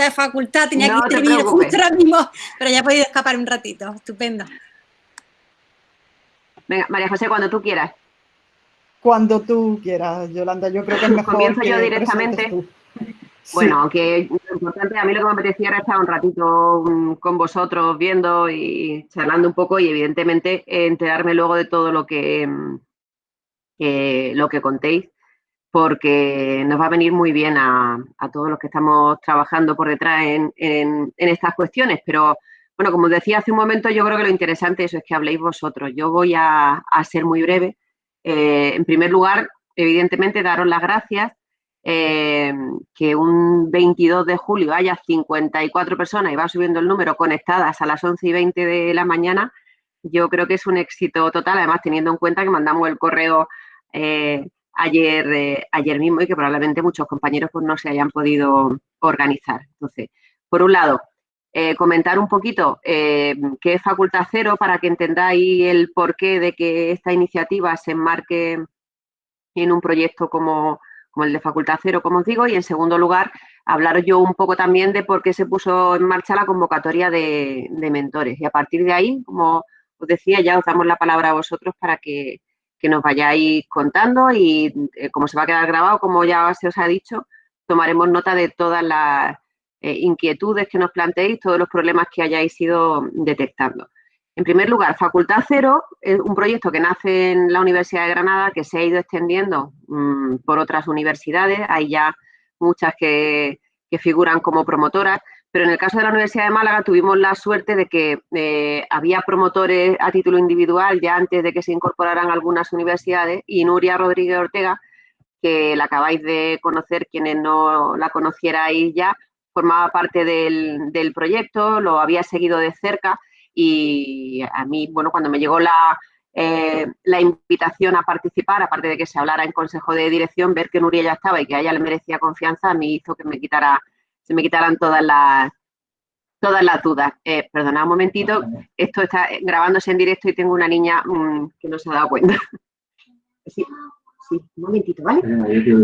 de facultad, tenía que intervenir justo ahora mismo, pero ya he podido escapar un ratito, estupendo. Venga, María José, cuando tú quieras. Cuando tú quieras, Yolanda, yo creo que es mejor Comienzo yo directamente. Bueno, aunque lo importante, a mí lo que me apetecía era estar un ratito mm, con vosotros viendo y charlando un poco y evidentemente enterarme luego de todo lo que, mm, lo que contéis porque nos va a venir muy bien a, todos los que estamos trabajando por detrás en, estas cuestiones. Pero, bueno, como decía hace un momento, yo creo que lo interesante eso es que habléis vosotros. Yo voy a, ser muy breve. Eh, en primer lugar, evidentemente, daros las gracias. Eh, que un 22 de julio haya 54 personas y va subiendo el número conectadas a las 11 y 20 de la mañana, yo creo que es un éxito total, además teniendo en cuenta que mandamos el correo eh, ayer, eh, ayer mismo y que probablemente muchos compañeros pues, no se hayan podido organizar. Entonces, por un lado, eh, comentar un poquito eh, qué es Facultad Cero para que entendáis el porqué de que esta iniciativa se enmarque en un proyecto como, el de Facultad Cero, como os digo, y en segundo lugar, hablar yo un poco también de por qué se puso en marcha la convocatoria de, de mentores. Y a partir de ahí, como os decía, ya os damos la palabra a vosotros para que, que nos vayáis contando y eh, como se va a quedar grabado, como ya se os ha dicho, tomaremos nota de todas las eh, inquietudes que nos planteéis, todos los problemas que hayáis ido detectando. En primer lugar, Facultad Cero es un proyecto que nace en la Universidad de Granada, que se ha ido extendiendo mm, por otras universidades. Hay ya muchas que, que figuran como promotoras. Pero en el caso de la Universidad de Málaga tuvimos la suerte de que eh, había promotores a título individual ya antes de que se incorporaran algunas universidades y Nuria Rodríguez Ortega, que la acabáis de conocer quienes no la conocierais ya, formaba parte del, proyecto, lo había seguido de cerca y a mí, bueno, cuando me llegó la, eh, la invitación a participar, aparte de que se hablara en consejo de dirección, ver que Nuria ya estaba y que a ella le merecía confianza, a mí hizo que me quitara se me quitaran todas las todas las dudas. Eh, perdona un momentito, esto está grabándose en directo y tengo una niña mm, que no se ha dado cuenta. Sí, sí, un momentito, ¿vale?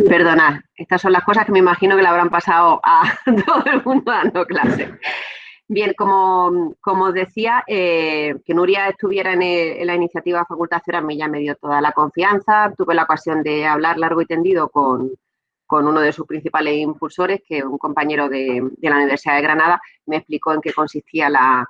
Perdonad, estas son las cosas que me imagino que le habrán pasado a todo el mundo dando clase. Bien, como, como decía, eh, que Nuria estuviera en, la iniciativa Facultad Cero a mí ya me dio toda la confianza. Tuve la ocasión de hablar largo y tendido con, con uno de sus principales impulsores, que un compañero de, la Universidad de Granada me explicó en qué consistía la,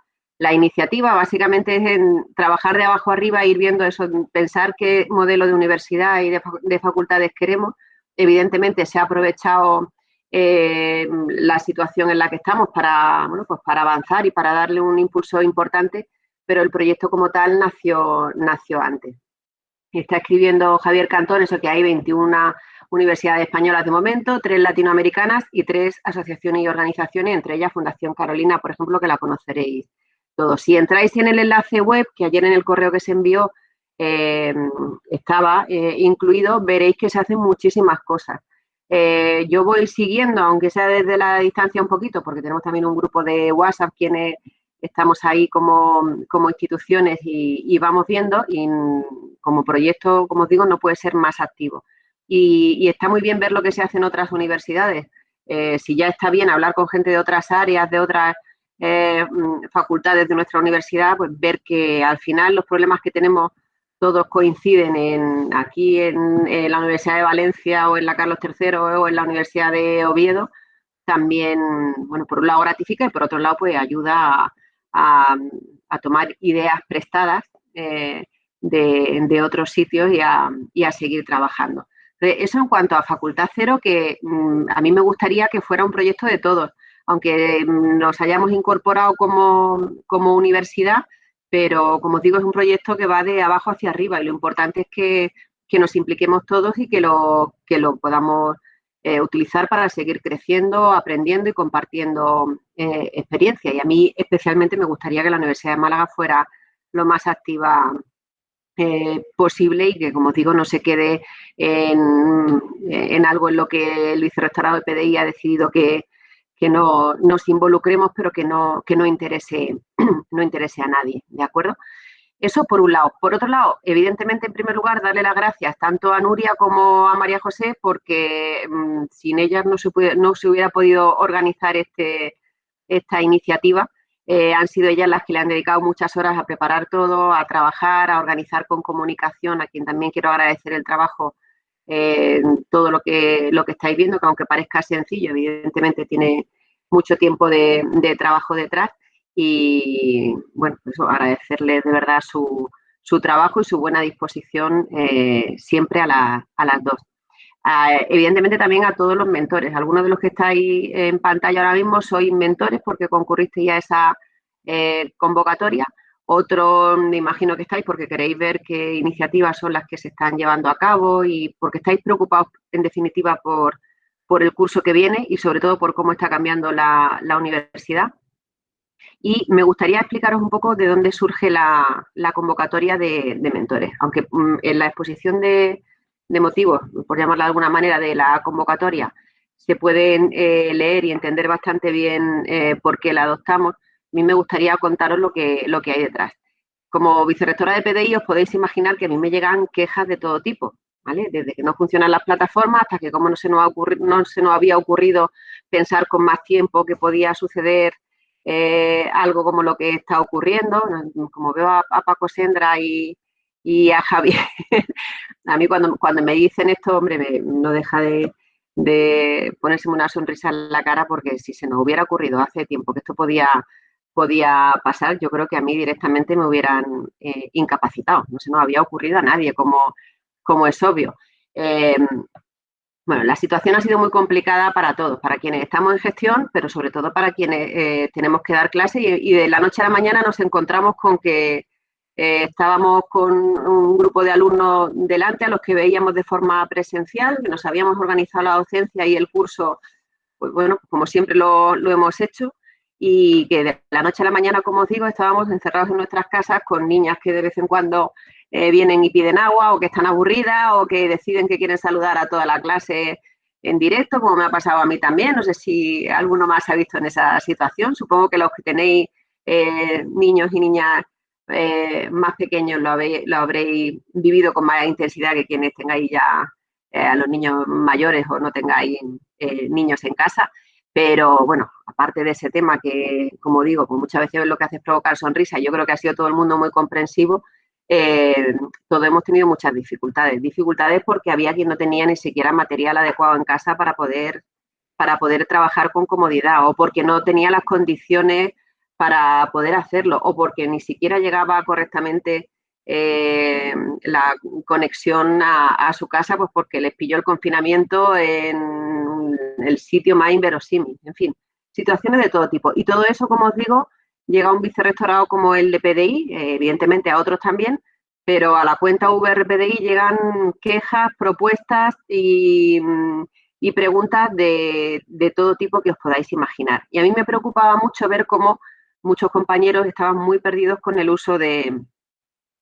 iniciativa. Básicamente es en trabajar de abajo arriba, ir viendo eso, pensar qué modelo de universidad y de, facultades queremos. Evidentemente se ha aprovechado eh, la situación en la que estamos para, pues para avanzar y para darle un impulso importante, pero el proyecto como tal nació, nació antes. Está escribiendo Javier Cantón, eso que hay 21 universidades españolas de momento, tres latinoamericanas y tres asociaciones y organizaciones, entre ellas Fundación Carolina, por ejemplo, que la conoceréis todos. Si entráis en el enlace web, que ayer en el correo que se envió eh, estaba eh, incluido, veréis que se hacen muchísimas cosas. Eh, yo voy siguiendo, aunque sea desde la distancia un poquito, porque tenemos también un grupo de WhatsApp quienes estamos ahí como, instituciones y, y, vamos viendo y como proyecto, como os digo, no puede ser más activo y, está muy bien ver lo que se hace en otras universidades. Eh, si ya está bien hablar con gente de otras áreas, de otras eh, mm, facultades de nuestra universidad, pues ver que al final los problemas que tenemos todos coinciden en, aquí en, la Universidad de Valencia o en la Carlos III o en la Universidad de Oviedo, también, bueno, por un lado gratifica y por otro lado pues ayuda a, tomar ideas prestadas eh, de, otros sitios y a seguir trabajando. Eso en cuanto a Facultad Cero, que mm, a mí me gustaría que fuera un proyecto de todos, aunque mm, nos hayamos incorporado como, universidad, pero como os digo, es un proyecto que va de abajo hacia arriba y lo importante es que, nos impliquemos todos y que lo, que lo podamos eh, utilizar para seguir creciendo, aprendiendo y compartiendo eh, experiencia. Y a mí especialmente me gustaría que la Universidad de Málaga fuera lo más activa posible y que, como digo, no se quede en, algo en lo que el vicerrectorado de PDI ha decidido que, no nos involucremos, pero que no, que no interese, no interese a nadie, ¿de acuerdo? Eso por un lado. Por otro lado, evidentemente, en primer lugar, darle las gracias tanto a Nuria como a María José, porque mm, sin ellas no se, no se hubiera podido organizar este, esta iniciativa. Eh, han sido ellas las que le han dedicado muchas horas a preparar todo, a trabajar, a organizar con comunicación, a quien también quiero agradecer el trabajo, eh, todo lo que, lo que estáis viendo, que aunque parezca sencillo, evidentemente tiene mucho tiempo de trabajo detrás y bueno, pues agradecerles de verdad su, su, trabajo y su buena disposición eh, siempre a, las dos. Evidentemente también a todos los mentores. Algunos de los que estáis en pantalla ahora mismo sois mentores porque concurristeis a esa eh, convocatoria. Otros me imagino que estáis porque queréis ver qué iniciativas son las que se están llevando a cabo y porque estáis preocupados en definitiva por, por el curso que viene y sobre todo por cómo está cambiando la, la universidad. Y me gustaría explicaros un poco de dónde surge la, convocatoria de, mentores. Aunque mm, en la exposición de, motivos, por llamarla de alguna manera, de la convocatoria, se pueden eh, leer y entender bastante bien eh, por qué la adoptamos, a mí me gustaría contaros lo que, lo que hay detrás. Como vicerrectora de PDI os podéis imaginar que a mí me llegan quejas de todo tipo, ¿vale? Desde que no funcionan las plataformas hasta que como no se nos, ha no se nos había ocurrido pensar con más tiempo que podía suceder eh, algo como lo que está ocurriendo, como veo a, Paco Sendra y, a Javier, a mí cuando, cuando me dicen esto, hombre, no deja de, de ponerse una sonrisa en la cara porque si se nos hubiera ocurrido hace tiempo que esto podía, podía pasar, yo creo que a mí directamente me hubieran eh, incapacitado. No se nos había ocurrido a nadie, como, como es obvio. Eh, bueno, la situación ha sido muy complicada para todos, para quienes estamos en gestión, pero sobre todo para quienes eh, tenemos que dar clase y, de la noche a la mañana nos encontramos con que eh, estábamos con un grupo de alumnos delante a los que veíamos de forma presencial, que nos habíamos organizado la docencia y el curso, pues bueno, como siempre lo, hemos hecho, y que de la noche a la mañana, como os digo, estábamos encerrados en nuestras casas con niñas que de vez en cuando eh, vienen y piden agua o que están aburridas o que deciden que quieren saludar a toda la clase en directo, como me ha pasado a mí también. No sé si alguno más ha visto en esa situación. Supongo que los que tenéis eh, niños y niñas eh, más pequeños lo, lo, habréis vivido con más intensidad que quienes tengáis ya a los niños mayores o no tengáis niños en casa. Pero bueno, aparte de ese tema que, como digo, pues muchas veces lo que hace es provocar sonrisa, yo creo que ha sido todo el mundo muy comprensivo eh, todos hemos tenido muchas dificultades. Dificultades porque había quien no tenía ni siquiera material adecuado en casa para poder, para poder trabajar con comodidad o porque no tenía las condiciones para poder hacerlo o porque ni siquiera llegaba correctamente eh, la conexión a, su casa pues porque les pilló el confinamiento en el sitio más inverosímil. En fin, situaciones de todo tipo. Y todo eso, como os digo, llega a un vicerrectorado como el de PDI, eh, evidentemente a otros también, pero a la cuenta VRPDI llegan quejas, propuestas y, mm, preguntas de, todo tipo que os podáis imaginar. Y a mí me preocupaba mucho ver cómo muchos compañeros estaban muy perdidos con el uso de,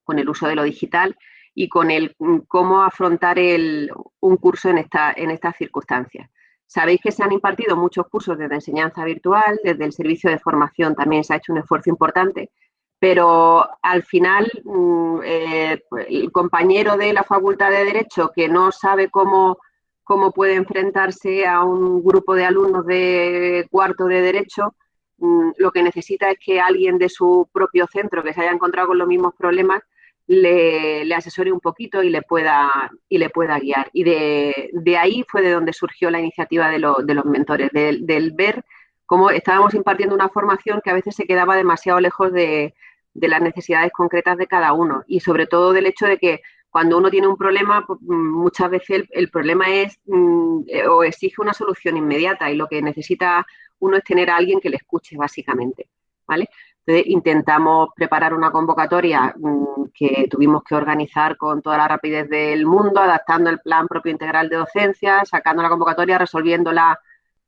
con el uso de lo digital y con el mm, cómo afrontar un curso en, esta, en estas circunstancias. Sabéis que se han impartido muchos cursos desde enseñanza virtual, desde el servicio de formación también se ha hecho un esfuerzo importante, pero al final mm, eh, el compañero de la Facultad de Derecho que no sabe cómo, cómo puede enfrentarse a un grupo de alumnos de cuarto de Derecho, lo que necesita es que alguien de su propio centro que se haya encontrado con los mismos problemas le, asesore un poquito y le pueda, y le pueda guiar. Y de, ahí fue de donde surgió la iniciativa de, los mentores, del, ver cómo estábamos impartiendo una formación que a veces se quedaba demasiado lejos de, las necesidades concretas de cada uno y sobre todo del hecho de que cuando uno tiene un problema, pues, muchas veces el, problema es mm, eh, o exige una solución inmediata y lo que necesita uno es tener a alguien que le escuche básicamente, ¿vale? Entonces, intentamos preparar una convocatoria mm, que tuvimos que organizar con toda la rapidez del mundo, adaptando el plan propio integral de docencia, sacando la convocatoria, resolviéndola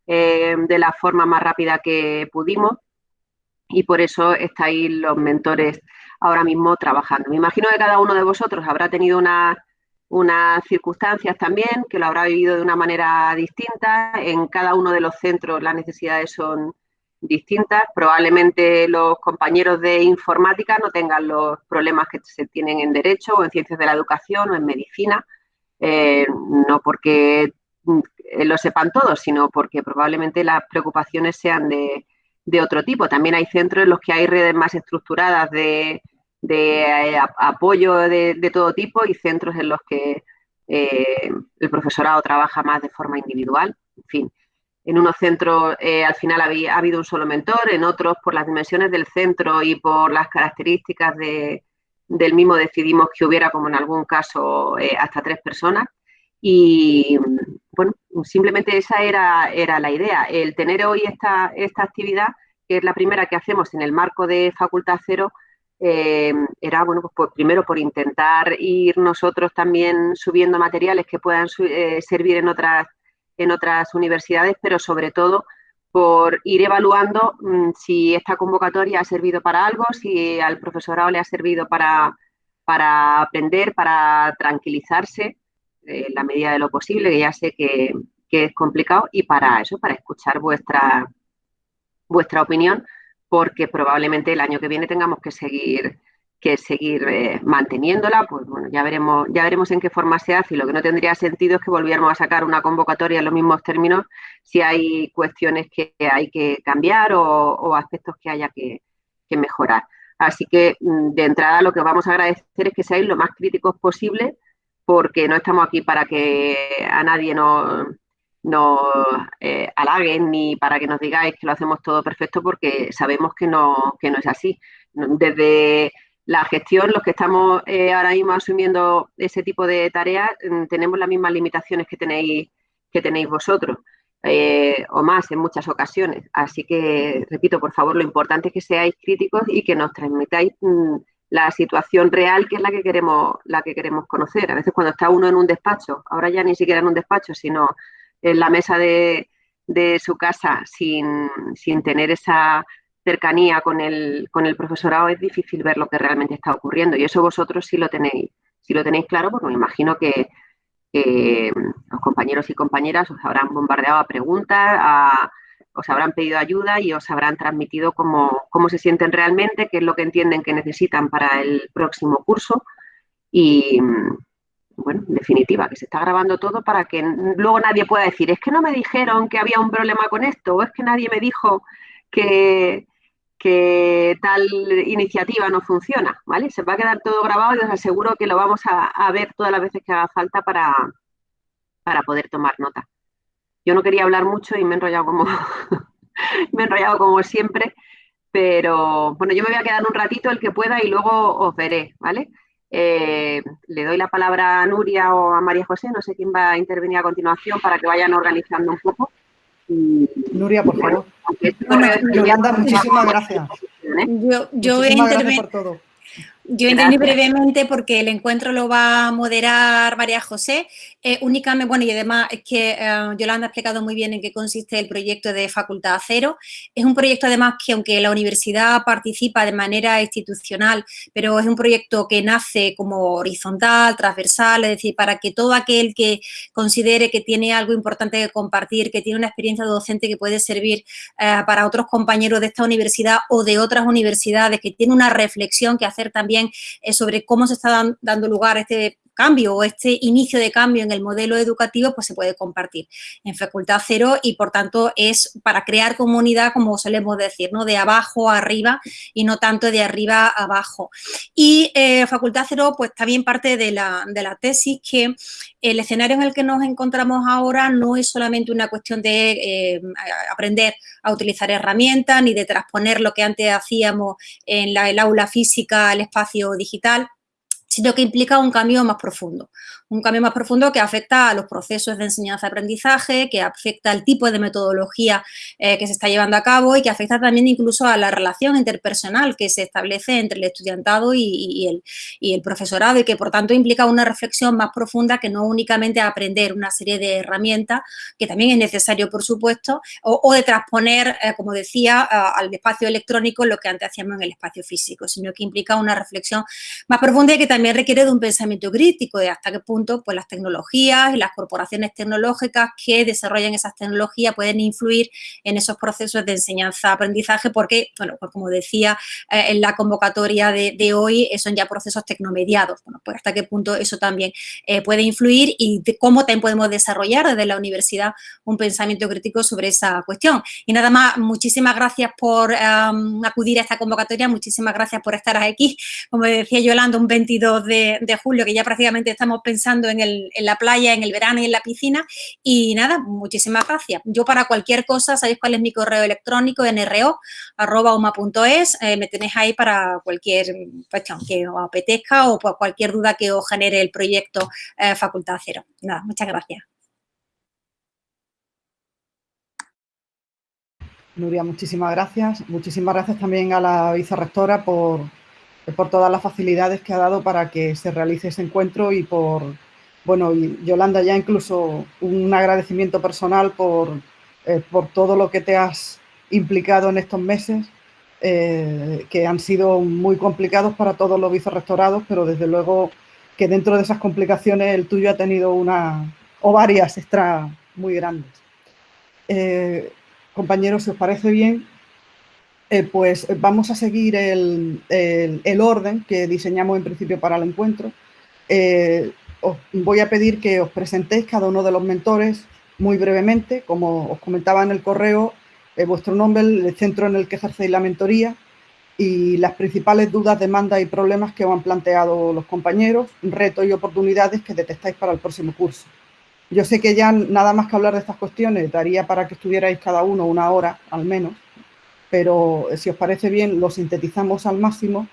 eh, de la forma más rápida que pudimos. Y por eso estáis los mentores ahora mismo trabajando. Me imagino que cada uno de vosotros habrá tenido unas circunstancias también, que lo habrá vivido de una manera distinta. En cada uno de los centros las necesidades son distintas. Probablemente los compañeros de informática no tengan los problemas que se tienen en derecho o en ciencias de la educación o en medicina, eh, no porque mm, lo sepan todos, sino porque probablemente las preocupaciones sean de, otro tipo. También hay centros en los que hay redes más estructuradas de, eh, apoyo de, todo tipo y centros en los que eh, el profesorado trabaja más de forma individual. En fin, en unos centros eh, al final ha habido un solo mentor, en otros por las dimensiones del centro y por las características del mismo decidimos que hubiera, como en algún caso, hasta tres personas. Y bueno, simplemente esa era, era la idea, el tener hoy esta, esta actividad, que es la primera que hacemos en el marco de Facultad Cero, eh, era, bueno, pues, primero por intentar ir nosotros también subiendo materiales que puedan servir en otras en otras universidades, pero sobre todo por ir evaluando mm, si esta convocatoria ha servido para algo, si al profesorado le ha servido para, para aprender, para tranquilizarse en la medida de lo posible, que ya sé que, que, es complicado, y para eso, para escuchar vuestra, vuestra opinión, porque probablemente el año que viene tengamos que seguir que seguir eh, manteniéndola, pues bueno, ya veremos, ya veremos en qué forma se hace y lo que no tendría sentido es que volviéramos a sacar una convocatoria en los mismos términos si hay cuestiones que hay que cambiar o, aspectos que haya que, mejorar. Así que mm, de entrada lo que vamos a agradecer es que seáis lo más críticos posible porque no estamos aquí para que a nadie nos, nos eh, halaguen ni para que nos digáis que lo hacemos todo perfecto porque sabemos que no, que no es así. Desde la gestión, los que estamos eh, ahora mismo asumiendo ese tipo de tareas, mm, tenemos las mismas limitaciones que tenéis, que tenéis vosotros, eh, o más en muchas ocasiones. Así que, repito, por favor, lo importante es que seáis críticos y que nos transmitáis mm, la situación real que es la que queremos, la que queremos conocer. A veces cuando está uno en un despacho, ahora ya ni siquiera en un despacho, sino en la mesa de, de su casa, sin, sin tener esa cercanía con el, con el profesorado es difícil ver lo que realmente está ocurriendo. Y eso vosotros sí lo tenéis, sí lo tenéis claro porque me imagino que, los compañeros y compañeras os habrán bombardeado a preguntas, os habrán pedido ayuda y os habrán transmitido cómo, cómo se sienten realmente, qué es lo que entienden que necesitan para el próximo curso. Y, bueno, en definitiva, que se está grabando todo para que luego nadie pueda decir, es que no me dijeron que había un problema con esto, o es que nadie me dijo que, que tal iniciativa no funciona, ¿vale? Se va a quedar todo grabado y os aseguro que lo vamos a, ver todas las veces que haga falta para, para poder tomar nota. Yo no quería hablar mucho y me he enrollado como, me he enrollado como siempre, pero bueno, yo me voy a quedar un ratito el que pueda y luego os veré, ¿vale? Eh, le doy la palabra a Nuria o a María José, no sé quién va a intervenir a continuación para que vayan organizando un poco. Nuria, por favor. Yolanda, muchísimas gracias. Yo, yo voy a intervenir. Yo entendí brevemente porque el encuentro lo va a moderar María José. Eh, únicamente, bueno, y además es que eh, Yolanda ha explicado muy bien en qué consiste el proyecto de Facultad Cero. Es un proyecto además que aunque la universidad participa de manera institucional, pero es un proyecto que nace como horizontal, transversal, es decir, para que todo aquel que considere que tiene algo importante que compartir, que tiene una experiencia docente que puede servir eh, para otros compañeros de esta universidad o de otras universidades, que tiene una reflexión que hacer también eh, sobre cómo se está dando lugar este cambio o este inicio de cambio en el modelo educativo, pues se puede compartir en Facultad Cero y, por tanto, es para crear comunidad, como solemos decir, ¿no? De abajo a arriba y no tanto de arriba a abajo. Y eh, Facultad Cero, pues también parte de la, de la tesis que el escenario en el que nos encontramos ahora no es solamente una cuestión de eh, aprender a utilizar herramientas ni de transponer lo que antes hacíamos en la, el aula física al espacio digital, sino que implica un cambio más profundo un cambio más profundo que afecta a los procesos de enseñanza-aprendizaje, que afecta al tipo de metodología eh, que se está llevando a cabo y que afecta también incluso a la relación interpersonal que se establece entre el estudiantado y, el, el, profesorado y que por tanto implica una reflexión más profunda que no únicamente aprender una serie de herramientas, que también es necesario por supuesto, o, de transponer, eh, como decía, al espacio electrónico lo que antes hacíamos en el espacio físico, sino que implica una reflexión más profunda y que también requiere de un pensamiento crítico de hasta qué punto pues, las tecnologías y las corporaciones tecnológicas que desarrollan esas tecnologías pueden influir en esos procesos de enseñanza-aprendizaje porque, bueno, pues como decía eh, en la convocatoria de, hoy, son ya procesos tecnomediados. Bueno, pues hasta qué punto eso también eh, puede influir y cómo también podemos desarrollar desde la universidad un pensamiento crítico sobre esa cuestión. Y nada más, muchísimas gracias por acudir a esta convocatoria, muchísimas gracias por estar aquí. Como decía Yolanda, un 22 de, julio, que ya prácticamente estamos pensando en, la playa, en el verano y en la piscina. Y nada, muchísimas gracias. Yo para cualquier cosa, sabéis cuál es mi correo electrónico, nro.uma.es, eh, me tenéis ahí para cualquier cuestión que os apetezca o cualquier duda que os genere el proyecto eh, Facultad Cero. Nada, muchas gracias. Nuria, muchísimas gracias. Muchísimas gracias también a la vicerrectora por, por todas las facilidades que ha dado para que se realice ese encuentro y por, bueno, y Yolanda, ya incluso un agradecimiento personal por, eh, por todo lo que te has implicado en estos meses, eh, que han sido muy complicados para todos los vicerrectorados, pero desde luego que dentro de esas complicaciones el tuyo ha tenido una o varias extra muy grandes. Eh, compañeros, si os parece bien, eh, pues vamos a seguir el, orden que diseñamos en principio para el encuentro. Eh, os voy a pedir que os presentéis cada uno de los mentores muy brevemente, como os comentaba en el correo, eh, vuestro nombre, el centro en el que ejercéis la mentoría y las principales dudas, demandas y problemas que os han planteado los compañeros, retos y oportunidades que detectáis para el próximo curso. Yo sé que ya nada más que hablar de estas cuestiones daría para que estuvierais cada uno una hora al menos, pero si os parece bien lo sintetizamos al máximo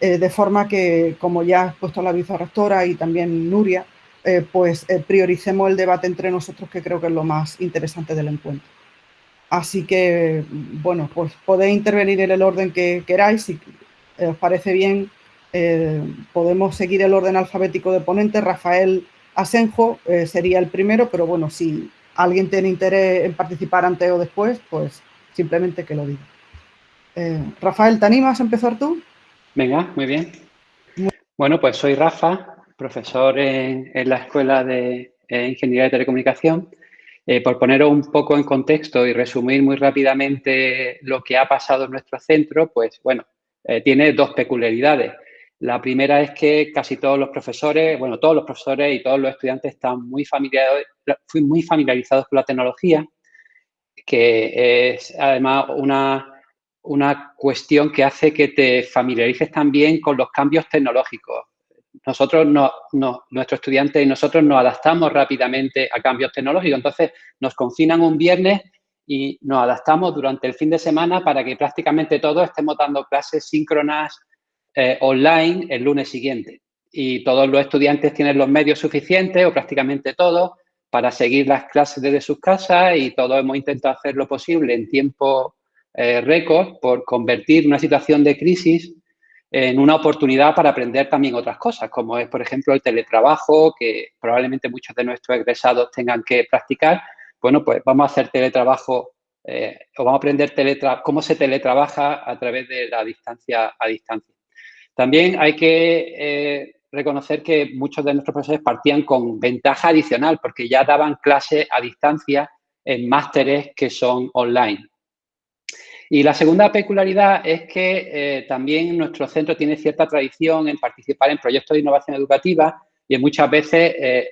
eh, de forma que, como ya ha puesto la vicerrectora y también Nuria, eh, pues eh, prioricemos el debate entre nosotros que creo que es lo más interesante del encuentro. Así que, bueno, pues podéis intervenir en el orden que queráis, si os parece bien podemos seguir el orden alfabético de ponentes, Rafael Asenjo sería el primero, pero bueno, si alguien tiene interés en participar antes o después, pues simplemente que lo diga. Eh, Rafael, ¿te animas a empezar tú? Venga, muy bien. Bueno, pues soy Rafa, profesor en, la Escuela de Ingeniería de Telecomunicación. Eh, por poneros un poco en contexto y resumir muy rápidamente lo que ha pasado en nuestro centro, pues bueno, tiene dos peculiaridades. La primera es que casi todos los profesores, bueno, todos los profesores y todos los estudiantes están muy, muy familiarizados con la tecnología, que es además una, una cuestión que hace que te familiarices también con los cambios tecnológicos. Nosotros, no, nuestros estudiantes y nosotros nos adaptamos rápidamente a cambios tecnológicos. Entonces, nos confinan un viernes y nos adaptamos durante el fin de semana para que prácticamente todos estemos dando clases síncronas eh, online el lunes siguiente. Y todos los estudiantes tienen los medios suficientes, o prácticamente todos, para seguir las clases desde sus casas y todos hemos intentado hacer lo posible en tiempo eh, récord por convertir una situación de crisis en una oportunidad para aprender también otras cosas, como es, por ejemplo, el teletrabajo, que probablemente muchos de nuestros egresados tengan que practicar. Bueno, pues vamos a hacer teletrabajo eh, o vamos a aprender cómo se teletrabaja a través de la distancia a distancia. También hay que eh, reconocer que muchos de nuestros profesores partían con ventaja adicional porque ya daban clases a distancia en másteres que son online. Y la segunda peculiaridad es que eh, también nuestro centro tiene cierta tradición en participar en proyectos de innovación educativa y muchas veces eh,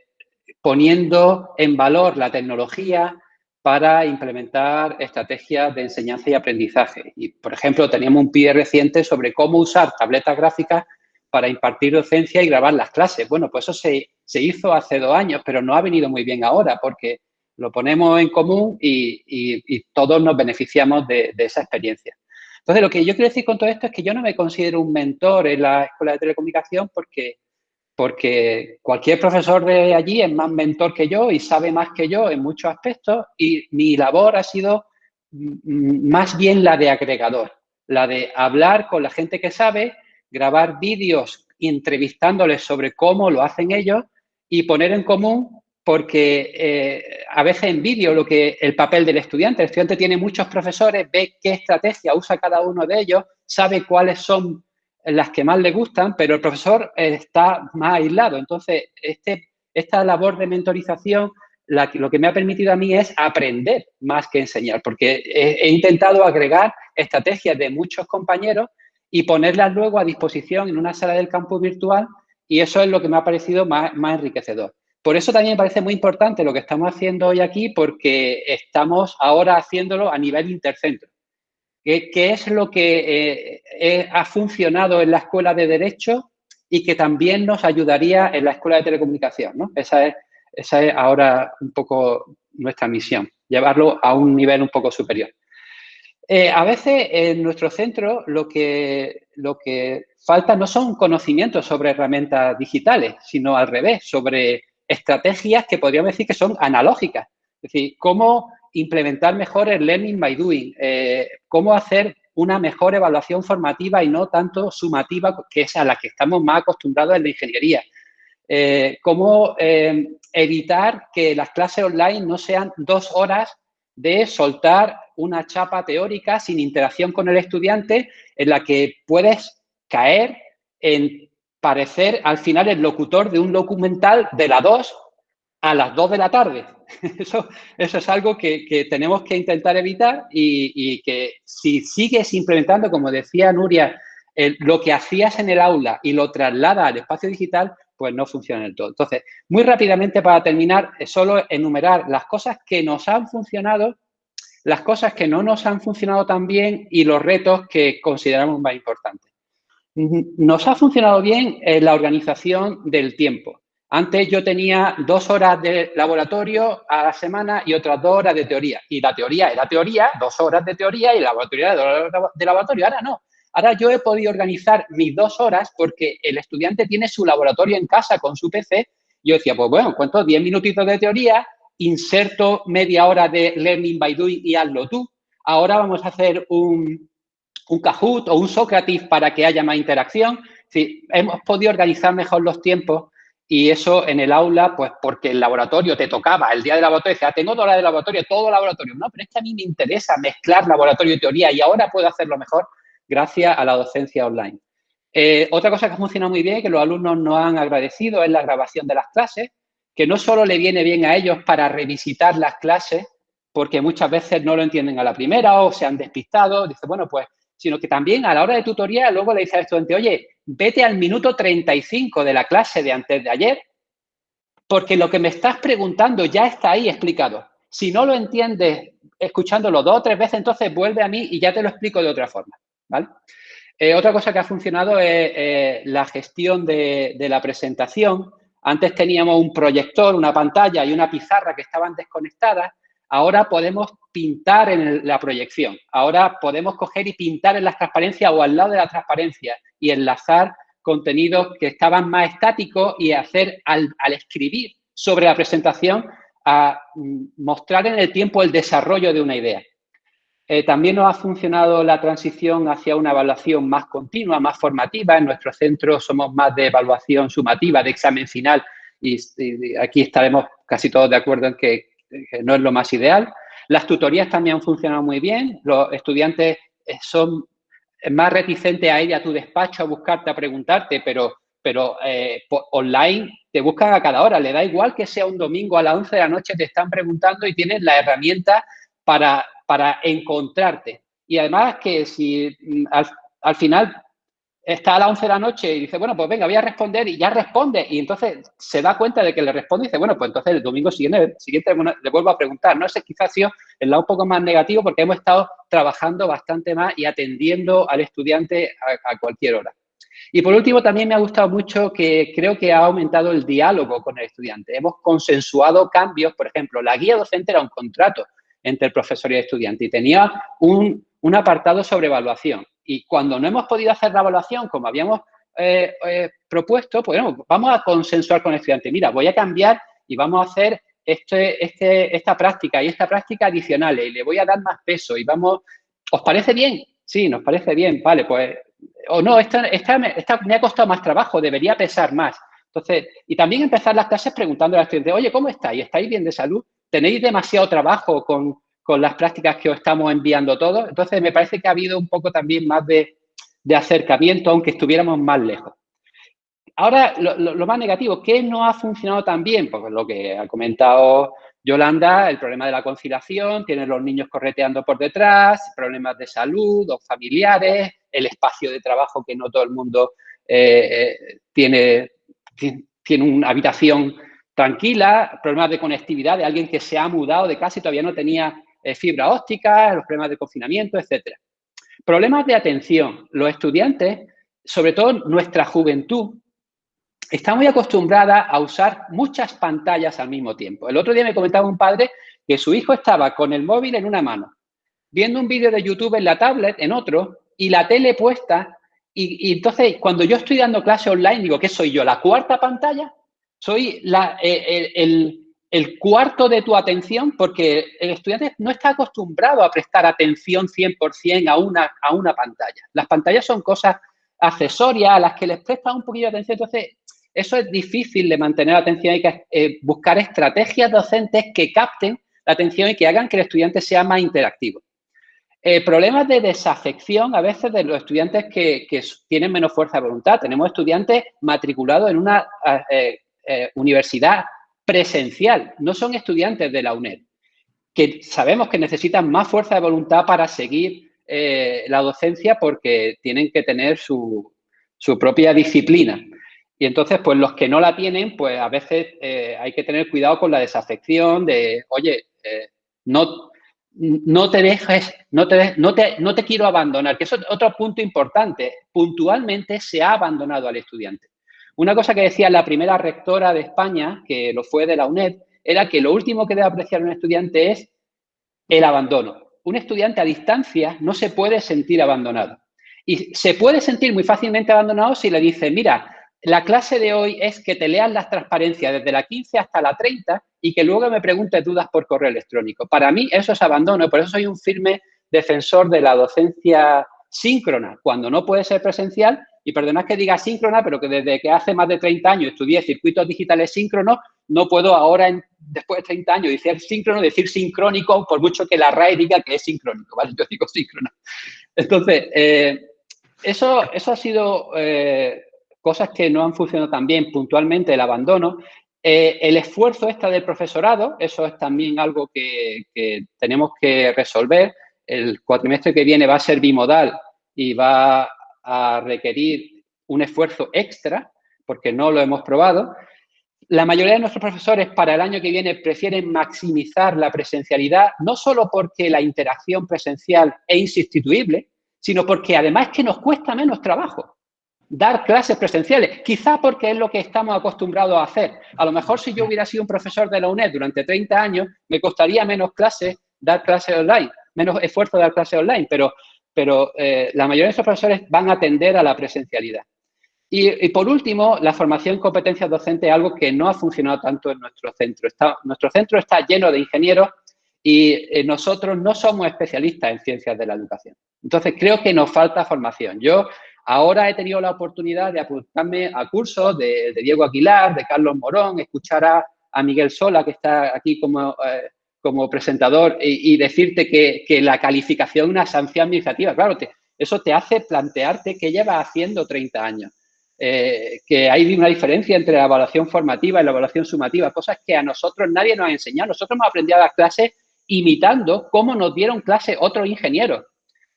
poniendo en valor la tecnología para implementar estrategias de enseñanza y aprendizaje. Y, por ejemplo, teníamos un pie reciente sobre cómo usar tabletas gráficas para impartir docencia y grabar las clases. Bueno, pues eso se, hizo hace dos años, pero no ha venido muy bien ahora porque lo ponemos en común y, todos nos beneficiamos de, esa experiencia. Entonces, lo que yo quiero decir con todo esto es que yo no me considero un mentor en la Escuela de Telecomunicación porque porque cualquier profesor de allí es más mentor que yo y sabe más que yo en muchos aspectos y mi labor ha sido más bien la de agregador, la de hablar con la gente que sabe, grabar vídeos entrevistándoles sobre cómo lo hacen ellos y poner en común porque eh, a veces en vídeo lo que el papel del estudiante, el estudiante tiene muchos profesores, ve qué estrategia usa cada uno de ellos, sabe cuáles son las que más le gustan, pero el profesor está más aislado. Entonces, este, esta labor de mentorización lo que me ha permitido a mí es aprender más que enseñar, porque he, intentado agregar estrategias de muchos compañeros y ponerlas luego a disposición en una sala del campus virtual y eso es lo que me ha parecido más enriquecedor. Por eso también me parece muy importante lo que estamos haciendo hoy aquí porque estamos ahora haciéndolo a nivel intercentro. ¿Qué, es lo que eh, ha funcionado en la Escuela de Derecho y que también nos ayudaría en la Escuela de Telecomunicación? ¿no? Esa es ahora un poco nuestra misión, llevarlo a un nivel un poco superior. Eh, a veces en nuestro centro lo que falta no son conocimientos sobre herramientas digitales, sino al revés, sobre estrategias que podríamos decir que son analógicas. Es decir, cómo implementar mejor el learning by doing, eh, cómo hacer una mejor evaluación formativa y no tanto sumativa, que es a la que estamos más acostumbrados en la ingeniería. Eh, cómo eh, evitar que las clases online no sean dos horas de soltar una chapa teórica sin interacción con el estudiante en la que puedes caer en parecer al final el locutor de un documental de las 2 a las 2 de la tarde. Eso, eso es algo que, tenemos que intentar evitar y, que si sigues implementando, como decía Nuria, lo que hacías en el aula y lo traslada al espacio digital, pues no funciona del todo. Entonces, muy rápidamente para terminar, solo enumerar las cosas que nos han funcionado, las cosas que no nos han funcionado tan bien y los retos que consideramos más importantes. Nos ha funcionado bien la organización del tiempo. Antes yo tenía dos horas de laboratorio a la semana y otras dos horas de teoría. Y la teoría era teoría, dos horas de teoría y la laboratorio era de laboratorio. Ahora no. Ahora yo he podido organizar mis dos horas porque el estudiante tiene su laboratorio en casa con su PC. Yo decía, pues bueno, cuento 10 minutitos de teoría, inserto media hora de learning by doing y hazlo tú. Ahora vamos a hacer un, un Kahoot o un Socrates para que haya más interacción. Sí, hemos podido organizar mejor los tiempos y eso en el aula, pues porque el laboratorio te tocaba, el día del laboratorio, decía, ah, tengo dos horas de laboratorio, todo laboratorio. No, pero es que a mí me interesa mezclar laboratorio y teoría y ahora puedo hacerlo mejor gracias a la docencia online. Eh, otra cosa que funciona muy bien, que los alumnos nos han agradecido, es la grabación de las clases, que no solo le viene bien a ellos para revisitar las clases, porque muchas veces no lo entienden a la primera o se han despistado, dice, bueno, pues, sino que también a la hora de tutoría luego le dice al estudiante, oye, vete al minuto 35 de la clase de antes de ayer, porque lo que me estás preguntando ya está ahí explicado. Si no lo entiendes escuchándolo dos o tres veces, entonces vuelve a mí y ya te lo explico de otra forma. Eh, otra cosa que ha funcionado es eh, la gestión de, la presentación. Antes teníamos un proyector, una pantalla y una pizarra que estaban desconectadas. Ahora podemos pintar en la proyección. Ahora podemos coger y pintar en las transparencias o al lado de la transparencia y enlazar contenidos que estaban más estáticos y hacer al, al escribir sobre la presentación a mm, mostrar en el tiempo el desarrollo de una idea. Eh, también nos ha funcionado la transición hacia una evaluación más continua, más formativa. En nuestro centro somos más de evaluación sumativa, de examen final, y, aquí estaremos casi todos de acuerdo en que, no es lo más ideal. Las tutorías también han funcionado muy bien. Los estudiantes eh, son más reticentes a ir a tu despacho a buscarte, a preguntarte, pero, pero eh, online te buscan a cada hora. Le da igual que sea un domingo a las 11 de la noche, te están preguntando y tienes la herramienta para para encontrarte. Y además que si mm, al, final está a las 11 de la noche y dice, bueno, pues venga, voy a responder y ya responde. Y entonces se da cuenta de que le responde y dice, bueno, pues entonces el domingo siguiente, siguiente le vuelvo a preguntar. No sé, quizás ha sido el lado un poco más negativo porque hemos estado trabajando bastante más y atendiendo al estudiante a, a cualquier hora. Y por último, también me ha gustado mucho que creo que ha aumentado el diálogo con el estudiante. Hemos consensuado cambios, por ejemplo, la guía docente era un contrato entre el profesor y el estudiante y tenía un, apartado sobre evaluación. Y cuando no hemos podido hacer la evaluación como habíamos eh, eh, propuesto, pues vamos a consensuar con el estudiante. Mira, voy a cambiar y vamos a hacer este, este, esta práctica y esta práctica adicionales y le voy a dar más peso y vamos, ¿os parece bien? Sí, nos parece bien, vale, pues, o no, esta, esta, esta me ha costado más trabajo, debería pesar más. Entonces, y también empezar las clases preguntando al estudiante, oye, ¿cómo estáis? ¿Estáis bien de salud? tenéis demasiado trabajo con, las prácticas que os estamos enviando todos. Entonces, me parece que ha habido un poco también más de, de acercamiento, aunque estuviéramos más lejos. Ahora, lo, más negativo, ¿qué no ha funcionado tan bien? Pues lo que ha comentado Yolanda, el problema de la conciliación, tienen los niños correteando por detrás, problemas de salud o familiares, el espacio de trabajo que no todo el mundo eh, eh, tiene, tiene una habitación tranquila, problemas de conectividad de alguien que se ha mudado de casa y todavía no tenía eh, fibra óptica, los problemas de confinamiento, etcétera. Problemas de atención. Los estudiantes, sobre todo nuestra juventud, está muy acostumbrada a usar muchas pantallas al mismo tiempo. El otro día me comentaba un padre que su hijo estaba con el móvil en una mano, viendo un vídeo de YouTube en la tablet en otro y la tele puesta. Y, entonces, cuando yo estoy dando clase online, digo, ¿qué soy yo? ¿La cuarta pantalla? ¿Soy la, eh, el, el, cuarto de tu atención? Porque el estudiante no está acostumbrado a prestar atención 100% a una, a una pantalla. Las pantallas son cosas accesorias a las que les presta un poquito de atención. Entonces, eso es difícil de mantener la atención. Hay que eh, buscar estrategias docentes que capten la atención y que hagan que el estudiante sea más interactivo. Eh, problemas de desafección a veces de los estudiantes que, tienen menos fuerza de voluntad. Tenemos estudiantes matriculados en una eh, universidad presencial, no son estudiantes de la UNED, que sabemos que necesitan más fuerza de voluntad para seguir la docencia porque tienen que tener su propia disciplina. Y entonces, pues los que no la tienen, pues a veces eh, hay que tener cuidado con la desafección de, oye, eh, no, no te dejes, no te, no, te, no te quiero abandonar, que es otro punto importante. Puntualmente se ha abandonado al estudiante. Una cosa que decía la primera rectora de España, que lo fue de la UNED, era que lo último que debe apreciar un estudiante es el abandono. Un estudiante a distancia no se puede sentir abandonado. Y se puede sentir muy fácilmente abandonado si le dice, mira, la clase de hoy es que te leas las transparencias desde la 15 hasta la 30 y que luego me preguntes dudas por correo electrónico. Para mí eso es abandono, por eso soy un firme defensor de la docencia síncrona, cuando no puede ser presencial, y perdonad que diga síncrona, pero que desde que hace más de 30 años estudié circuitos digitales síncronos, no puedo ahora, después de 30 años, decir síncrono, decir sincrónico, por mucho que la RAE diga que es sincrónico. Yo digo síncrono. Entonces, eh, eso, eso ha sido eh, cosas que no han funcionado tan bien, puntualmente el abandono, eh, el esfuerzo este del profesorado, eso es también algo que, tenemos que resolver. El cuatrimestre que viene va a ser bimodal y va a requerir un esfuerzo extra, porque no lo hemos probado. La mayoría de nuestros profesores para el año que viene prefieren maximizar la presencialidad, no solo porque la interacción presencial es insustituible, sino porque además que nos cuesta menos trabajo dar clases presenciales, quizá porque es lo que estamos acostumbrados a hacer. A lo mejor si yo hubiera sido un profesor de la UNED durante 30 años, me costaría menos clases dar clases online, menos esfuerzo dar clases online, pero, pero eh, la mayoría de esos profesores van a atender a la presencialidad. Y, por último, la formación en competencias docentes es algo que no ha funcionado tanto en nuestro centro. nuestro centro está lleno de ingenieros y eh, nosotros no somos especialistas en ciencias de la educación. Entonces, creo que nos falta formación. Yo Ahora he tenido la oportunidad de apuntarme a cursos de, Diego Aguilar, de Carlos Morón, escuchar a, Miguel Sola, que está aquí como, eh, como presentador, y, decirte que, la calificación es una sanción administrativa. Claro, eso te hace plantearte qué llevas haciendo 30 años. Eh, que hay una diferencia entre la evaluación formativa y la evaluación sumativa, cosas que a nosotros nadie nos ha enseñado. Nosotros hemos aprendido a dar clases imitando cómo nos dieron clases otros ingenieros.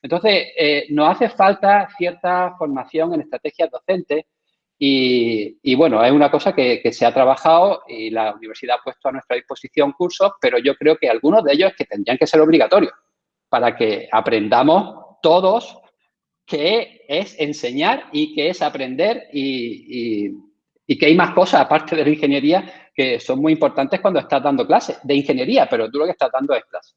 Entonces, eh, nos hace falta cierta formación en estrategias docentes y, bueno, es una cosa que, se ha trabajado y la universidad ha puesto a nuestra disposición cursos, pero yo creo que algunos de ellos que tendrían que ser obligatorios para que aprendamos todos qué es enseñar y qué es aprender y, y que hay más cosas aparte de la ingeniería que son muy importantes cuando estás dando clases de ingeniería, pero tú lo que estás dando es clase.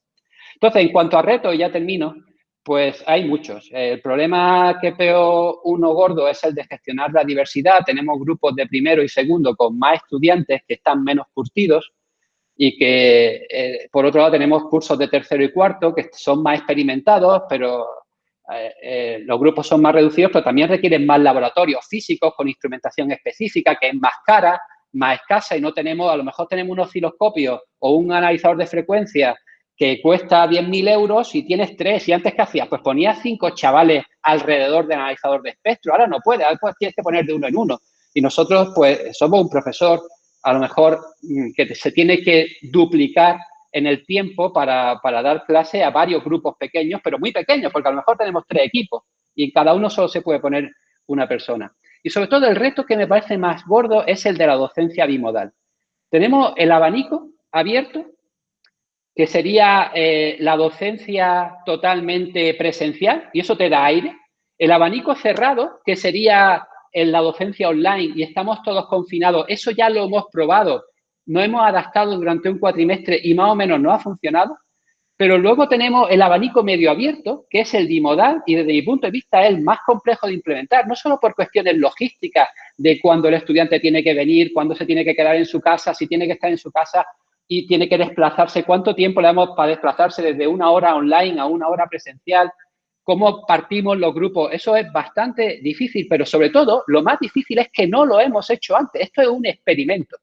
Entonces, en cuanto a retos, ya termino, pues hay muchos. El problema que veo uno gordo es el de gestionar la diversidad. Tenemos grupos de primero y segundo con más estudiantes que están menos curtidos y que, eh, por otro lado, tenemos cursos de tercero y cuarto que son más experimentados, pero eh, eh, los grupos son más reducidos, pero también requieren más laboratorios físicos con instrumentación específica que es más cara, más escasa y no tenemos, a lo mejor tenemos un osciloscopio o un analizador de frecuencia que cuesta 10.000 euros y tienes tres. ¿Y antes qué hacías? Pues ponías cinco chavales alrededor del analizador de espectro. Ahora no puedes, ahora tienes que poner de uno en uno. Y nosotros, pues, somos un profesor, a lo mejor, mm, que se tiene que duplicar en el tiempo para, para, dar clase a varios grupos pequeños, pero muy pequeños, porque a lo mejor tenemos tres equipos y en cada uno solo se puede poner una persona. Y sobre todo el reto que me parece más gordo es el de la docencia bimodal. Tenemos el abanico abierto, que sería eh, la docencia totalmente presencial, y eso te da aire. El abanico cerrado, que sería en la docencia online y estamos todos confinados, eso ya lo hemos probado, no hemos adaptado durante un cuatrimestre y más o menos no ha funcionado. Pero luego tenemos el abanico medio abierto, que es el bimodal y desde mi punto de vista es el más complejo de implementar, no solo por cuestiones logísticas de cuándo el estudiante tiene que venir, cuándo se tiene que quedar en su casa, si tiene que estar en su casa y tiene que desplazarse, cuánto tiempo le damos para desplazarse desde una hora online a una hora presencial, cómo partimos los grupos. Eso es bastante difícil, pero sobre todo lo más difícil es que no lo hemos hecho antes. Esto es un experimento.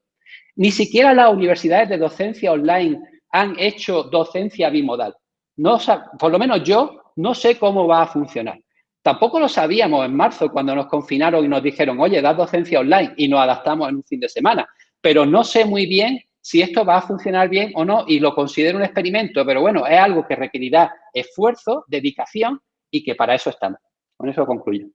Ni siquiera las universidades de docencia online han hecho docencia bimodal. No, por lo menos yo no sé cómo va a funcionar. Tampoco lo sabíamos en marzo cuando nos confinaron y nos dijeron, oye, da docencia online y nos adaptamos en un fin de semana. Pero no sé muy bien si esto va a funcionar bien o no y lo considero un experimento, pero bueno, es algo que requerirá esfuerzo, dedicación y que para eso estamos. Con eso concluyo.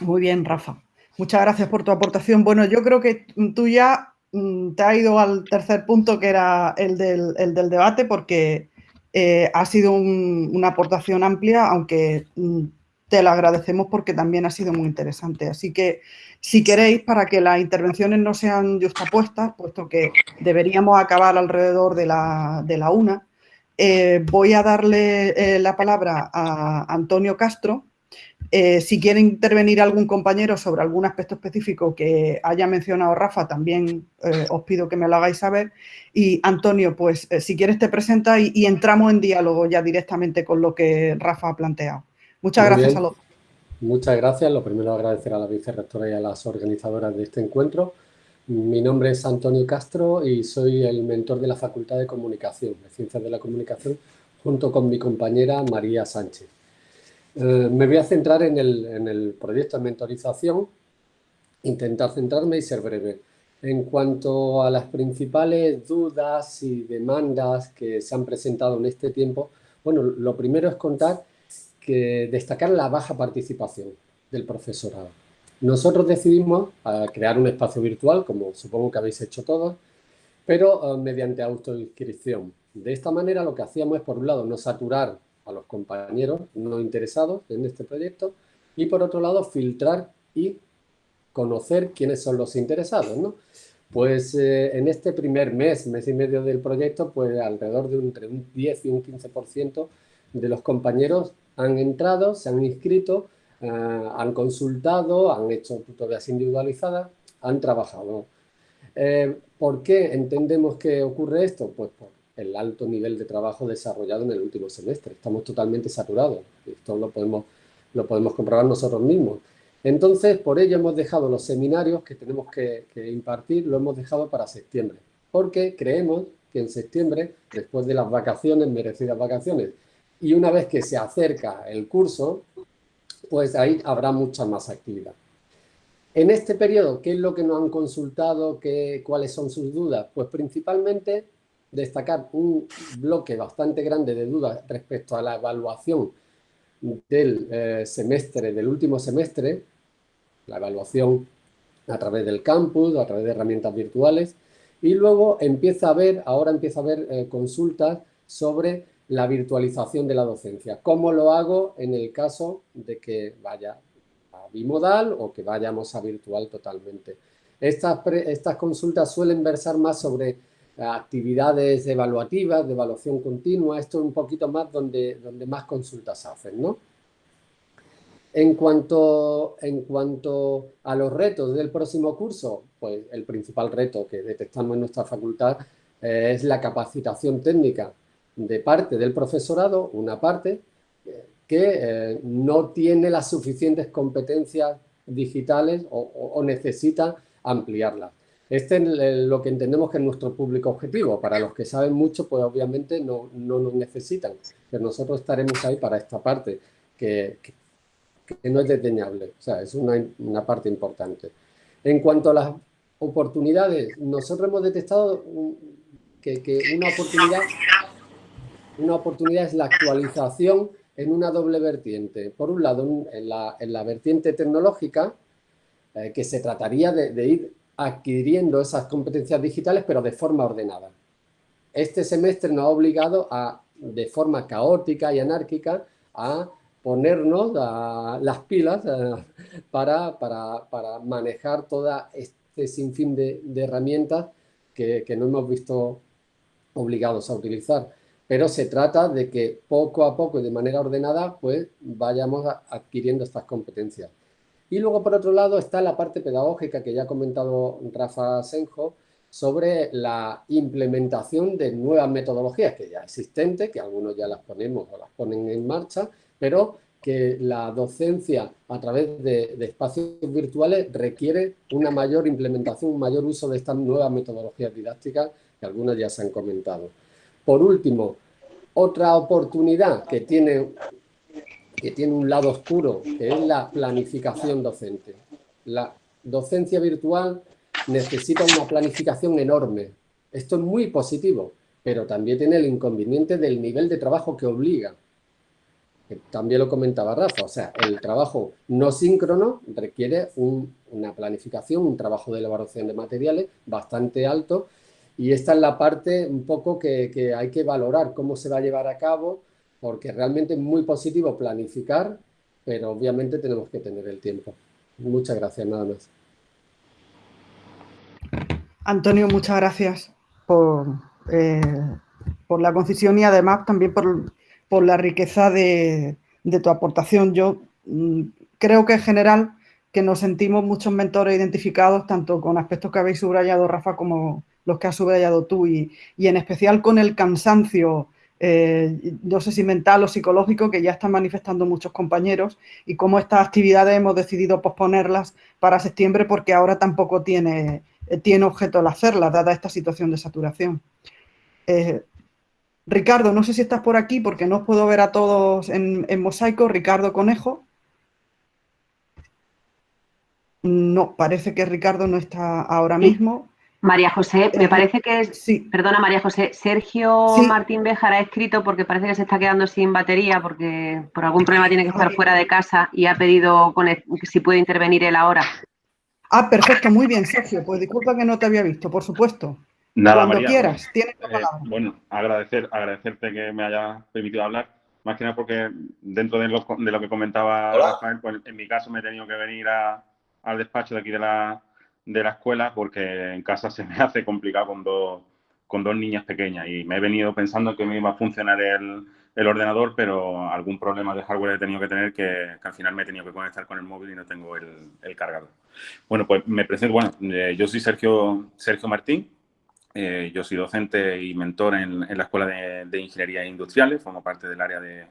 Muy bien, Rafa. Muchas gracias por tu aportación. Bueno, yo creo que tú ya Mm, te ha ido al tercer punto, que era el del, debate, porque eh, ha sido una aportación amplia, aunque mm, te lo agradecemos porque también ha sido muy interesante. Así que, si queréis, para que las intervenciones no sean justapuestas, puesto que deberíamos acabar alrededor de la, una, eh, voy a darle eh, la palabra a Antonio Castro, eh, si quiere intervenir algún compañero sobre algún aspecto específico que haya mencionado Rafa, también os pido que me lo hagáis saber. Y Antonio, pues si quieres te presenta y, entramos en diálogo ya directamente con lo que Rafa ha planteado. Muchas gracias a los Muchas gracias. Lo primero agradecer a la vicerrectora y a las organizadoras de este encuentro. Mi nombre es Antonio Castro y soy el mentor de la Facultad de Comunicación, de Ciencias de la Comunicación, junto con mi compañera María Sánchez. Eh, me voy a centrar en el, proyecto de mentorización, intentar centrarme y ser breve. En cuanto a las principales dudas y demandas que se han presentado en este tiempo, bueno, lo primero es contar destacar la baja participación del profesorado. Nosotros decidimos eh, crear un espacio virtual, como supongo que habéis hecho todos, pero eh, mediante autoinscripción. De esta manera lo que hacíamos es, por un lado, no saturar a los compañeros no interesados en este proyecto y por otro lado filtrar y conocer quiénes son los interesados. Pues eh, en este primer mes, mes y medio del proyecto, pues alrededor de entre un 10 y un 15% de los compañeros han entrado, se han inscrito, eh, han consultado, han hecho tutorías individualizadas, han trabajado. Eh, ¿Por qué entendemos que ocurre esto? Pues por el alto nivel de trabajo desarrollado en el último semestre. Estamos totalmente saturados. Esto lo podemos, lo podemos comprobar nosotros mismos. Entonces, por ello hemos dejado los seminarios que tenemos que, impartir, lo hemos dejado para septiembre. Porque creemos que en septiembre, después de las vacaciones, merecidas vacaciones, y una vez que se acerca el curso, pues ahí habrá mucha más actividad. En este periodo, ¿qué es lo que nos han consultado? ¿Qué, ¿Cuáles son sus dudas? Pues principalmente destacar un bloque bastante grande de dudas respecto a la evaluación del eh, semestre, del último semestre, la evaluación a través del campus, a través de herramientas virtuales, y luego empieza a haber, ahora empieza a haber eh, consultas sobre la virtualización de la docencia. ¿Cómo lo hago en el caso de que vaya a bimodal o que vayamos a virtual totalmente? Estas, estas consultas suelen versar más sobre actividades evaluativas, de evaluación continua, esto es un poquito más donde, donde más consultas hacen, ¿no? En cuanto, en cuanto a los retos del próximo curso, pues el principal reto que detectamos en nuestra facultad es la capacitación técnica de parte del profesorado, una parte, que eh, no tiene las suficientes competencias digitales o necesita ampliarlas. Este es lo que entendemos que es nuestro público objetivo. Para los que saben mucho, pues obviamente no, nos necesitan. Pero nosotros estaremos ahí para esta parte, que, no es desdeñable. O sea, es una, una parte importante. En cuanto a las oportunidades, nosotros hemos detectado que, una, oportunidad, una oportunidad es la actualización en una doble vertiente. Por un lado, en la, vertiente tecnológica, eh, que se trataría de, ir adquiriendo esas competencias digitales, pero de forma ordenada. Este semestre nos ha obligado a, de forma caótica y anárquica, a ponernos las pilas eh, para, para, manejar toda este sinfín de, herramientas que, que, no hemos visto obligados a utilizar. Pero se trata de que poco a poco y de manera ordenada pues vayamos adquiriendo estas competencias. Y luego, por otro lado, está la parte pedagógica que ya ha comentado Rafa Senjo sobre la implementación de nuevas metodologías que ya existentes, que algunos ya las ponemos o las ponen en marcha, pero que la docencia a través de, espacios virtuales requiere una mayor implementación, un mayor uso de estas nuevas metodologías didácticas que algunas ya se han comentado. Por último, otra oportunidad que tiene, que tiene un lado oscuro, que es la planificación docente. La docencia virtual necesita una planificación enorme. Esto es muy positivo, pero también tiene el inconveniente del nivel de trabajo que obliga también lo comentaba Rafa, o sea, el trabajo no síncrono requiere una planificación, un trabajo de elaboración de materiales bastante alto y esta es la parte un poco que, hay que valorar cómo se va a llevar a cabo porque realmente es muy positivo planificar, pero obviamente tenemos que tener el tiempo. Muchas gracias, nada más. Antonio, muchas gracias por, eh, por la concisión y además también por, por la riqueza de, tu aportación. Yo mm, creo que en general que nos sentimos muchos mentores identificados, tanto con aspectos que habéis subrayado, Rafa, como los que has subrayado tú, y, en especial con el cansancio, eh, no sé si mental o psicológico, que ya están manifestando muchos compañeros, y cómo estas actividades hemos decidido posponerlas para septiembre porque ahora tampoco tiene, eh, tiene objeto el hacerlas, dada esta situación de saturación. Eh, Ricardo, no sé si estás por aquí porque no os puedo ver a todos en, mosaico. Ricardo Conejo. No, parece que Ricardo no está ahora mismo. María José, me eh, parece que es... Sí. Perdona, María José. Sergio Martín Béjar ha escrito porque parece que se está quedando sin batería porque por algún problema tiene que estar fuera de casa y ha pedido si puede intervenir él ahora. Ah, perfecto, muy bien, Sergio. Pues disculpa que no te había visto, por supuesto. Nada, Cuando quieras, tienes la eh, palabra. bueno, agradecer, agradecerte que me haya permitido hablar, más que nada porque dentro de lo, de lo que comentaba Rafael, pues en mi caso me he tenido que venir al despacho de aquí de la, de la escuela porque en casa se me hace complicado con dos, con dos niñas pequeñas y me he venido pensando que me iba a funcionar el, el ordenador, pero algún problema de hardware he tenido que tener que, al final me he tenido que conectar con el móvil y no tengo el, el cargador. Bueno, pues me presento, bueno, eh, yo soy Sergio, Sergio Martín, eh, yo soy docente y mentor en, la Escuela de, Ingeniería Industriales, formo parte del área de,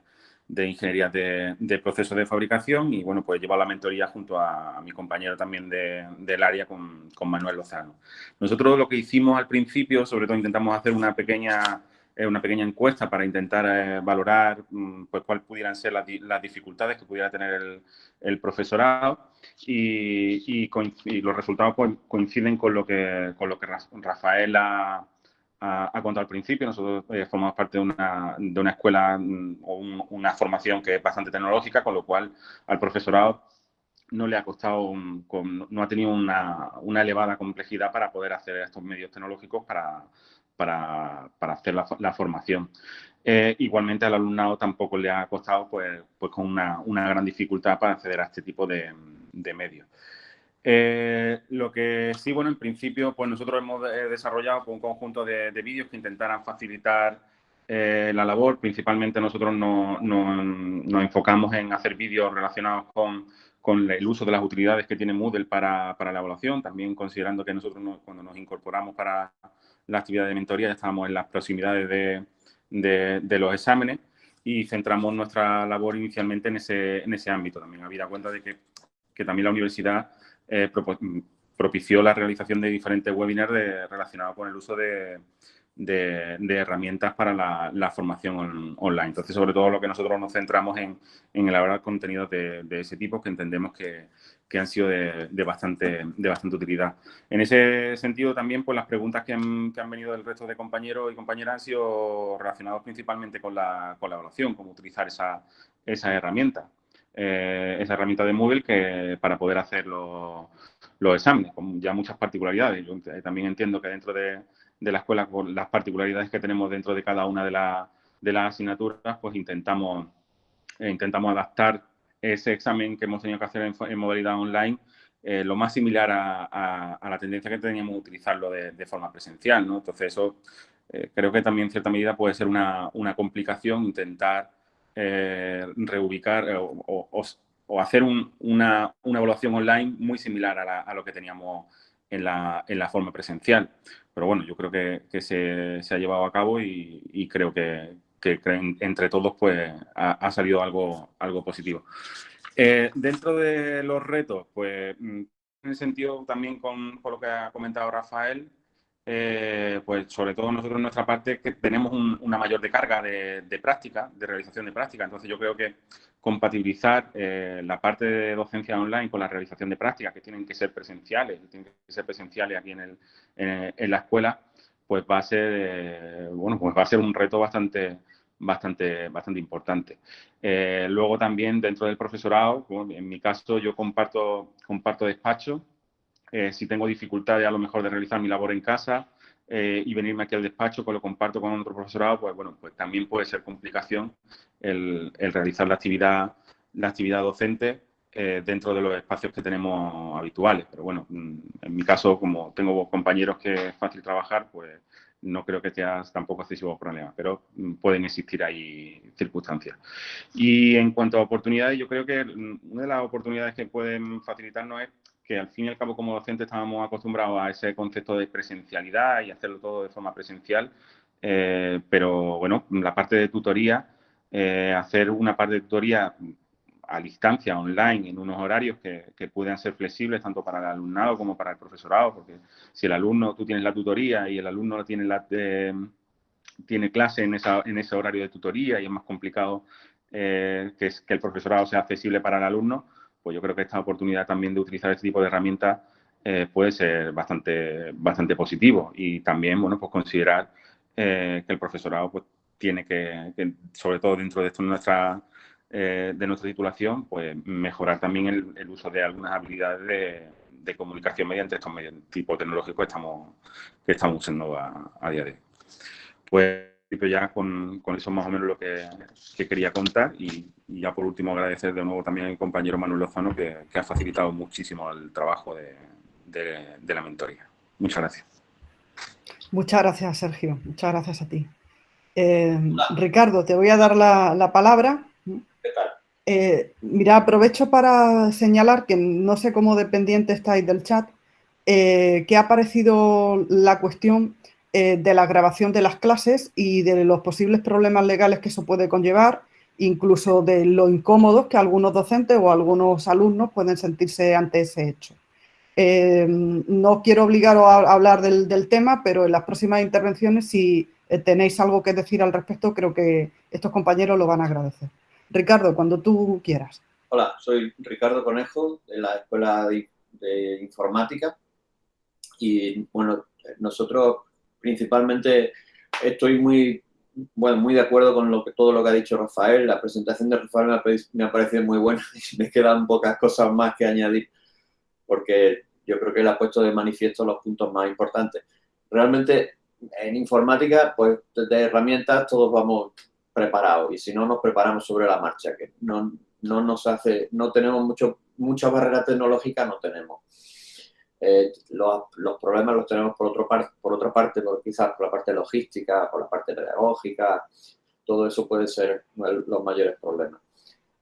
Ingeniería de, Procesos de Fabricación y, bueno, pues llevo la mentoría junto a, mi compañero también del área con, con, Manuel Lozano. Nosotros lo que hicimos al principio, sobre todo intentamos hacer una pequeña una pequeña encuesta para intentar eh, valorar mm, pues, cuáles pudieran ser las, dificultades que pudiera tener el, profesorado y, los resultados coinciden con lo que, con lo que Rafael ha, contado al principio. Nosotros eh, formamos parte de una, de una escuela mm, o una formación que es bastante tecnológica, con lo cual al profesorado no le ha costado, no ha tenido una, una elevada complejidad para poder hacer estos medios tecnológicos para para, hacer la, formación. Eh, igualmente al alumnado tampoco le ha costado pues, pues con una, gran dificultad para acceder a este tipo de, medios. Eh, lo que sí, bueno, en principio, pues nosotros hemos eh, desarrollado un conjunto de, vídeos que intentaran facilitar la labor. Principalmente nosotros nos enfocamos en hacer vídeos relacionados con, el uso de las utilidades que tiene Moodle para, la evaluación, también considerando que nosotros cuando nos incorporamos para, la actividad de mentoría, ya estábamos en las proximidades de, los exámenes y centramos nuestra labor inicialmente en ese, en ese ámbito también. Habida cuenta de que, también la universidad eh, propició la realización de diferentes webinars relacionados con el uso de, herramientas para la, formación online. Entonces, sobre todo lo que nosotros nos centramos en, elaborar contenidos de, ese tipo que entendemos que, han sido de, bastante, utilidad. En ese sentido, también, pues las preguntas que han, venido del resto de compañeros y compañeras han sido relacionadas principalmente con la colaboración, cómo utilizar esa herramienta. Eh, esa herramienta de Moodle que, para poder hacer los, exámenes, con ya muchas particularidades. Yo también entiendo que dentro de, la escuela, con las particularidades que tenemos dentro de cada una de, de las asignaturas, pues intentamos, eh, intentamos adaptar ese examen que hemos tenido que hacer en, modalidad online eh, lo más similar a, la tendencia que teníamos de utilizarlo de, forma presencial. ¿no? Entonces, eso creo que también en cierta medida puede ser una, una complicación intentar eh, reubicar eh, o, hacer una, evaluación online muy similar a, lo que teníamos en la, forma presencial. Pero bueno, yo creo que, se, ha llevado a cabo y, creo que, entre todos pues ha, salido algo, positivo. Eh, dentro de los retos, pues mm, en el sentido también con, lo que ha comentado Rafael, eh, pues sobre todo nosotros en nuestra parte que tenemos una mayor descarga de, práctica, de realización de práctica. Entonces yo creo que compatibilizar eh, la parte de docencia online con la realización de prácticas que tienen que ser presenciales, tienen que ser presenciales aquí en, el, en, la escuela, pues va a ser eh, bueno, pues va a ser un reto bastante bastante, bastante importante. luego también dentro del profesorado, en mi caso yo comparto, comparto despacho eh, si tengo dificultades a lo mejor de realizar mi labor en casa eh, y venirme aquí al despacho, pues lo comparto con otro profesorado, pues bueno, pues también puede ser complicación el, realizar la actividad, la actividad docente eh, dentro de los espacios que tenemos habituales. Pero bueno, mm, en mi caso, como tengo compañeros que es fácil trabajar, pues no creo que sea tampoco excesivo problema, pero mm, pueden existir ahí circunstancias. Y en cuanto a oportunidades, yo creo que mm, una de las oportunidades que pueden facilitarnos es que al fin y al cabo como docentes estábamos acostumbrados a ese concepto de presencialidad y hacerlo todo de forma presencial, eh, pero bueno, la parte de tutoría, eh, hacer una parte de tutoría a distancia, online, en unos horarios que, puedan ser flexibles tanto para el alumnado como para el profesorado, porque si el alumno, tú tienes la tutoría y el alumno tiene, eh, tiene clase en, ese horario de tutoría y es más complicado que el profesorado sea accesible para el alumno, pues yo creo que esta oportunidad también de utilizar este tipo de herramientas eh, puede ser bastante, bastante positivo y también, bueno, pues considerar eh, que el profesorado pues tiene que, sobre todo dentro de esto nuestra, eh, de nuestra titulación, pues mejorar también el, uso de algunas habilidades de, comunicación mediante estos medios tipo tecnológico que estamos, que estamos usando a, a día de hoy. Pues ya con, eso más o menos lo que, quería contar y, ya por último agradecer de nuevo también al compañero Manuel Lozano que, ha facilitado muchísimo el trabajo de, la mentoría. Muchas gracias. Muchas gracias, Sergio. Muchas gracias a ti. Eh, Ricardo, te voy a dar la, palabra. ¿Qué tal? Eh, mira, aprovecho para señalar que no sé cómo dependiente estáis del chat, eh, que ha aparecido la cuestión eh, de la grabación de las clases y de los posibles problemas legales que eso puede conllevar, incluso de lo incómodos que algunos docentes o algunos alumnos pueden sentirse ante ese hecho. Eh, no quiero obligaros a hablar del, tema, pero en las próximas intervenciones, si eh, tenéis algo que decir al respecto, creo que estos compañeros lo van a agradecer. Ricardo, cuando tú quieras. Hola, soy Ricardo Conejo, de la Escuela de Informática. Y, bueno, nosotros principalmente estoy muy, bueno, muy de acuerdo con lo que, todo lo que ha dicho Rafael. La presentación de Rafael me ha, parecido muy buena y me quedan pocas cosas más que añadir porque yo creo que él ha puesto de manifiesto los puntos más importantes. Realmente en informática, pues de herramientas todos vamos preparados y si no nos preparamos sobre la marcha, que no, no nos hace, no tenemos mucho, muchas barreras tecnológicas, no tenemos. Eh, los, problemas los tenemos por, otro por otra parte, por, quizás por la parte logística, por la parte pedagógica, todo eso puede ser los mayores problemas.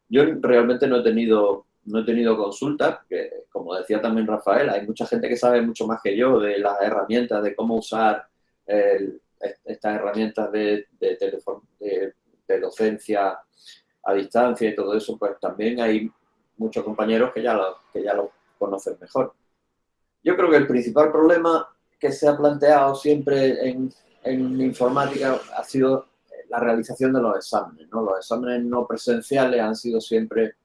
Yo realmente no he tenido, no he tenido consultas, que como decía también Rafael, hay mucha gente que sabe mucho más que yo de las herramientas, de cómo usar estas herramientas de, de, de, docencia a distancia y todo eso, pues también hay muchos compañeros que ya que ya lo conocen mejor. Yo creo que el principal problema que se ha planteado siempre en, en informática ha sido la realización de los exámenes. Los exámenes no presenciales han sido siempre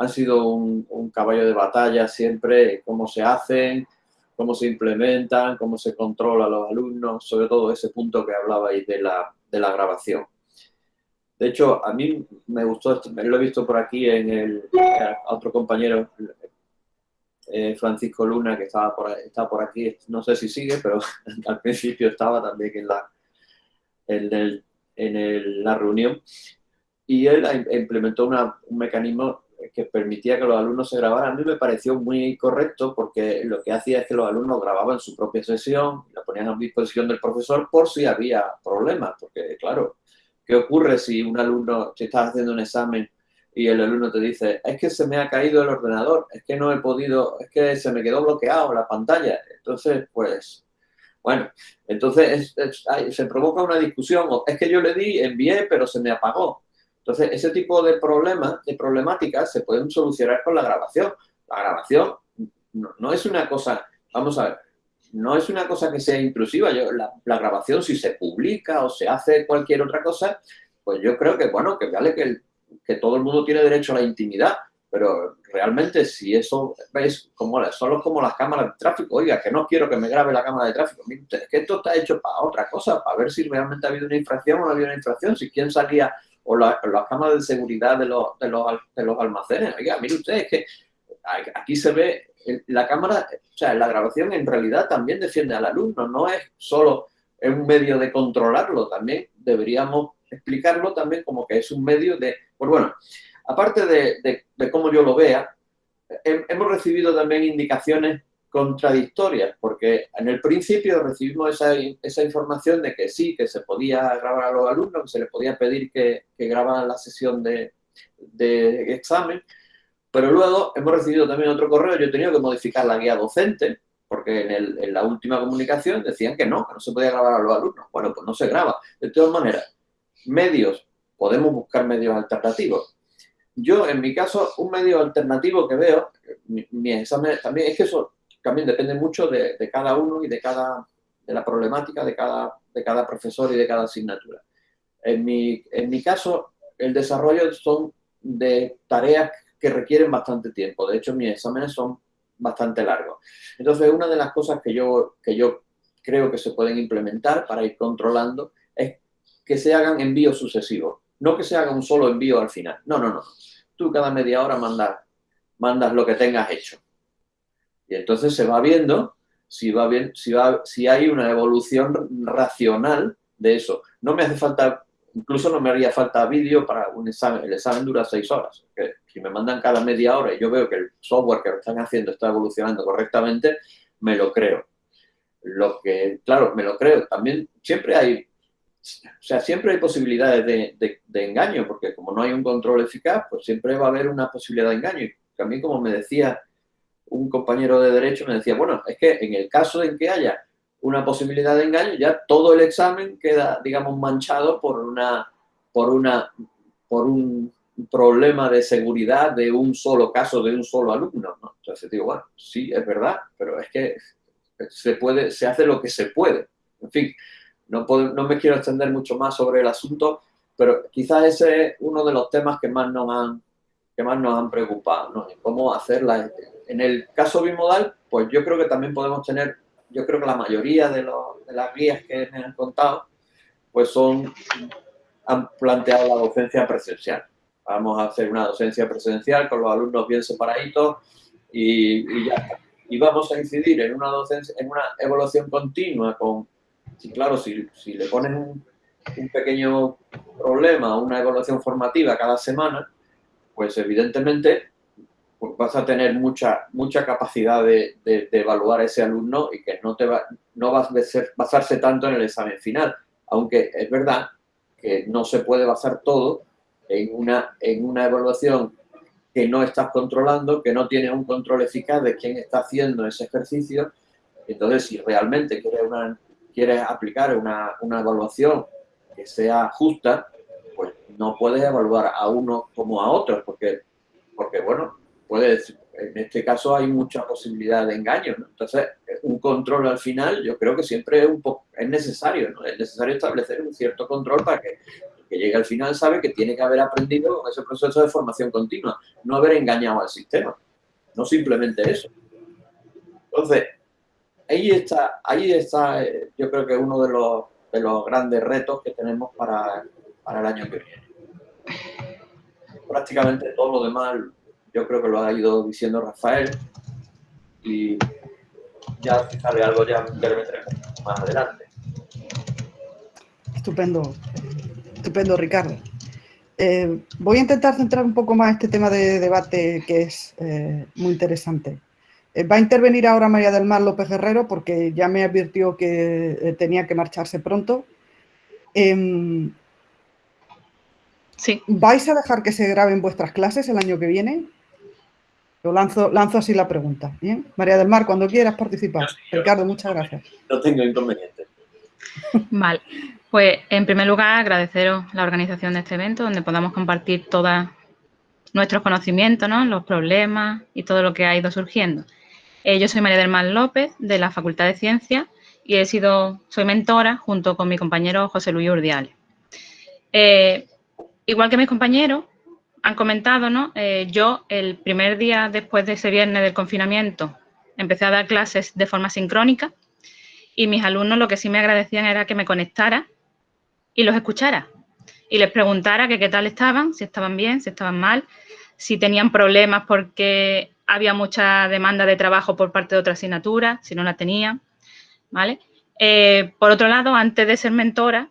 han sido un, caballo de batalla siempre, cómo se hacen, cómo se implementan, cómo se controla a los alumnos, sobre todo ese punto que hablabais de la, de la grabación. De hecho, a mí me gustó, lo he visto por aquí en el, otro compañero, eh, Francisco Luna, que estaba por, está por aquí, no sé si sigue, pero al principio estaba también en la, en, en la reunión. Y él implementó un mecanismo que permitía que los alumnos se grabaran, a mí me pareció muy correcto porque lo que hacía es que los alumnos grababan su propia sesión, la ponían a disposición del profesor por si había problemas, porque claro, ¿qué ocurre si un alumno, si estás haciendo un examen y el alumno te dice, es que se me ha caído el ordenador, es que no he podido, es que se me quedó bloqueado la pantalla, entonces pues... Bueno, entonces se provoca una discusión, es que yo le di, envié, pero se me apagó. Entonces, ese tipo de problemas, de problemáticas, se pueden solucionar con la grabación. La grabación no, es una cosa, vamos a ver, no es una cosa que sea intrusiva. Yo, la, grabación, si se publica o se hace cualquier otra cosa, pues yo creo que, bueno, que vale que, que todo el mundo tiene derecho a la intimidad, pero realmente si eso es como solo como las cámaras de tráfico, oiga, que no quiero que me grabe la cámara de tráfico, es que esto está hecho para otra cosa, para ver si realmente ha habido una infracción o no ha habido una infracción, si quién salía o las cámaras de seguridad de los, de los, de los almacenes. Oiga, mire usted, es que aquí se ve la cámara, o sea, la grabación en realidad también defiende al alumno, no es solo un medio de controlarlo, también deberíamos explicarlo también como que es un medio de, pues bueno, aparte de, de cómo yo lo vea, hemos recibido también indicaciones contradictorias, porque en el principio recibimos esa, esa, información de que sí, que se podía grabar a los alumnos, que se les podía pedir que, que grabaran la sesión de, de, examen, pero luego hemos recibido también otro correo, yo he tenido que modificar la guía docente, porque en, el, en la última comunicación decían que no, que no se podía grabar a los alumnos. Bueno, pues no se graba. De todas maneras, medios, podemos buscar medios alternativos. Yo, en mi caso, un medio alternativo que veo, mi, mi examen también, es que eso también depende mucho de, cada uno y de, cada, de la problemática de cada, de cada profesor y de cada asignatura. En mi, en mi caso, el desarrollo son de tareas que requieren bastante tiempo. De hecho, mis exámenes son bastante largos. Entonces, una de las cosas que yo, que yo creo que se pueden implementar para ir controlando que se hagan envíos sucesivos. No que se haga un solo envío al final. No, no, no. Tú cada media hora mandas, mandas lo que tengas hecho. Y entonces se va viendo si, va bien, si, va, si hay una evolución racional de eso. No me hace falta, incluso no me haría falta vídeo para un examen. El examen dura seis horas. Que, si me mandan cada media hora y yo veo que el software que lo están haciendo está evolucionando correctamente, me lo creo. Lo que, claro, me lo creo. También siempre hay, o sea, siempre hay posibilidades de, engaño, porque como no hay un control eficaz, pues siempre va a haber una posibilidad de engaño. Y también, como me decía un compañero de derecho me decía, bueno, es que en el caso de que haya una posibilidad de engaño, ya todo el examen queda, digamos, manchado por una, por una, por un problema de seguridad de un solo caso, de un solo alumno, ¿no? Entonces digo, bueno, sí, es verdad, pero es que se puede, se hace lo que se puede. En fin, no, no me quiero extender mucho más sobre el asunto, pero quizás ese es uno de los temas que más nos han, que más nos han preocupado. Cómo hacer la, en el caso bimodal, pues yo creo que también podemos tener, yo creo que la mayoría de, las guías que me han contado, pues son, han planteado la docencia presencial. Vamos a hacer una docencia presencial con los alumnos bien separaditos y, ya Y vamos a incidir en una docencia, en una evaluación continua con, sí, claro, si, si le ponen un, pequeño problema, una evaluación formativa cada semana, pues evidentemente pues vas a tener mucha, mucha capacidad de, evaluar a ese alumno y que no, te va, no vas a basarse tanto en el examen final. Aunque es verdad que no se puede basar todo en una, en una evaluación que no estás controlando, que no tienes un control eficaz de quién está haciendo ese ejercicio. Entonces, si realmente quieres, una, quieres aplicar una, una evaluación que sea justa, pues no puedes evaluar a uno como a otro, porque, porque bueno, puede, en este caso hay mucha posibilidad de engaño. Entonces, un control al final yo creo que siempre es, un es necesario, ¿no? Es necesario establecer un cierto control para que que llegue al final sabe que tiene que haber aprendido con ese proceso de formación continua, no haber engañado al sistema, no simplemente eso. Entonces, ahí está, ahí está eh, yo creo que uno de los, de los grandes retos que tenemos para, el año que viene. Prácticamente todo lo demás yo creo que lo ha ido diciendo Rafael y ya si sale algo ya meteremos más adelante. Estupendo, estupendo Ricardo. Eh, voy a intentar centrar un poco más este tema de debate que es eh, muy interesante. Eh, va a intervenir ahora María del Mar López Guerrero porque ya me advirtió que tenía que marcharse pronto. Em, sí. ¿Vais a dejar que se graben vuestras clases el año que viene? Lo lanzo, lanzo así la pregunta. ¿bien? María del Mar, cuando quieras participar. Ricardo, muchas gracias. No tengo inconveniente. Vale. Pues, en primer lugar, agradeceros la organización de este evento, donde podamos compartir todos nuestros conocimientos, ¿no? los problemas y todo lo que ha ido surgiendo. Eh, yo soy María del Mar López, de la Facultad de Ciencias, y he sido, soy mentora junto con mi compañero José Luis Urdiales. Eh, igual que mis compañeros, han comentado, ¿no? Eh, yo el primer día después de ese viernes del confinamiento empecé a dar clases de forma sincrónica y mis alumnos lo que sí me agradecían era que me conectara y los escuchara y les preguntara que qué tal estaban, si estaban bien, si estaban mal, si tenían problemas porque había mucha demanda de trabajo por parte de otra asignatura, si no la tenían, ¿vale? Eh, por otro lado, antes de ser mentora,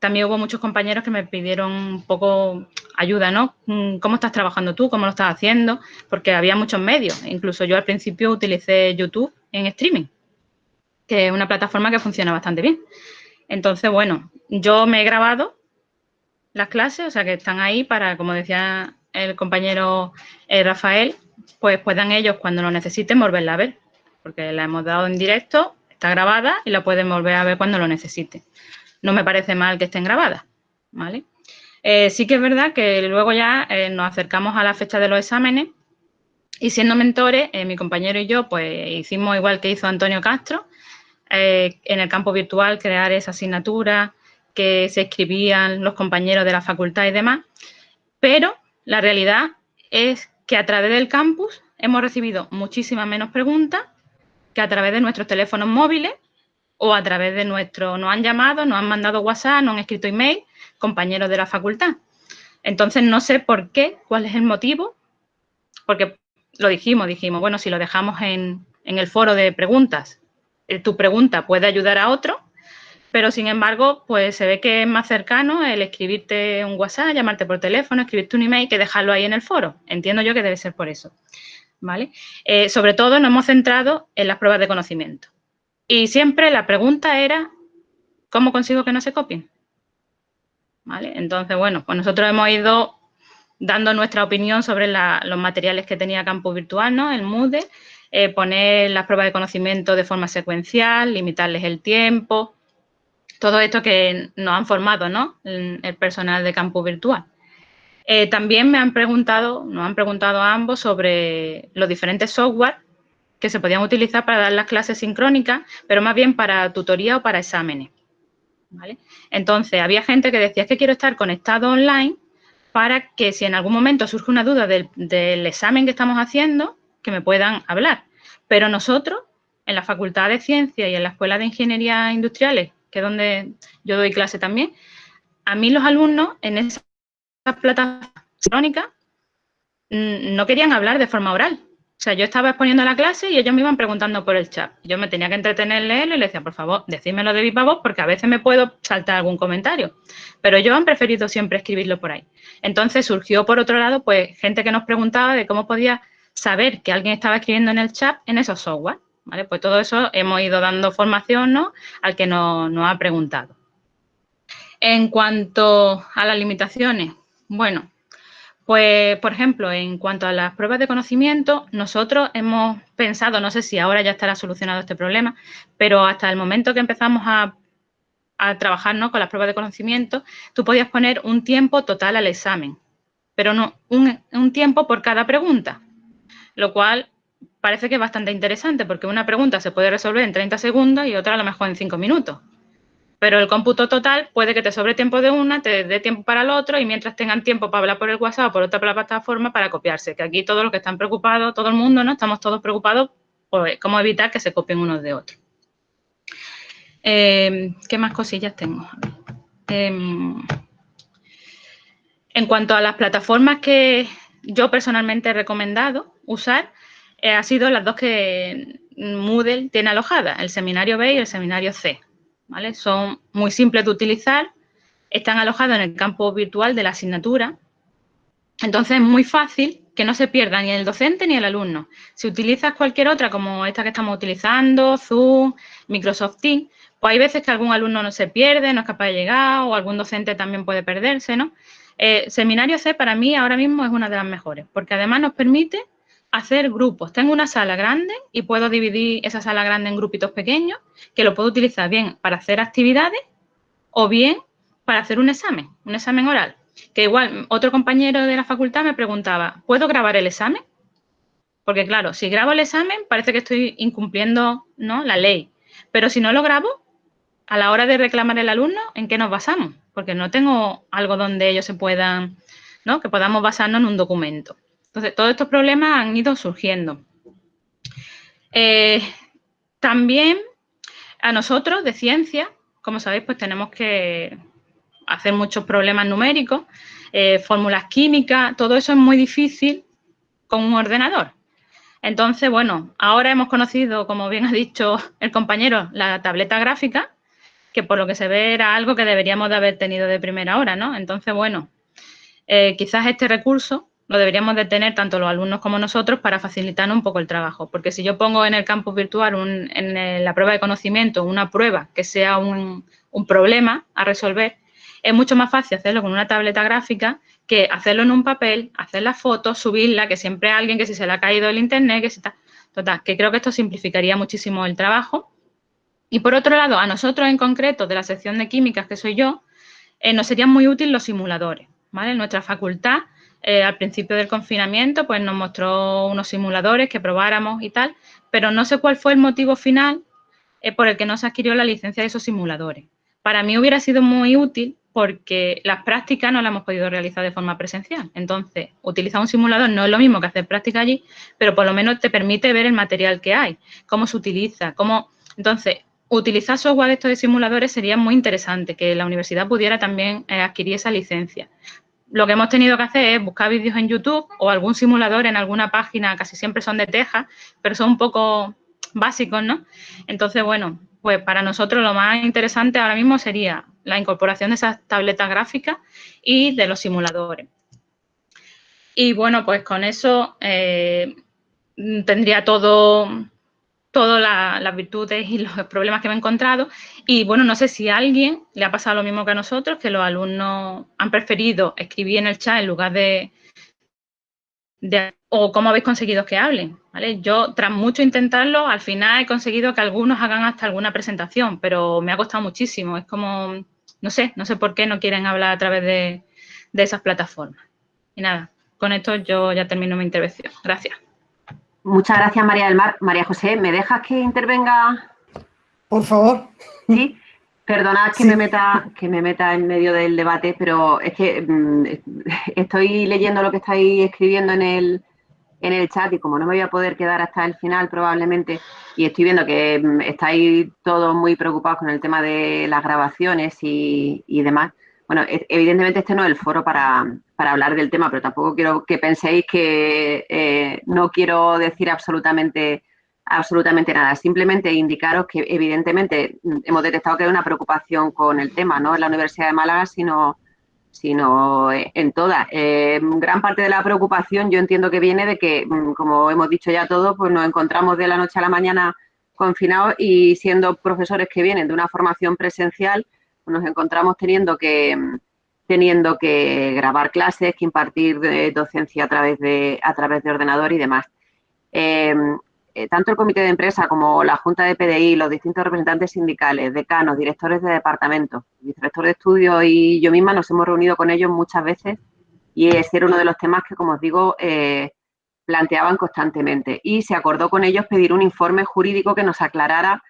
también hubo muchos compañeros que me pidieron un poco ayuda, ¿no? Mm, ¿Cómo estás trabajando tú? ¿Cómo lo estás haciendo? Porque había muchos medios. Incluso yo al principio utilicé YouTube en streaming, que es una plataforma que funciona bastante bien. Entonces, bueno, yo me he grabado las clases, o sea que están ahí para, como decía el compañero eh, Rafael, pues puedan ellos cuando lo necesiten volverla a ver, porque la hemos dado en directo, está grabada y la pueden volver a ver cuando lo necesiten no me parece mal que estén grabadas, ¿vale? Eh, sí que es verdad que luego ya eh, nos acercamos a la fecha de los exámenes y siendo mentores, eh, mi compañero y yo, pues hicimos igual que hizo Antonio Castro, en el campo virtual crear esa asignatura que se escribían los compañeros de la facultad y demás, pero la realidad es que a través del campus hemos recibido muchísimas menos preguntas que a través de nuestros teléfonos móviles o a través de nuestro, nos han llamado, nos han mandado WhatsApp, nos han escrito email, compañeros de la facultad. Entonces, no sé por qué, cuál es el motivo, porque lo dijimos, dijimos, bueno, si lo dejamos en, el foro de preguntas, eh, tu pregunta puede ayudar a otro, pero sin embargo, pues se ve que es más cercano el escribirte un WhatsApp, llamarte por teléfono, escribirte un email que dejarlo ahí en el foro. Entiendo yo que debe ser por eso. ¿Vale? Eh, sobre todo nos hemos centrado en las pruebas de conocimiento. Y siempre la pregunta era, ¿cómo consigo que no se copien? ¿Vale? Entonces, bueno, pues nosotros hemos ido dando nuestra opinión sobre los materiales que tenía Campo Virtual, ¿no? El MUDE, eh, poner las pruebas de conocimiento de forma secuencial, limitarles el tiempo, todo esto que nos han formado, ¿no? El, personal de Campo Virtual. Eh, también me han preguntado, nos han preguntado a ambos sobre los diferentes software que se podían utilizar para dar las clases sincrónicas, pero más bien para tutoría o para exámenes. Entonces, había gente que decía que quiero estar conectado online para que si en algún momento surge una duda del, examen que estamos haciendo, que me puedan hablar. Pero nosotros, en la Facultad de Ciencias y en la Escuela de Ingeniería Industriales, que es donde yo doy clase también, a mí los alumnos en esa plataforma sincrónica mm, no querían hablar de forma oral, o sea, yo estaba exponiendo la clase y ellos me iban preguntando por el chat. Yo me tenía que entretener leerlo y le decía, por favor, decídmelo de viva voz porque a veces me puedo saltar algún comentario. Pero ellos han preferido siempre escribirlo por ahí. Entonces surgió, por otro lado, pues gente que nos preguntaba de cómo podía saber que alguien estaba escribiendo en el chat en esos software. Pues todo eso hemos ido dando formación ¿no? al que nos, ha preguntado. En cuanto a las limitaciones, bueno, pues, por ejemplo, en cuanto a las pruebas de conocimiento, nosotros hemos pensado, no sé si ahora ya estará solucionado este problema, pero hasta el momento que empezamos a, trabajar con las pruebas de conocimiento, tú podías poner un tiempo total al examen, pero no un, tiempo por cada pregunta, lo cual parece que es bastante interesante porque una pregunta se puede resolver en 30 segundos y otra a lo mejor en 5 minutos. Pero el cómputo total puede que te sobre tiempo de una, te dé tiempo para el otro y mientras tengan tiempo para hablar por el WhatsApp o por otra plataforma para copiarse. Que aquí todos los que están preocupados, todo el mundo, ¿no? Estamos todos preocupados por cómo evitar que se copien unos de otros. Eh, ¿Qué más cosillas tengo? Em, en cuanto a las plataformas que yo personalmente he recomendado usar, ha sido las dos que Moodle tiene alojadas, el seminario B y el seminario C. ¿vale? Son muy simples de utilizar, están alojados en el campo virtual de la asignatura, entonces es muy fácil que no se pierda ni el docente ni el alumno. Si utilizas cualquier otra, como esta que estamos utilizando, Zoom, Microsoft Teams, pues hay veces que algún alumno no se pierde, no es capaz de llegar, o algún docente también puede perderse, ¿no? Eh, Seminario C para mí ahora mismo es una de las mejores, porque además nos permite hacer grupos. Tengo una sala grande y puedo dividir esa sala grande en grupitos pequeños, que lo puedo utilizar bien para hacer actividades o bien para hacer un examen, un examen oral. Que igual otro compañero de la facultad me preguntaba, ¿puedo grabar el examen? Porque claro, si grabo el examen parece que estoy incumpliendo ¿no? la ley. Pero si no lo grabo, a la hora de reclamar el alumno, ¿en qué nos basamos? Porque no tengo algo donde ellos se puedan, ¿no? Que podamos basarnos en un documento. Entonces, todos estos problemas han ido surgiendo. Eh, también a nosotros de ciencia, como sabéis, pues tenemos que hacer muchos problemas numéricos, eh, fórmulas químicas, todo eso es muy difícil con un ordenador. Entonces, bueno, ahora hemos conocido, como bien ha dicho el compañero, la tableta gráfica, que por lo que se ve era algo que deberíamos de haber tenido de primera hora, ¿no? Entonces, bueno, eh, quizás este recurso lo deberíamos de tener tanto los alumnos como nosotros para facilitar un poco el trabajo. Porque si yo pongo en el campus virtual, en la prueba de conocimiento, una prueba que sea un, problema a resolver, es mucho más fácil hacerlo con una tableta gráfica que hacerlo en un papel, hacer la foto, subirla, que siempre alguien que si se le ha caído el internet, que si está... Total, que creo que esto simplificaría muchísimo el trabajo. Y por otro lado, a nosotros en concreto, de la sección de químicas que soy yo, eh, nos serían muy útiles los simuladores. ¿vale? En nuestra facultad eh, al principio del confinamiento, pues nos mostró unos simuladores que probáramos y tal, pero no sé cuál fue el motivo final eh, por el que no se adquirió la licencia de esos simuladores. Para mí hubiera sido muy útil porque las prácticas no las hemos podido realizar de forma presencial. Entonces, utilizar un simulador no es lo mismo que hacer práctica allí, pero por lo menos te permite ver el material que hay, cómo se utiliza, cómo... Entonces, utilizar software de estos simuladores sería muy interesante, que la universidad pudiera también eh, adquirir esa licencia lo que hemos tenido que hacer es buscar vídeos en YouTube o algún simulador en alguna página, casi siempre son de Texas, pero son un poco básicos, ¿no? Entonces, bueno, pues para nosotros lo más interesante ahora mismo sería la incorporación de esas tabletas gráficas y de los simuladores. Y bueno, pues con eso eh, tendría todo, todas las virtudes y los problemas que me he encontrado. Y bueno, no sé si a alguien le ha pasado lo mismo que a nosotros, que los alumnos han preferido escribir en el chat en lugar de, o cómo habéis conseguido que hablen. ¿vale? Yo, tras mucho intentarlo, al final he conseguido que algunos hagan hasta alguna presentación, pero me ha costado muchísimo. Es como, no sé, no sé por qué no quieren hablar a través de, de esas plataformas. Y nada, con esto yo ya termino mi intervención. Gracias. Muchas gracias, María del Mar. María José, ¿me dejas que intervenga? Por favor. Sí. Perdonad que, me meta, que me meta en medio del debate, pero es que mm, estoy leyendo lo que estáis escribiendo en el, en el chat y como no me voy a poder quedar hasta el final probablemente, y estoy viendo que mm, estáis todos muy preocupados con el tema de las grabaciones y, y demás, bueno, evidentemente este no es el foro para, hablar del tema, pero tampoco quiero que penséis que eh, no quiero decir absolutamente, absolutamente nada. Simplemente indicaros que evidentemente hemos detectado que hay una preocupación con el tema, no en la Universidad de Málaga, sino, sino en todas. Eh, gran parte de la preocupación yo entiendo que viene de que, mm, como hemos dicho ya todos, pues nos encontramos de la noche a la mañana confinados y siendo profesores que vienen de una formación presencial, nos encontramos teniendo que teniendo que grabar clases, que impartir docencia a través de, a través de ordenador y demás. Em, eh, tanto el comité de empresa como la junta de PDI, los distintos representantes sindicales, decanos, directores de departamento, director de estudio y yo misma nos hemos reunido con ellos muchas veces y ese era uno de los temas que, como os digo, eh, planteaban constantemente. Y se acordó con ellos pedir un informe jurídico que nos aclarara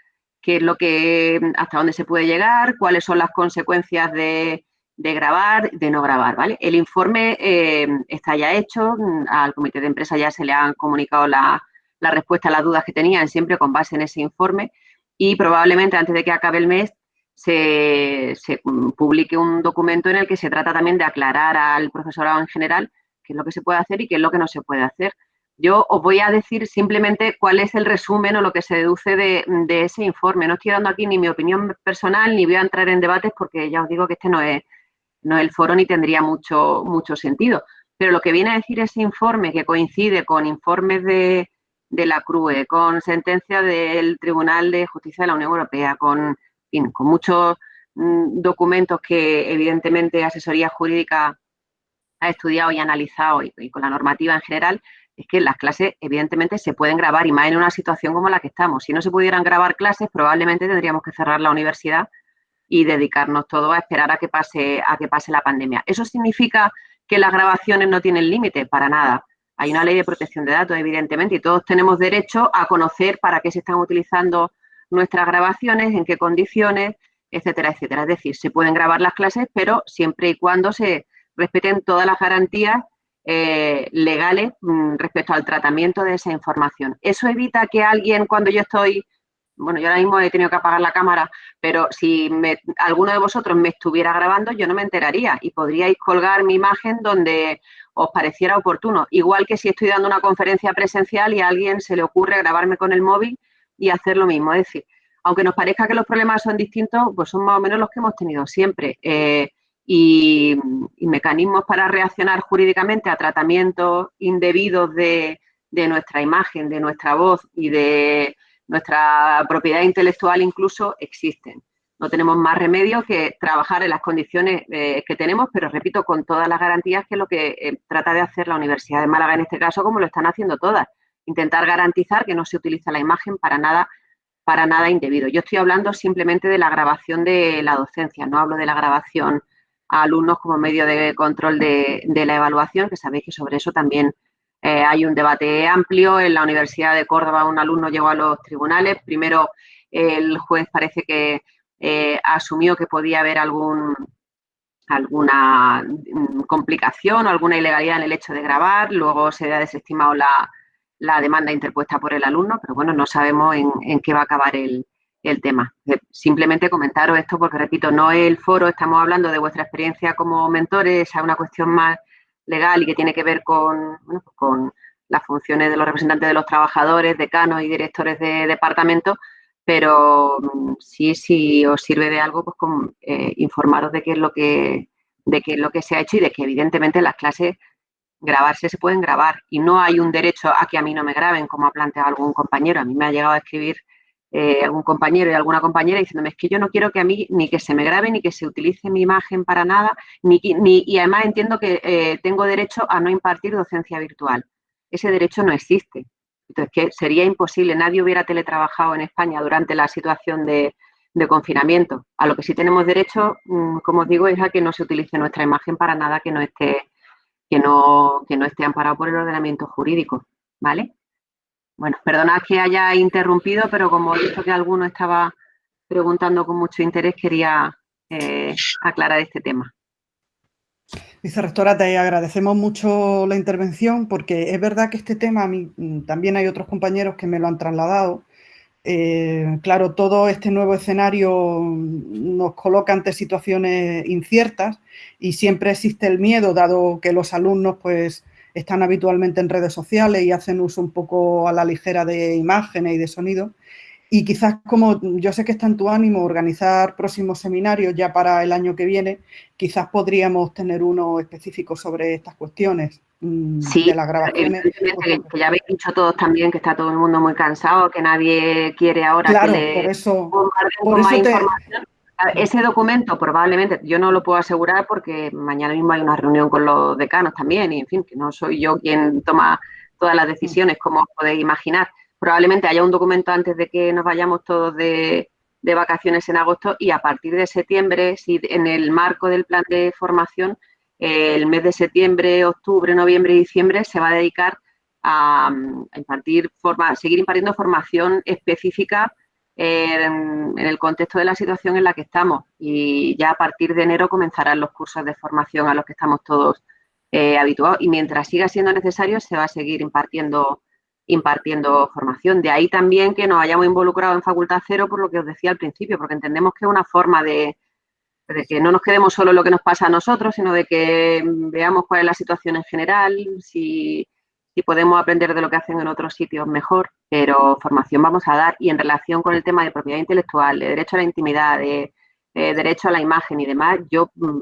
qué es lo que, hasta dónde se puede llegar, cuáles son las consecuencias de, grabar, de no grabar, ¿vale? El informe eh, está ya hecho, al comité de empresa ya se le han comunicado la, la respuesta a las dudas que tenían, siempre con base en ese informe, y probablemente antes de que acabe el mes se, publique un documento en el que se trata también de aclarar al profesorado en general qué es lo que se puede hacer y qué es lo que no se puede hacer. Yo os voy a decir simplemente cuál es el resumen o lo que se deduce de, ese informe. No estoy dando aquí ni mi opinión personal ni voy a entrar en debates porque ya os digo que este no es, no es el foro ni tendría mucho, mucho sentido. Pero lo que viene a decir ese informe, que coincide con informes de, de la CRUE, con sentencia del Tribunal de Justicia de la Unión Europea, con con muchos mm, documentos que evidentemente asesoría jurídica ha estudiado y analizado y, con la normativa en general, es que las clases evidentemente se pueden grabar y más en una situación como la que estamos. Si no se pudieran grabar clases, probablemente tendríamos que cerrar la universidad y dedicarnos todo a esperar a que pase, a que pase la pandemia. ¿Eso significa que las grabaciones no tienen límite? Para nada. Hay una ley de protección de datos, evidentemente, y todos tenemos derecho a conocer para qué se están utilizando nuestras grabaciones, en qué condiciones, etcétera, etcétera. Es decir, se pueden grabar las clases, pero siempre y cuando se respeten todas las garantías eh, legales mm, respecto al tratamiento de esa información. Eso evita que alguien, cuando yo estoy, bueno, yo ahora mismo he tenido que apagar la cámara, pero si alguno de vosotros me estuviera grabando, yo no me enteraría y podríais colgar mi imagen donde os pareciera oportuno. Igual que si estoy dando una conferencia presencial y a alguien se le ocurre grabarme con el móvil y hacer lo mismo. Es decir, aunque nos parezca que los problemas son distintos, pues son más o menos los que hemos tenido siempre. Eh, y, mecanismos para reaccionar jurídicamente a tratamientos indebidos de, nuestra imagen, de nuestra voz y de nuestra propiedad intelectual incluso existen. No tenemos más remedio que trabajar en las condiciones eh, que tenemos, pero repito, con todas las garantías que es lo que eh, trata de hacer la Universidad de Málaga en este caso, como lo están haciendo todas intentar garantizar que no se utiliza la imagen para nada, para nada indebido. Yo estoy hablando simplemente de la grabación de la docencia, no hablo de la grabación a alumnos como medio de control de, la evaluación, que sabéis que sobre eso también eh, hay un debate amplio. En la Universidad de Córdoba un alumno llegó a los tribunales. Primero el juez parece que eh, asumió que podía haber algún, alguna mm, complicación o alguna ilegalidad en el hecho de grabar. Luego se ha desestimado la, la demanda interpuesta por el alumno, pero bueno, no sabemos en, qué va a acabar el, tema. Eh, simplemente comentaros esto porque, repito, no es el foro, estamos hablando de vuestra experiencia como mentores, es una cuestión más legal y que tiene que ver con, pues con las funciones de los representantes de los trabajadores, decanos y directores de departamento, pero mm, sí, si os sirve de algo, pues eh, informaros de qué es lo que de qué es lo que se ha hecho y de que evidentemente las clases grabarse se pueden grabar y no hay un derecho a que a mí no me graben, como ha planteado algún compañero. A mí me ha llegado a escribir eh, algún compañero y alguna compañera diciéndome es que yo no quiero que a mí ni que se me grabe ni que se utilice mi imagen para nada ni, ni y además entiendo que eh, tengo derecho a no impartir docencia virtual. Ese derecho no existe. Entonces, que sería imposible, nadie hubiera teletrabajado en España durante la situación de, de confinamiento. A lo que sí tenemos derecho, mm, como os digo, es a que no se utilice nuestra imagen para nada que no esté que no, que no esté amparado por el ordenamiento jurídico, ¿vale? Bueno, perdonad que haya interrumpido, pero como he visto que alguno estaba preguntando con mucho interés, quería eh, aclarar este tema. Vicerrectora, te agradecemos mucho la intervención porque es verdad que este tema, a mí mm, también hay otros compañeros que me lo han trasladado, eh, claro, todo este nuevo escenario nos coloca ante situaciones inciertas y siempre existe el miedo, dado que los alumnos pues, están habitualmente en redes sociales y hacen uso un poco a la ligera de imágenes y de sonido. Y quizás como yo sé que está en tu ánimo organizar próximos seminarios ya para el año que viene, quizás podríamos tener uno específico sobre estas cuestiones mm, de las grabaciones. Que, ya habéis dicho todos también que está todo el mundo muy cansado, que nadie quiere ahora claro, que le por eso, Ese documento probablemente, yo no lo puedo asegurar porque mañana mismo hay una reunión con los decanos también y en fin, que no soy yo quien toma todas las decisiones, como podéis imaginar. Probablemente haya un documento antes de que nos vayamos todos de, vacaciones en agosto y a partir de septiembre, si en el marco del plan de formación, el mes de septiembre, octubre, noviembre y diciembre se va a dedicar a, impartir forma, seguir impartiendo formación específica en, el contexto de la situación en la que estamos y ya a partir de enero comenzarán los cursos de formación a los que estamos todos eh, habituados y mientras siga siendo necesario se va a seguir impartiendo impartiendo formación. De ahí también que nos hayamos involucrado en Facultad Cero por lo que os decía al principio, porque entendemos que es una forma de, de que no nos quedemos solo en lo que nos pasa a nosotros, sino de que veamos cuál es la situación en general, si si podemos aprender de lo que hacen en otros sitios mejor, pero formación vamos a dar y en relación con el tema de propiedad intelectual, de derecho a la intimidad, de, derecho a la imagen y demás, yo mm,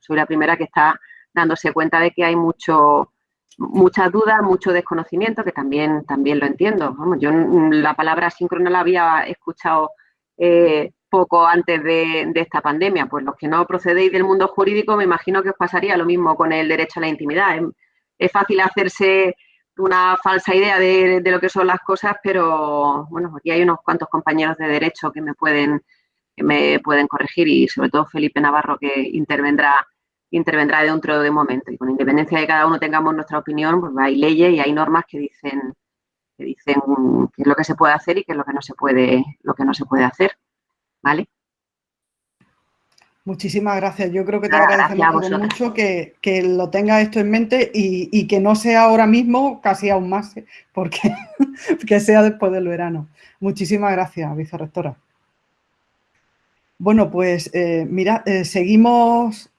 soy la primera que está dándose cuenta de que hay mucho muchas dudas, mucho desconocimiento, que también, también lo entiendo. yo mm, la palabra síncrona la había escuchado eh, poco antes de, de, esta pandemia. Pues los que no procedéis del mundo jurídico, me imagino que os pasaría lo mismo con el derecho a la intimidad es fácil hacerse una falsa idea de, lo que son las cosas, pero bueno, aquí hay unos cuantos compañeros de derecho que me pueden, me pueden corregir y sobre todo Felipe Navarro que intervendrá intervendrá dentro de un momento. Y con independencia de que cada uno tengamos nuestra opinión, pues hay leyes y hay normas que dicen que dicen qué es lo que se puede hacer y qué es lo que no se puede, lo que no se puede hacer. ¿Vale? Muchísimas gracias. Yo creo que te agradecemos mucho que, lo tengas esto en mente y, que no sea ahora mismo, casi aún más, ¿eh? porque que sea después del verano. Muchísimas gracias, vicerrectora. Bueno, pues eh, mira, eh, seguimos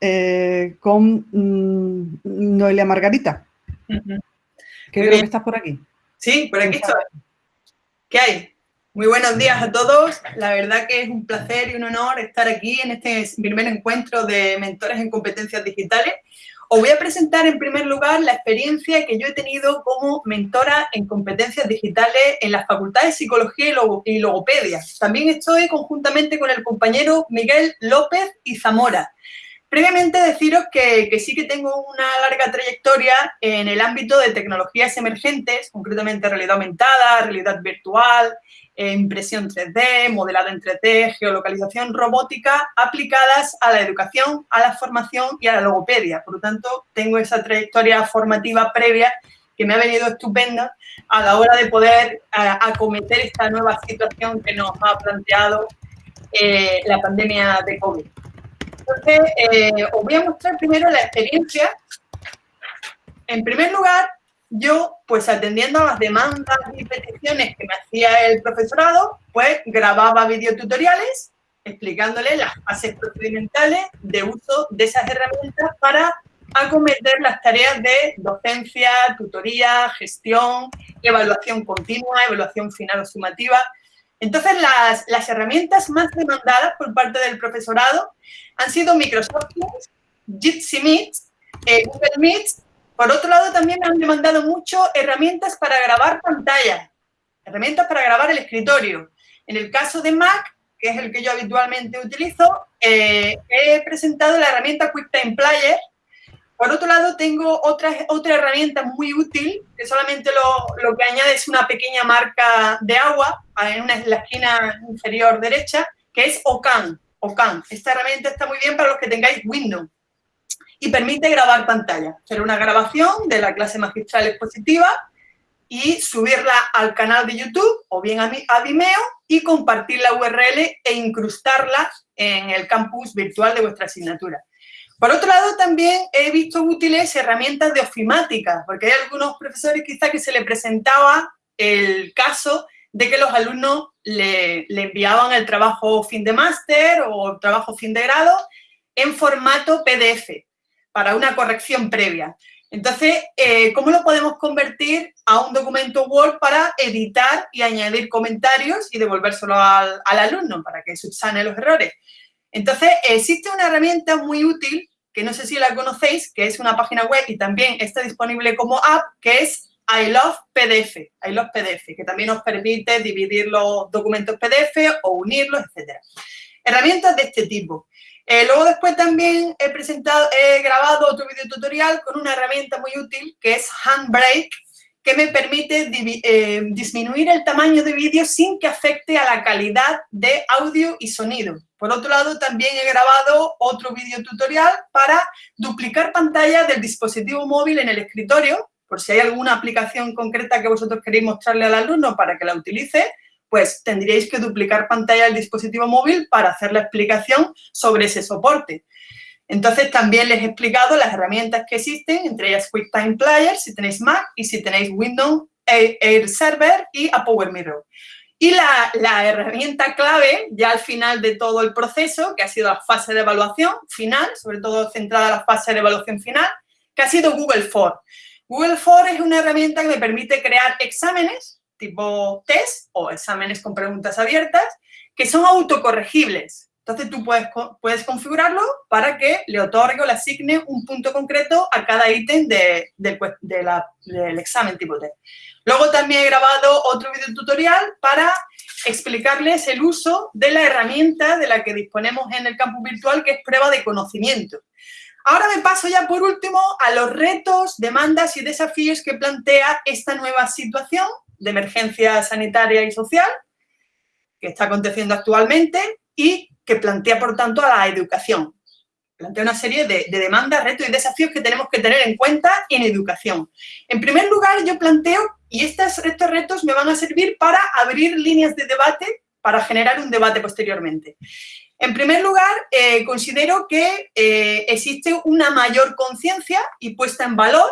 con mm, Noelia Margarita. creo que estás por aquí. Sí, por aquí estoy. ¿Qué hay? Muy buenos días a todos. La verdad que es un placer y un honor estar aquí en este primer encuentro de mentores en competencias digitales. Os voy a presentar en primer lugar la experiencia que yo he tenido como mentora en competencias digitales en las facultades de Psicología y Logopedia. También estoy conjuntamente con el compañero Miguel López y Zamora. Previamente deciros que, que, sí que tengo una larga trayectoria en el ámbito de tecnologías emergentes, concretamente realidad aumentada, realidad virtual, eh, impresión 3D, modelado en 3D, geolocalización robótica aplicadas a la educación, a la formación y a la logopedia. Por lo tanto, tengo esa trayectoria formativa previa que me ha venido estupenda a la hora de poder eh, acometer esta nueva situación que nos ha planteado eh, la pandemia de COVID. Entonces, os voy a mostrar primero la experiencia. En primer lugar, yo, pues atendiendo a las demandas y peticiones que me hacía el profesorado, pues grababa videotutoriales explicándole las fases procedimentales de uso de esas herramientas para acometer las tareas de docencia, tutoría, gestión, evaluación continua, evaluación final o sumativa. Entonces, las, las herramientas más demandadas por parte del profesorado han sido Microsoft Teams, Jitsi Meet, eh, Google Meet por otro lado, también me han demandado mucho herramientas para grabar pantalla, herramientas para grabar el escritorio. En el caso de Mac, que es el que yo habitualmente utilizo, eh, he presentado la herramienta QuickTime Player. Por otro lado, tengo otra, otra herramienta muy útil, que solamente lo, que añade es una pequeña marca de agua en, una, en la esquina inferior derecha, que es OCAN. OCAN. Esta herramienta está muy bien para los que tengáis Windows y permite grabar pantalla. Hacer una grabación de la clase magistral expositiva y subirla al canal de YouTube o bien a, Vimeo y compartir la URL e incrustarla en el campus virtual de vuestra asignatura. Por otro lado, también he visto útiles herramientas de ofimática, porque hay algunos profesores quizá que se le presentaba el caso de que los alumnos le, le enviaban el trabajo fin de máster o el trabajo fin de grado en formato PDF para una corrección previa. Entonces, eh, ¿cómo lo podemos convertir a un documento Word para editar y añadir comentarios y devolvérselo al, alumno para que subsane los errores? Entonces, existe una herramienta muy útil, que no sé si la conocéis, que es una página web y también está disponible como app, que es I Love PDF, I Love PDF, que también nos permite dividir los documentos PDF o unirlos, etc. Herramientas de este tipo. Eh, luego después también he presentado, he grabado otro video tutorial con una herramienta muy útil que es Handbrake, que me permite eh, disminuir el tamaño de vídeo sin que afecte a la calidad de audio y sonido. Por otro lado, también he grabado otro video tutorial para duplicar pantalla del dispositivo móvil en el escritorio, por si hay alguna aplicación concreta que vosotros queréis mostrarle al alumno para que la utilice, pues tendríais que duplicar pantalla del dispositivo móvil para hacer la explicación sobre ese soporte. Entonces, también les he explicado las herramientas que existen, entre ellas QuickTime Player, si tenéis Mac, y si tenéis Windows, Air Server y a Mirror. Y la, la, herramienta clave, ya al final de todo el proceso, que ha sido la fase de evaluación final, sobre todo centrada en la fase de evaluación final, que ha sido Google For. Google For es una herramienta que me permite crear exámenes tipo test o exámenes con preguntas abiertas que son autocorregibles. Entonces tú puedes, puedes configurarlo para que le otorgue o le asigne un punto concreto a cada ítem de, del examen tipo test. Luego también he grabado otro video tutorial para explicarles el uso de la herramienta de la que disponemos en el campus virtual, que es prueba de conocimiento. Ahora me paso ya por último a los retos, demandas y desafíos que plantea esta nueva situación de emergencia sanitaria y social que está aconteciendo actualmente y que plantea, por tanto, a la educación. Plantea una serie de, demandas, retos y desafíos que tenemos que tener en cuenta en educación. En primer lugar, yo planteo, y estos, estos retos me van a servir para abrir líneas de debate, para generar un debate posteriormente. En primer lugar, eh, considero que eh, existe una mayor conciencia y puesta en valor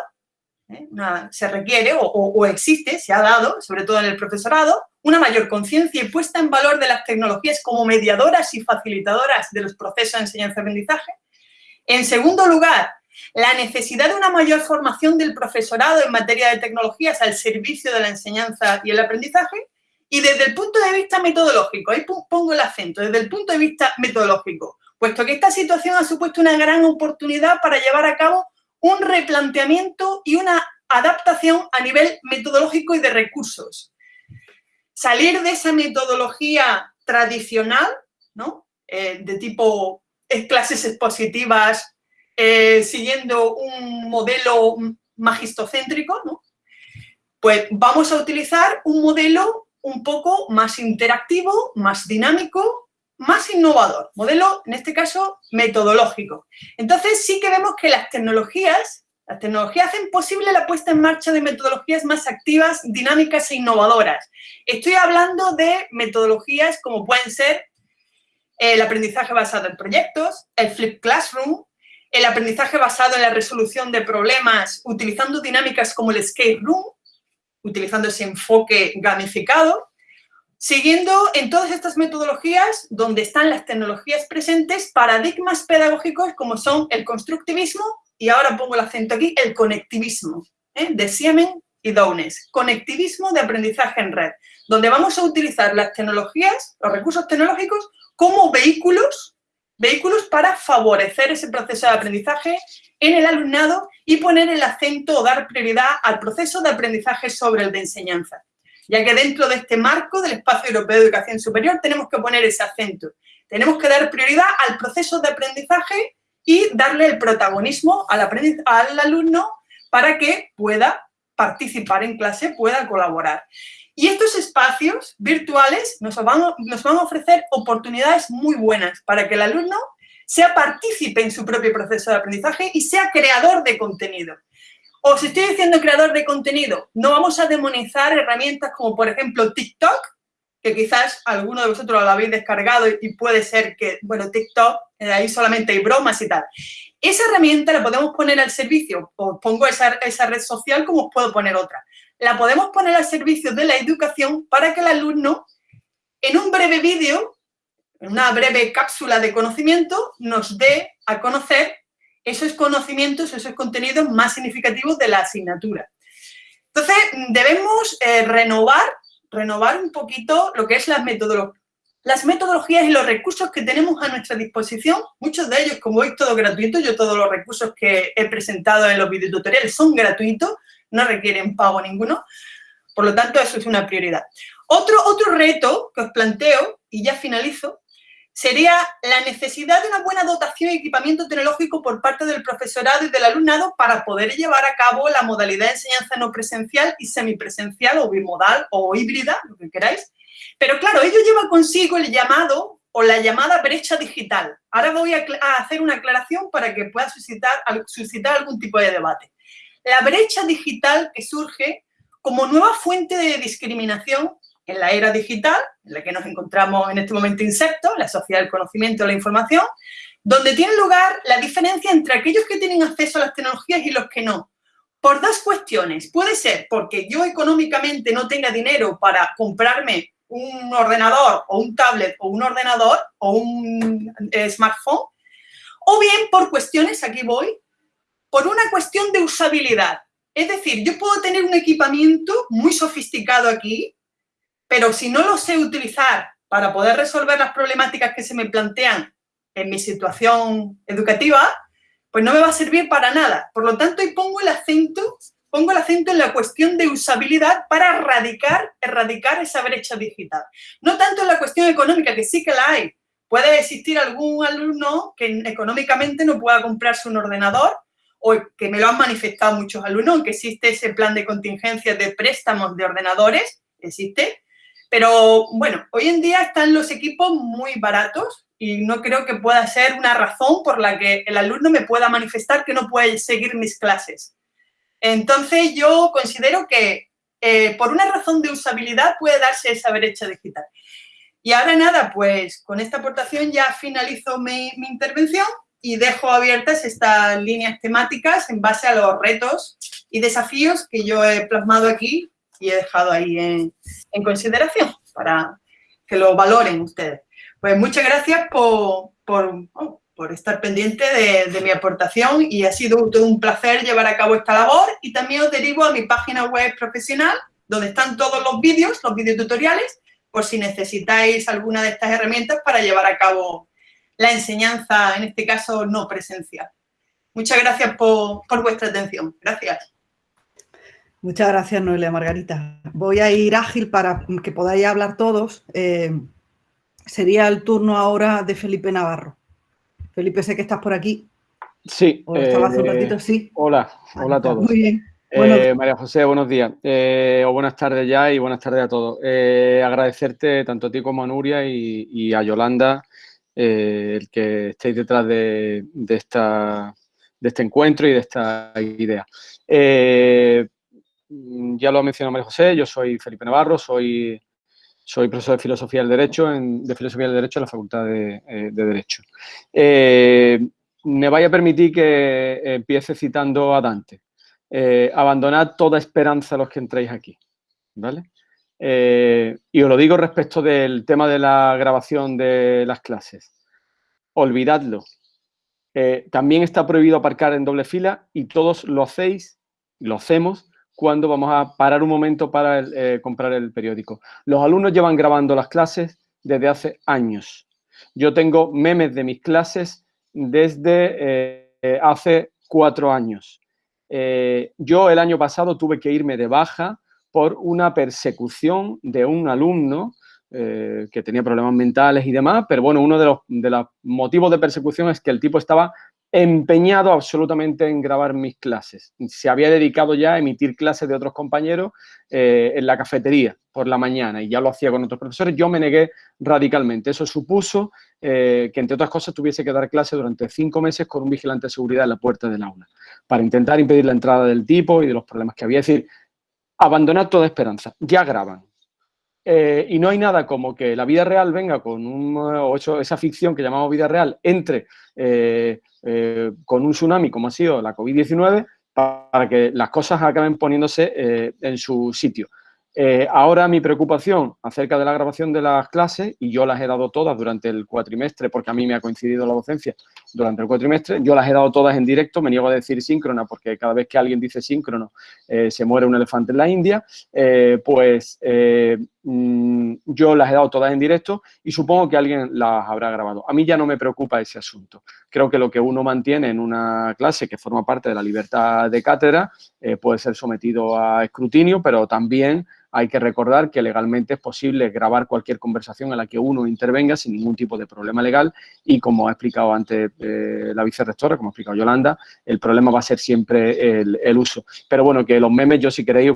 ¿eh? se requiere o, existe, se ha dado, sobre todo en el profesorado, una mayor conciencia y puesta en valor de las tecnologías como mediadoras y facilitadoras de los procesos de enseñanza-aprendizaje. En segundo lugar, la necesidad de una mayor formación del profesorado en materia de tecnologías al servicio de la enseñanza y el aprendizaje. Y desde el punto de vista metodológico, ahí pongo el acento, desde el punto de vista metodológico, puesto que esta situación ha supuesto una gran oportunidad para llevar a cabo un replanteamiento y una adaptación a nivel metodológico y de recursos. Salir de esa metodología tradicional, ¿no? Eh, de tipo clases expositivas, eh, siguiendo un modelo magistocéntrico, pues vamos a utilizar un modelo un poco más interactivo, más dinámico, más innovador, modelo, en este caso, metodológico. Entonces, sí que vemos que las tecnologías, las tecnologías hacen posible la puesta en marcha de metodologías más activas, dinámicas e innovadoras. Estoy hablando de metodologías como pueden ser el aprendizaje basado en proyectos, el flip classroom, el aprendizaje basado en la resolución de problemas utilizando dinámicas como el escape room, utilizando ese enfoque gamificado, Siguiendo en todas estas metodologías, donde están las tecnologías presentes, paradigmas pedagógicos como son el constructivismo, y ahora pongo el acento aquí, el conectivismo, ¿eh? de Siemen y Downes. Conectivismo de aprendizaje en red, donde vamos a utilizar las tecnologías, los recursos tecnológicos, como vehículos, vehículos para favorecer ese proceso de aprendizaje en el alumnado y poner el acento o dar prioridad al proceso de aprendizaje sobre el de enseñanza ya que dentro de este marco del Espacio Europeo de Educación Superior tenemos que poner ese acento. Tenemos que dar prioridad al proceso de aprendizaje y darle el protagonismo al, al alumno para que pueda participar en clase, pueda colaborar. Y estos espacios virtuales nos van, nos van a ofrecer oportunidades muy buenas para que el alumno sea partícipe en su propio proceso de aprendizaje y sea creador de contenido. Os estoy diciendo creador de contenido, no vamos a demonizar herramientas como, por ejemplo, TikTok, que quizás alguno de vosotros lo habéis descargado y puede ser que, bueno, TikTok, eh, ahí solamente hay bromas y tal. Esa herramienta la podemos poner al servicio, os pongo esa, esa red social como os puedo poner otra. La podemos poner al servicio de la educación para que el alumno, en un breve vídeo, en una breve cápsula de conocimiento, nos dé a conocer esos conocimientos, esos contenidos más significativos de la asignatura. Entonces, debemos eh, renovar, renovar un poquito lo que es las metodologías y los recursos que tenemos a nuestra disposición, muchos de ellos, como veis, todo gratuito, yo todos los recursos que he presentado en los videotutoriales son gratuitos, no requieren pago ninguno, por lo tanto, eso es una prioridad. Otro, otro reto que os planteo, y ya finalizo, sería la necesidad de una buena dotación y equipamiento tecnológico por parte del profesorado y del alumnado para poder llevar a cabo la modalidad de enseñanza no presencial y semipresencial o bimodal o híbrida, lo que queráis. Pero claro, ello lleva consigo el llamado o la llamada brecha digital. Ahora voy a, hacer una aclaración para que pueda suscitar, suscitar algún tipo de debate. la brecha digital que surge como nueva fuente de discriminación en la era digital, en la que nos encontramos en este momento insertos, la sociedad del conocimiento la información, donde tiene lugar la diferencia entre aquellos que tienen acceso a las tecnologías y los que no. Por dos cuestiones. Puede ser porque yo económicamente no tenga dinero para comprarme un ordenador o un tablet o un ordenador o un eh, smartphone, o bien por cuestiones, aquí voy, por una cuestión de usabilidad. Es decir, yo puedo tener un equipamiento muy sofisticado aquí, pero si no lo sé utilizar para poder resolver las problemáticas que se me plantean en mi situación educativa, pues no me va a servir para nada. Por lo tanto, ahí pongo el acento, pongo el acento en la cuestión de usabilidad para erradicar, erradicar esa brecha digital. No tanto en la cuestión económica, que sí que la hay. Puede existir algún alumno que económicamente no pueda comprarse un ordenador o que me lo han manifestado muchos alumnos, que existe ese plan de contingencia de préstamos de ordenadores, existe, pero bueno, hoy en día están los equipos muy baratos y no creo que pueda ser una razón por la que el alumno me pueda manifestar que no puede seguir mis clases. Entonces yo considero que eh, por una razón de usabilidad puede darse esa brecha digital. Y ahora nada, pues con esta aportación ya finalizo mi, intervención y dejo abiertas estas líneas temáticas en base a los retos y desafíos que yo he plasmado aquí y he dejado ahí en, consideración para que lo valoren ustedes. Pues muchas gracias por, oh, estar pendiente de, mi aportación y ha sido todo un placer llevar a cabo esta labor y también os derivo a mi página web profesional donde están todos los vídeos, los videotutoriales, por si necesitáis alguna de estas herramientas para llevar a cabo la enseñanza, en este caso no presencial. Muchas gracias por, por vuestra atención. Gracias. Muchas gracias, Noelia Margarita. Voy a ir ágil para que podáis hablar todos. Eh, sería el turno ahora de Felipe Navarro. Felipe, sé que estás por aquí. Sí. un eh, ratito? Sí. Hola, hola a todos. Muy bien. Eh, María José, buenos días. o buenas tardes ya y buenas tardes a todos. agradecerte tanto a ti como a Nuria y, a Yolanda el que estéis detrás de, esta, de este encuentro y de esta idea. Ya lo ha mencionado María José, yo soy Felipe Navarro, soy, soy profesor de Filosofía del Derecho, en, de Filosofía del Derecho en la Facultad de, eh, Derecho. Eh, me vaya a permitir que empiece citando a Dante. Eh, abandonad toda esperanza a los que entréis aquí, ¿vale? y os lo digo respecto del tema de la grabación de las clases. Olvidadlo. también está prohibido aparcar en doble fila y todos lo hacéis, lo hacemos, cuando vamos a parar un momento para eh, comprar el periódico. Los alumnos llevan grabando las clases desde hace años. Yo tengo memes de mis clases desde eh, hace cuatro años. Eh, yo el año pasado tuve que irme de baja por una persecución de un alumno que tenía problemas mentales y demás, pero bueno, uno de los motivos de persecución es que el tipo estaba empeñado absolutamente en grabar mis clases. Se había dedicado ya a emitir clases de otros compañeros eh, en la cafetería por la mañana y ya lo hacía con otros profesores. Yo me negué radicalmente. Eso supuso eh, que, entre otras cosas, tuviese que dar clase durante cinco meses con un vigilante de seguridad en la puerta del aula para intentar impedir la entrada del tipo y de los problemas que había. Es decir, abandonar toda esperanza. Ya graban. Eh, y no hay nada como que la vida real venga con un, o esa ficción que llamamos vida real entre eh, con un tsunami como ha sido la COVID-19 para que las cosas acaben poniéndose eh, en su sitio. Eh, ahora mi preocupación acerca de la grabación de las clases, y yo las he dado todas durante el cuatrimestre, porque a mí me ha coincidido la docencia durante el cuatrimestre, yo las he dado todas en directo, me niego a decir síncrona, porque cada vez que alguien dice síncrono se muere un elefante en la India, pues mm, yo las he dado todas en directo y supongo que alguien las habrá grabado. A mí ya no me preocupa ese asunto. Creo que lo que uno mantiene en una clase que forma parte de la libertad de cátedra puede ser sometido a escrutinio, pero también hay que recordar que legalmente es posible grabar cualquier conversación en la que uno intervenga sin ningún tipo de problema legal y como ha explicado antes eh, la vicerrectora, como ha explicado Yolanda, el problema va a ser siempre el, uso. Pero bueno, que los memes yo si queréis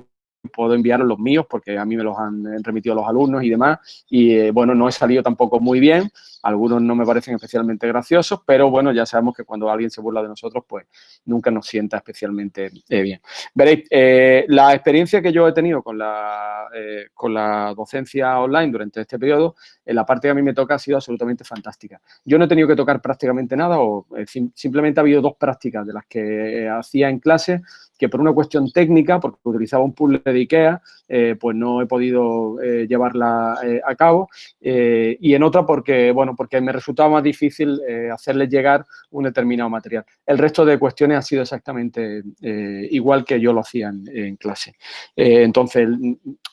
puedo enviaros los míos porque a mí me los han remitido los alumnos y demás. Y eh, bueno, no he salido tampoco muy bien. Algunos no me parecen especialmente graciosos, pero bueno, ya sabemos que cuando alguien se burla de nosotros, pues nunca nos sienta especialmente eh, bien. Veréis, eh, la experiencia que yo he tenido con la, con la docencia online durante este periodo, en la parte que a mí me toca ha sido absolutamente fantástica. Yo no he tenido que tocar prácticamente nada o simplemente ha habido dos prácticas de las que hacía en clase que por una cuestión técnica, porque utilizaba un puzzle de IKEA, eh, pues no he podido eh, llevarla eh, a cabo. y en otra porque, bueno, porque me resultaba más difícil hacerles llegar un determinado material. El resto de cuestiones ha sido exactamente igual que yo lo hacía en, clase. entonces,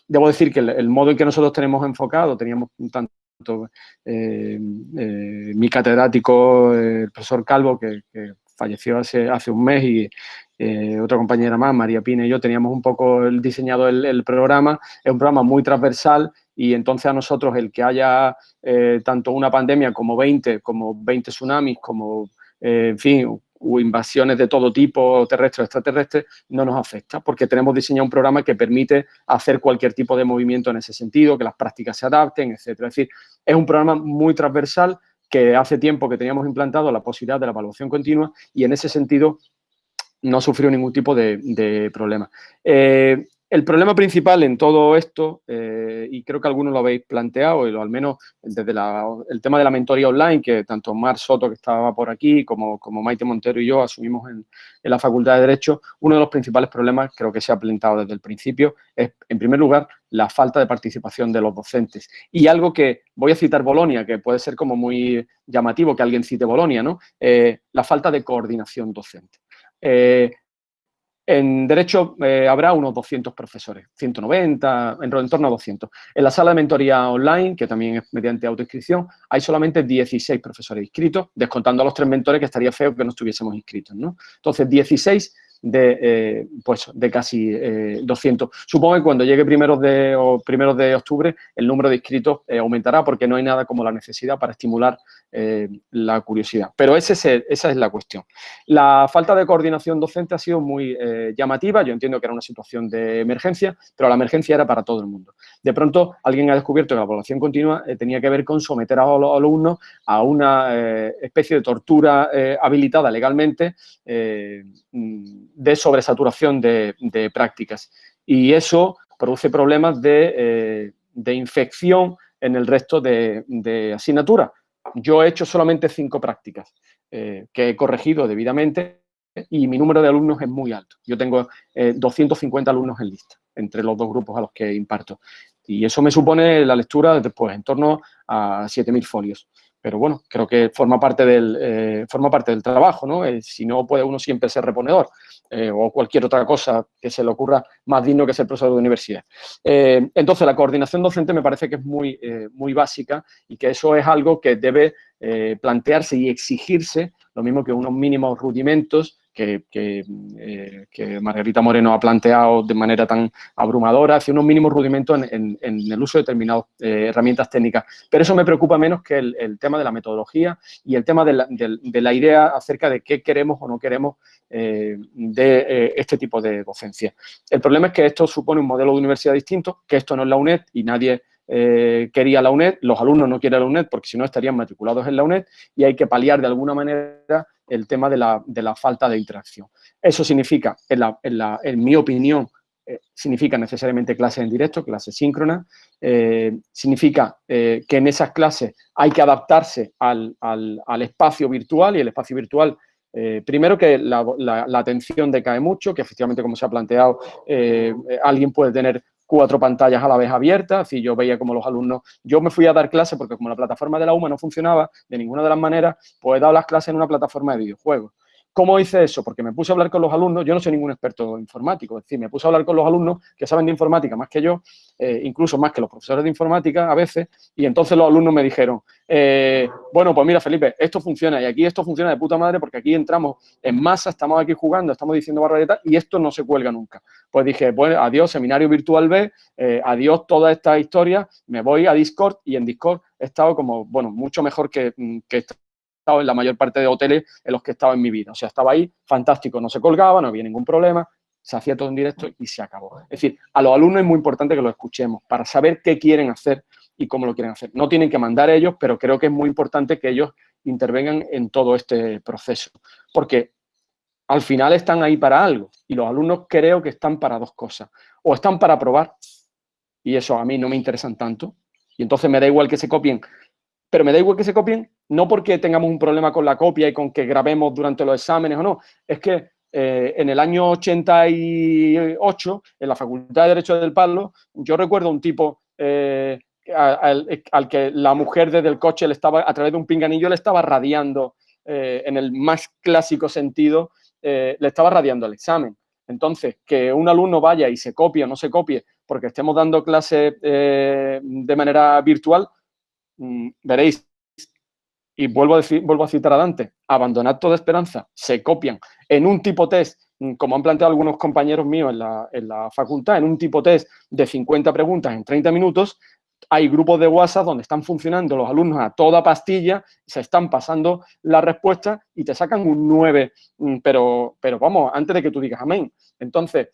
debo decir que el, modo en que nosotros tenemos enfocado, teníamos tanto mi catedrático, el profesor Calvo, que, falleció hace, hace un mes y, eh, otra compañera más, María Pina y yo, teníamos un poco el, diseñado el, programa. Es un programa muy transversal y entonces a nosotros el que haya eh, tanto una pandemia como 20, como 20 tsunamis, como, eh, en fin, o invasiones de todo tipo, terrestres extraterrestres, no nos afecta, porque tenemos diseñado un programa que permite hacer cualquier tipo de movimiento en ese sentido, que las prácticas se adapten, etcétera. Es decir, es un programa muy transversal que hace tiempo que teníamos implantado la posibilidad de la evaluación continua y en ese sentido no sufrió ningún tipo de, problema. Eh, el problema principal en todo esto, eh, y creo que algunos lo habéis planteado, o al menos desde el tema de la mentoría online, que tanto Mar Soto, que estaba por aquí, como, como Maite Montero y yo asumimos en, la Facultad de Derecho, uno de los principales problemas, creo que se ha planteado desde el principio, es, en primer lugar, la falta de participación de los docentes. Y algo que, voy a citar Bolonia, que puede ser como muy llamativo que alguien cite Bolonia, ¿no? Eh, la falta de coordinación docente. Eh, en Derecho eh, habrá unos 200 profesores, 190, en torno a 200. En la sala de mentoría online, que también es mediante autoinscripción, hay solamente 16 profesores inscritos, descontando a los tres mentores, que estaría feo que no estuviésemos inscritos. ¿no? Entonces, 16 de, eh, pues, de casi 200. Supongo que cuando llegue primeros de, primeros de octubre el número de inscritos aumentará porque no hay nada como la necesidad para estimular eh, la curiosidad. Pero ese esa es la cuestión. La falta de coordinación docente ha sido muy eh, llamativa. Yo entiendo que era una situación de emergencia, pero la emergencia era para todo el mundo. De pronto, alguien ha descubierto que la evaluación continua eh, tenía que ver con someter a los alumnos a una especie de tortura habilitada legalmente de sobresaturación de, prácticas. Y eso produce problemas de, infección en el resto de, de asignaturas yo he hecho solamente cinco prácticas eh, que he corregido debidamente y mi número de alumnos es muy alto. Yo tengo 250 eh, alumnos en lista entre los dos grupos a los que imparto. Y eso me supone la lectura después en torno a 7.000 folios. Pero bueno, creo que forma parte del, eh, forma parte del trabajo, ¿no? si no, puede uno siempre ser reponedor. Eh, o cualquier otra cosa que se le ocurra más digno que ser profesor de universidad. Eh, entonces, la coordinación docente me parece que es muy, eh, muy básica y que eso es algo que debe plantearse y exigirse, lo mismo que unos mínimos rudimentos eh, que, Margarita Moreno ha planteado de manera tan abrumadora, hacia unos mínimos rudimentos en, el uso de determinadas eh, herramientas técnicas. Pero eso me preocupa menos que el, tema de la metodología y el tema de la, idea acerca de qué queremos o no queremos eh, de este tipo de docencia. El problema es que esto supone un modelo de universidad distinto, que esto no es la UNED y nadie quería la UNED, los alumnos no quieren la UNED porque si no estarían matriculados en la UNED y hay que paliar de alguna manera el tema de la, falta de interacción. Eso significa, en, mi opinión, eh, significa necesariamente clases en directo, clases síncronas, eh, significa eh, que en esas clases hay que adaptarse al, espacio virtual y el espacio virtual primero que la, la, atención decae mucho, que efectivamente, como se ha planteado, alguien puede tener cuatro pantallas a la vez abiertas, y yo veía como los alumnos, yo me fui a dar clase porque como la plataforma de la UMA no funcionaba de ninguna de las maneras, pues he dado las clases en una plataforma de videojuegos. ¿Cómo hice eso? Porque me puse a hablar con los alumnos, yo no soy ningún experto informático, es decir, me puse a hablar con los alumnos que saben de informática más que yo, eh, incluso más que los profesores de informática a veces, y entonces los alumnos me dijeron, eh, bueno, pues mira, Felipe, esto funciona, y aquí esto funciona de puta madre porque aquí entramos en masa, estamos aquí jugando, estamos diciendo barbaridad, y esto no se cuelga nunca. Pues dije, bueno, adiós seminario virtual B, eh, adiós toda esta historia, me voy a Discord, y en Discord he estado como, bueno, mucho mejor que, mm, que en la mayor parte de hoteles en los que he estado en mi vida. O sea, estaba ahí, fantástico, no se colgaba, no había ningún problema, se hacía todo en directo y se acabó. Es decir, a los alumnos es muy importante que lo escuchemos para saber qué quieren hacer y cómo lo quieren hacer. No tienen que mandar ellos, pero creo que es muy importante que ellos intervengan en todo este proceso, porque al final están ahí para algo y los alumnos creo que están para dos cosas. O están para probar, y eso a mí no me interesan tanto, y entonces me da igual que se copien, pero me da igual que se copien no porque tengamos un problema con la copia y con que grabemos durante los exámenes o no, es que eh, en el año 88, en la Facultad de Derecho del Palo, yo recuerdo un tipo eh, al, que la mujer desde el coche le estaba, a través de un pinganillo, le estaba radiando, eh, en el más clásico sentido, le estaba radiando el examen. Entonces, que un alumno vaya y se copie o no se copie porque estemos dando clase de manera virtual, mm, veréis, y vuelvo a, decir, vuelvo a citar a Dante, abandonad toda esperanza, se copian en un tipo test, mm, como han planteado algunos compañeros míos en la, en la facultad, en un tipo test de 50 preguntas en 30 minutos, hay grupos de WhatsApp donde están funcionando los alumnos a toda pastilla, se están pasando la respuesta y te sacan un 9, mm, pero, pero vamos, antes de que tú digas amén. Entonces,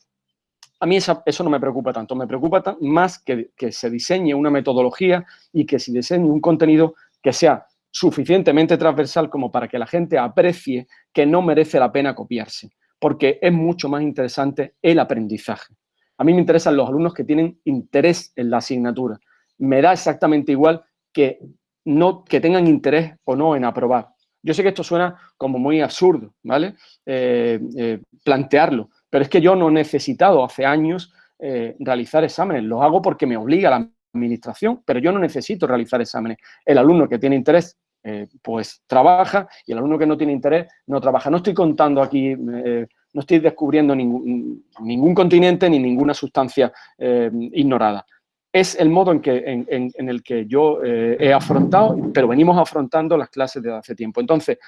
a mí eso, no me preocupa tanto, me preocupa más que, que se diseñe una metodología y que se diseñe un contenido que sea suficientemente transversal como para que la gente aprecie que no merece la pena copiarse, porque es mucho más interesante el aprendizaje. A mí me interesan los alumnos que tienen interés en la asignatura. Me da exactamente igual que, no, que tengan interés o no en aprobar. Yo sé que esto suena como muy absurdo, ¿vale? Eh, eh, plantearlo, pero es que yo no he necesitado hace años eh, realizar exámenes. Los hago porque me obliga la administración, pero yo no necesito realizar exámenes. El alumno que tiene interés eh, pues trabaja y el alumno que no tiene interés no trabaja. No estoy contando aquí, eh, no estoy descubriendo ningún, continente ni ninguna sustancia eh, ignorada. Es el modo en, que, en, el que yo he afrontado, pero venimos afrontando las clases desde hace tiempo. Entonces,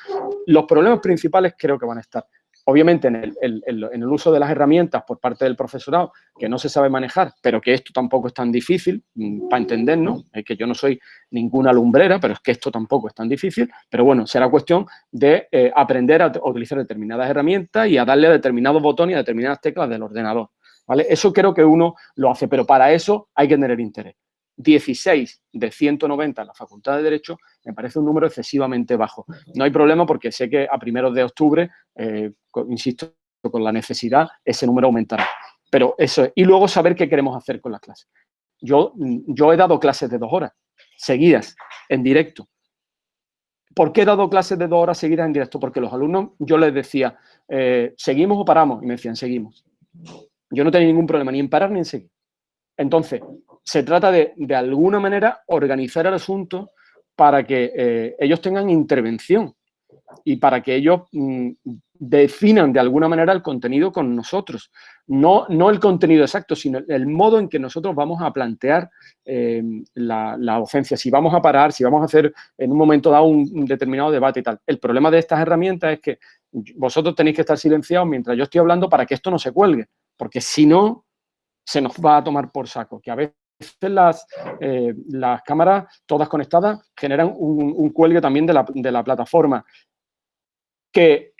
los problemas principales creo que van a estar obviamente en el, uso de las herramientas por parte del profesorado, que no se sabe manejar, pero que esto tampoco es tan difícil mm, para entendernos, es que yo no soy ninguna lumbrera, pero es que esto tampoco es tan difícil, pero bueno, será cuestión de eh, aprender a, utilizar determinadas herramientas y a darle a determinados botones y a determinadas teclas del ordenador, ¿vale? Eso creo que uno lo hace, pero para eso hay que tener interés. 16 de 190 en la Facultad de Derecho me parece un número excesivamente bajo. No hay problema porque sé que a primeros de octubre, eh, insisto, con la necesidad, ese número aumentará. Pero eso es. Y luego saber qué queremos hacer con las clases. Yo, yo he dado clases de dos horas seguidas, en directo. ¿Por qué he dado clases de dos horas seguidas en directo? Porque los alumnos, yo les decía, eh, ¿seguimos o paramos? Y me decían, seguimos. Yo no tenía ningún problema ni en parar ni en seguir. Entonces, se trata de, de alguna manera, organizar el asunto para que eh, ellos tengan intervención y para que ellos mm, definan de alguna manera el contenido con nosotros. No, no el contenido exacto, sino el modo en que nosotros vamos a plantear eh, la, docencia, si vamos a parar, si vamos a hacer en un momento dado un, determinado debate y tal. El problema de estas herramientas es que vosotros tenéis que estar silenciados mientras yo estoy hablando para que esto no se cuelgue, porque si no, se nos va a tomar por saco, que a veces las, eh, las cámaras todas conectadas generan un, cuelgue también de la, plataforma que,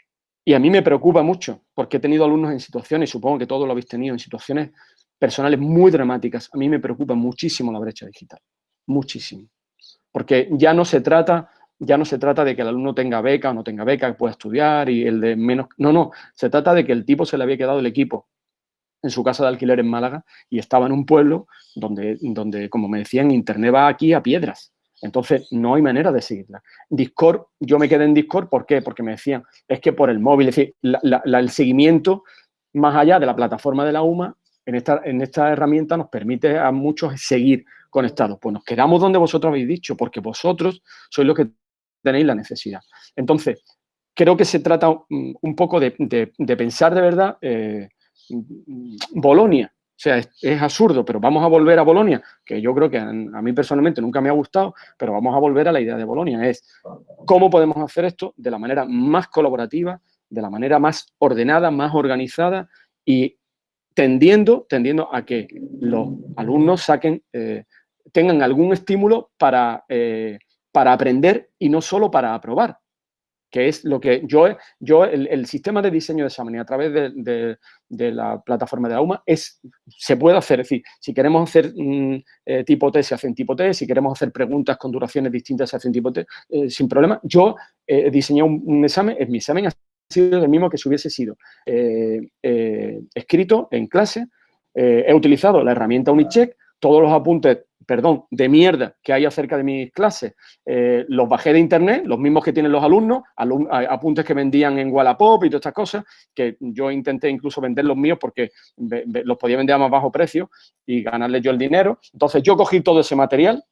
y a mí me preocupa mucho porque he tenido alumnos en situaciones, supongo que todos lo habéis tenido, en situaciones personales muy dramáticas. A mí me preocupa muchísimo la brecha digital, muchísimo. Porque ya no se trata ya no se trata de que el alumno tenga beca o no tenga beca, que pueda estudiar y el de menos... No, no, se trata de que el tipo se le había quedado el equipo en su casa de alquiler en Málaga y estaba en un pueblo donde, donde, como me decían, Internet va aquí a piedras. Entonces, no hay manera de seguirla. Discord, yo me quedé en Discord, ¿por qué? Porque me decían, es que por el móvil, es decir, el seguimiento más allá de la plataforma de la UMA, en esta, en esta herramienta nos permite a muchos seguir conectados. Pues nos quedamos donde vosotros habéis dicho, porque vosotros sois los que tenéis la necesidad. Entonces, creo que se trata un, poco de, pensar de verdad eh, Bolonia. O sea, es, absurdo, pero vamos a volver a Bolonia, que yo creo que a, mí personalmente nunca me ha gustado, pero vamos a volver a la idea de Bolonia. Es cómo podemos hacer esto de la manera más colaborativa, de la manera más ordenada, más organizada y tendiendo, tendiendo a que los alumnos saquen, eh, tengan algún estímulo para, eh, para aprender y no solo para aprobar. Que es lo que yo, yo el, sistema de diseño de examen a través de, la plataforma de la es, se puede hacer, es decir, si queremos hacer mm, eh, tipo T, se hace en tipo T, si queremos hacer preguntas con duraciones distintas, se hace en tipo T, eh, sin problema. Yo he diseñado un, examen, es mi examen ha sido el mismo que si hubiese sido escrito en clase, he utilizado la herramienta Unicheck, todos los apuntes perdón, de mierda que hay acerca de mis clases, eh, los bajé de internet, los mismos que tienen los alumnos, apuntes que vendían en Wallapop y todas estas cosas, que yo intenté incluso vender los míos porque los podía vender a más bajo precio y ganarle yo el dinero. Entonces yo cogí todo ese material,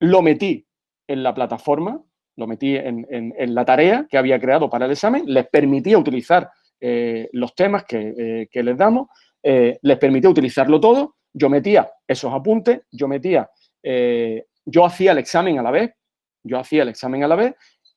lo metí en la plataforma, lo metí en, la tarea que había creado para el examen, les permitía utilizar eh, los temas que, eh, les damos, les permitía utilizarlo todo yo metía esos apuntes, yo metía, eh, yo hacía el examen a la vez, yo hacía el examen a la vez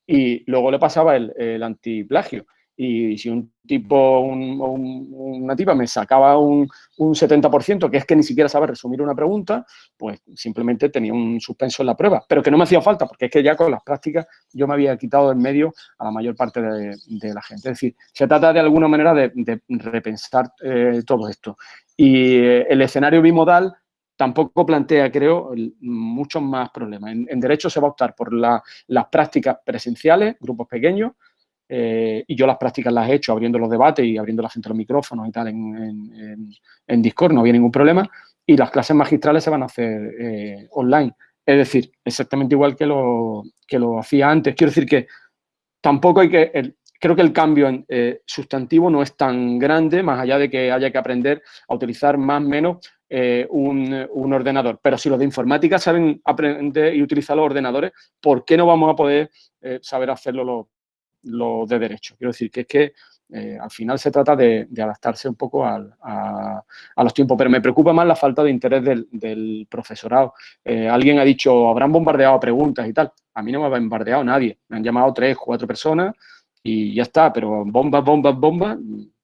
y luego le pasaba el, el antiplagio. Y si un tipo, una tipa me sacaba un, un, 70%, que es que ni siquiera sabe resumir una pregunta, pues simplemente tenía un suspenso en la prueba. Pero que no me hacía falta, porque es que ya con las prácticas yo me había quitado del medio a la mayor parte de, la gente. Es decir, se trata de alguna manera de, repensar eh, todo esto. Y eh, el escenario bimodal tampoco plantea, creo, muchos más problemas. En, Derecho se va a optar por las prácticas presenciales, grupos pequeños, eh, y yo las prácticas las he hecho abriendo los debates y abriendo la gente los micrófonos y tal en, Discord, no había ningún problema. Y las clases magistrales se van a hacer eh, online. Es decir, exactamente igual que lo, que lo hacía antes. Quiero decir que tampoco hay que creo que el cambio en, eh, sustantivo no es tan grande, más allá de que haya que aprender a utilizar más o menos eh, un, ordenador. Pero si los de informática saben aprender y utilizar los ordenadores, ¿por qué no vamos a poder saber hacerlo los de derecho? Quiero decir que es que al final se trata de, adaptarse un poco a, los tiempos, pero me preocupa más la falta de interés del, profesorado. alguien ha dicho, habrán bombardeado preguntas y tal. A mí no me ha bombardeado nadie. Me han llamado tres, cuatro personas y ya está, pero bombas, bombas, bombas,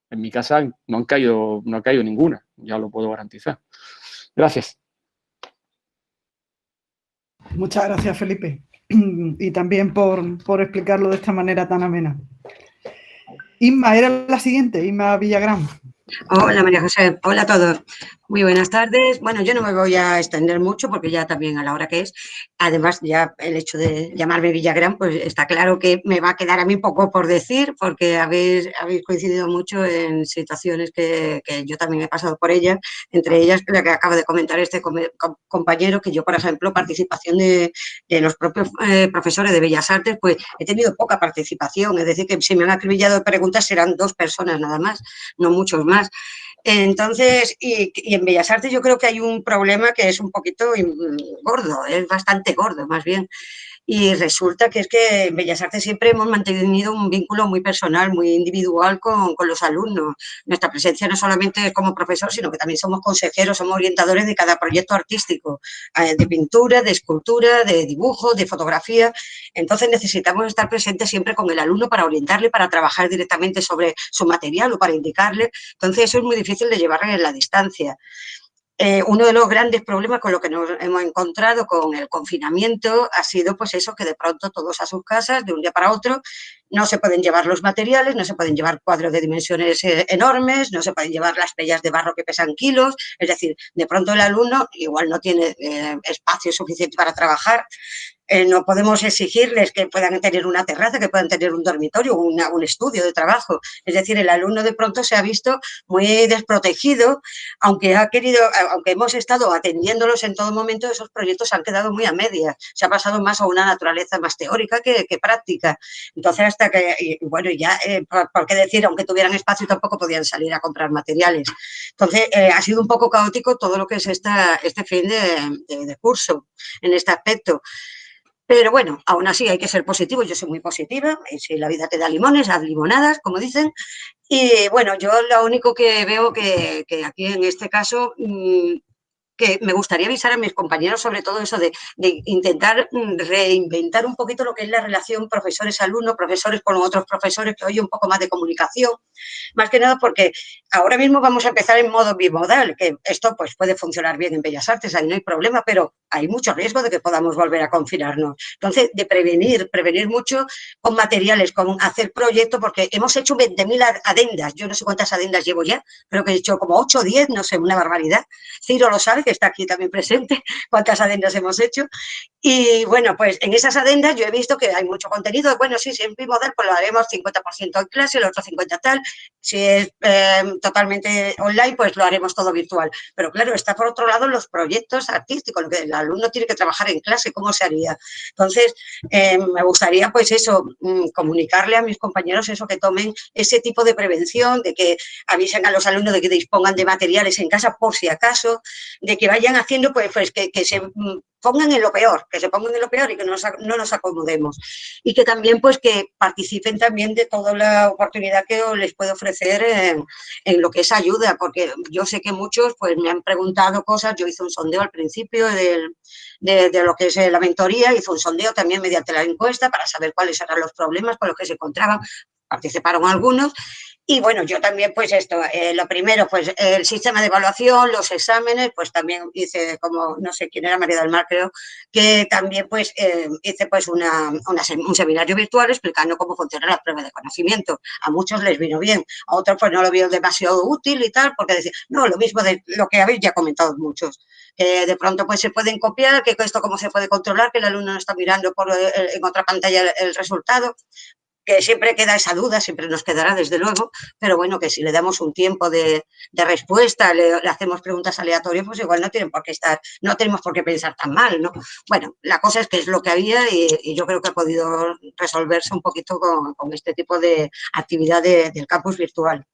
en mi casa no han caído, no ha caído ninguna, ya lo puedo garantizar. Gracias. Muchas gracias, Felipe. Y también por, por explicarlo de esta manera tan amena. Inma, era la siguiente, Inma Villagrán. Hola María José, hola a todos. Muy buenas tardes. Bueno, yo no me voy a extender mucho porque ya también a la hora que es, además ya el hecho de llamarme Villagrán, pues está claro que me va a quedar a mí poco por decir porque habéis, habéis coincidido mucho en situaciones que, yo también he pasado por ellas, entre ellas la que acaba de comentar este compañero, que yo, por ejemplo, participación de, los propios eh, profesores de Bellas Artes, pues he tenido poca participación, es decir, que si me han acribillado de preguntas serán dos personas nada más, no muchos más. Entonces, y, en Bellas Artes yo creo que hay un problema que es un poquito gordo, es bastante gordo más bien. Y resulta que es que en Bellas Artes siempre hemos mantenido un vínculo muy personal, muy individual con, con, los alumnos. Nuestra presencia no solamente es como profesor, sino que también somos consejeros, somos orientadores de cada proyecto artístico, eh, de pintura, de escultura, de dibujo, de fotografía. Entonces necesitamos estar presentes siempre con el alumno para orientarle, para trabajar directamente sobre su material o para indicarle. Entonces eso es muy difícil de llevar en la distancia. Eh, uno de los grandes problemas con lo que nos hemos encontrado con el confinamiento ha sido pues eso, que de pronto todos a sus casas, de un día para otro, no se pueden llevar los materiales, no se pueden llevar cuadros de dimensiones eh, enormes, no se pueden llevar las pellas de barro que pesan kilos, es decir, de pronto el alumno igual no tiene eh, espacio suficiente para trabajar, eh, no podemos exigirles que puedan tener una terraza, que puedan tener un dormitorio, un estudio de trabajo. Es decir, el alumno de pronto se ha visto muy desprotegido, aunque ha querido, aunque hemos estado atendiéndolos en todo momento, esos proyectos han quedado muy a medias. Se ha pasado más a una naturaleza más teórica que, práctica. Entonces, hasta que, bueno, ya, eh, por, qué decir, aunque tuvieran espacio, tampoco podían salir a comprar materiales. Entonces, eh, ha sido un poco caótico todo lo que es esta, este fin de curso en este aspecto. Pero bueno, aún así hay que ser positivo, yo soy muy positiva, si la vida te da limones, haz limonadas, como dicen. Y bueno, yo lo único que veo que, aquí en este caso mm, que me gustaría avisar a mis compañeros sobre todo eso de, intentar mm, reinventar un poquito lo que es la relación profesores-alumnos, profesores con otros profesores, que hoy un poco más de comunicación, más que nada porque ahora mismo vamos a empezar en modo bimodal, que esto pues puede funcionar bien en Bellas Artes, ahí no hay problema, pero hay mucho riesgo de que podamos volver a confinarnos. Entonces, de prevenir, prevenir mucho con materiales, con hacer proyectos, porque hemos hecho 20.000 adendas, yo no sé cuántas adendas llevo ya, creo que he hecho como 8 o 10, no sé, una barbaridad. Ciro lo sabe, que está aquí también presente, cuántas adendas hemos hecho. Y bueno, pues en esas adendas yo he visto que hay mucho contenido. Bueno, sí, siempre model, pues lo haremos 50% en clase, el otro 50% tal. Si es eh, totalmente online, pues lo haremos todo virtual. Pero claro, está por otro lado los proyectos artísticos, el alumno tiene que trabajar en clase, ¿cómo se haría? Entonces, eh, me gustaría pues eso, mm, comunicarle a mis compañeros eso, que tomen ese tipo de prevención, de que avisen a los alumnos de que dispongan de materiales en casa por si acaso, de que vayan haciendo pues, pues que, que se mm, pongan en lo peor, que se pongan en lo peor y que no nos, acomodemos. Y que también pues que participen también de toda la oportunidad que les puedo ofrecer en, lo que es ayuda, porque yo sé que muchos pues me han preguntado cosas, yo hice un sondeo al principio de, de, lo que es la mentoría, hice un sondeo también mediante la encuesta para saber cuáles eran los problemas con los que se encontraban, participaron algunos y bueno, yo también, pues esto, eh, lo primero, pues el sistema de evaluación, los exámenes, pues también hice como, no sé quién era, María del Mar, creo, que también pues eh, hice pues una, un seminario virtual explicando cómo funciona la prueba de conocimiento. A muchos les vino bien, a otros pues no lo vieron demasiado útil y tal, porque decían, no, lo mismo de lo que habéis ya comentado muchos. de pronto pues se pueden copiar, que esto cómo se puede controlar, que el alumno no está mirando por, eh, en otra pantalla el resultado que siempre queda esa duda, siempre nos quedará desde luego, pero bueno, que si le damos un tiempo de, respuesta, le, hacemos preguntas aleatorias, pues igual no tienen por qué estar, no tenemos por qué pensar tan mal, ¿no? Bueno, la cosa es que es lo que había y, yo creo que ha podido resolverse un poquito con, este tipo de actividad del campus virtual.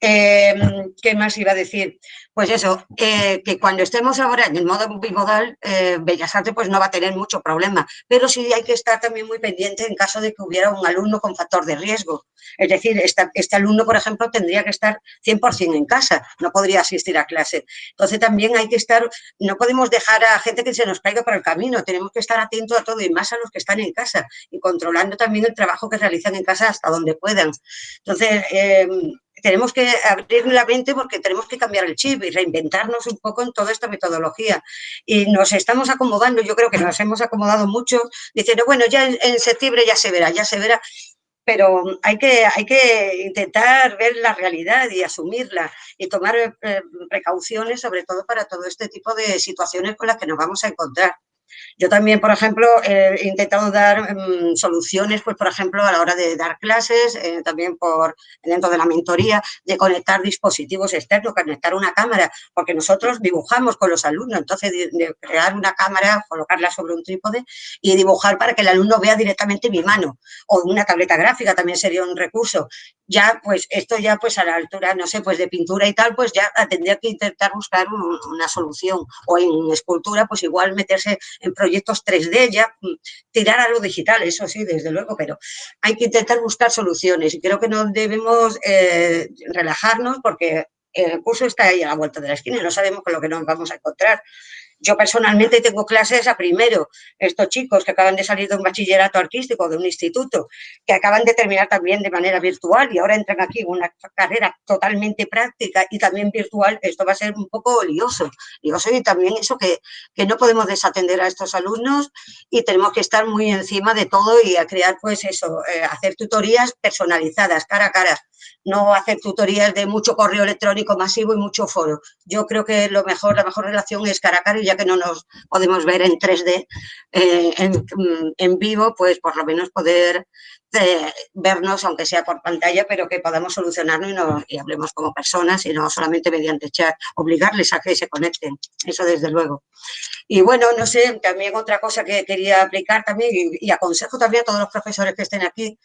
Em, ¿Qué más iba a decir? Pues eso, que cuando estemos ahora en el modo bimodal, eh, Bellas Artes pues no va a tener mucho problema, pero sí hay que estar también muy pendiente en caso de que hubiera un alumno con factor de riesgo. Es decir, este alumno, por ejemplo, tendría que estar 100% en casa, no podría asistir a clase. Entonces también hay que estar, no podemos dejar a gente que se nos caiga por el camino, tenemos que estar atentos a todo y más a los que están en casa y controlando también el trabajo que realizan en casa hasta donde puedan. Entonces, em, tenemos que abrir la mente porque tenemos que cambiar el chip y reinventarnos un poco en toda esta metodología. Y nos estamos acomodando, yo creo que nos hemos acomodado mucho, diciendo, bueno, ya en, septiembre ya se verá, ya se verá, pero hay que, hay que intentar ver la realidad y asumirla y tomar eh, precauciones, sobre todo para todo este tipo de situaciones con las que nos vamos a encontrar. Yo también, por ejemplo, he intentado dar mm, soluciones, pues, por ejemplo, a la hora de dar clases, eh, también por dentro de la mentoría, de conectar dispositivos externos, conectar una cámara, porque nosotros dibujamos con los alumnos, entonces crear una cámara, colocarla sobre un trípode y dibujar para que el alumno vea directamente mi mano, o una tableta gráfica también sería un recurso. Ya, pues, esto ya, pues, a la altura, no sé, pues, de pintura y tal, pues, ya tendría que intentar buscar una solución, o en escultura, pues, igual meterse en proyectos 3D, ya mm, tirar a lo digital, eso sí, desde luego, pero hay que intentar buscar soluciones y creo que no debemos eh, relajarnos porque el curso está ahí a la vuelta de la esquina y no sabemos con lo que nos vamos a encontrar. Yo personalmente tengo clases a primero, estos chicos que acaban de salir de un bachillerato artístico, de un instituto, que acaban de terminar también de manera virtual y ahora entran aquí en una carrera totalmente práctica y también virtual, esto va a ser un poco lioso. Lioso y también eso que, que no podemos desatender a estos alumnos y tenemos que estar muy encima de todo y a crear pues eso, eh, hacer tutorías personalizadas, cara a cara, no hacer tutorías de mucho correo electrónico masivo y mucho foro. Yo creo que lo mejor, la mejor relación es cara a cara y ya que no nos podemos ver en 3D eh, en, vivo, pues por lo menos poder eh, vernos, aunque sea por pantalla, pero que podamos solucionarlo y, y hablemos como personas y no solamente mediante chat, obligarles a que se conecten, eso desde luego. Y bueno, no sé, también otra cosa que quería aplicar también y, aconsejo también a todos los profesores que estén aquí,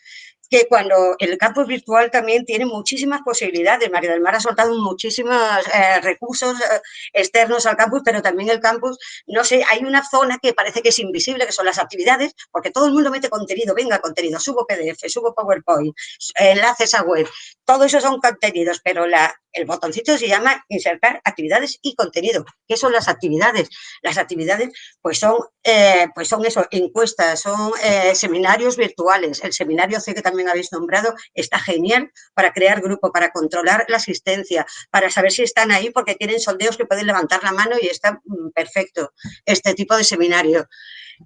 que cuando el campus virtual también tiene muchísimas posibilidades, María del Mar ha soltado muchísimos eh, recursos eh, externos al campus, pero también el campus, no sé, hay una zona que parece que es invisible, que son las actividades, porque todo el mundo mete contenido, venga contenido, subo PDF, subo PowerPoint, enlaces a web, todo eso son contenidos, pero la, el botoncito se llama insertar actividades y contenido. ¿Qué son las actividades? Las actividades pues son eh, pues son eso, encuestas, son eh, seminarios virtuales. El seminario C que también habéis nombrado está genial para crear grupo, para controlar la asistencia, para saber si están ahí porque tienen sondeos que pueden levantar la mano y está mm, perfecto este tipo de seminario.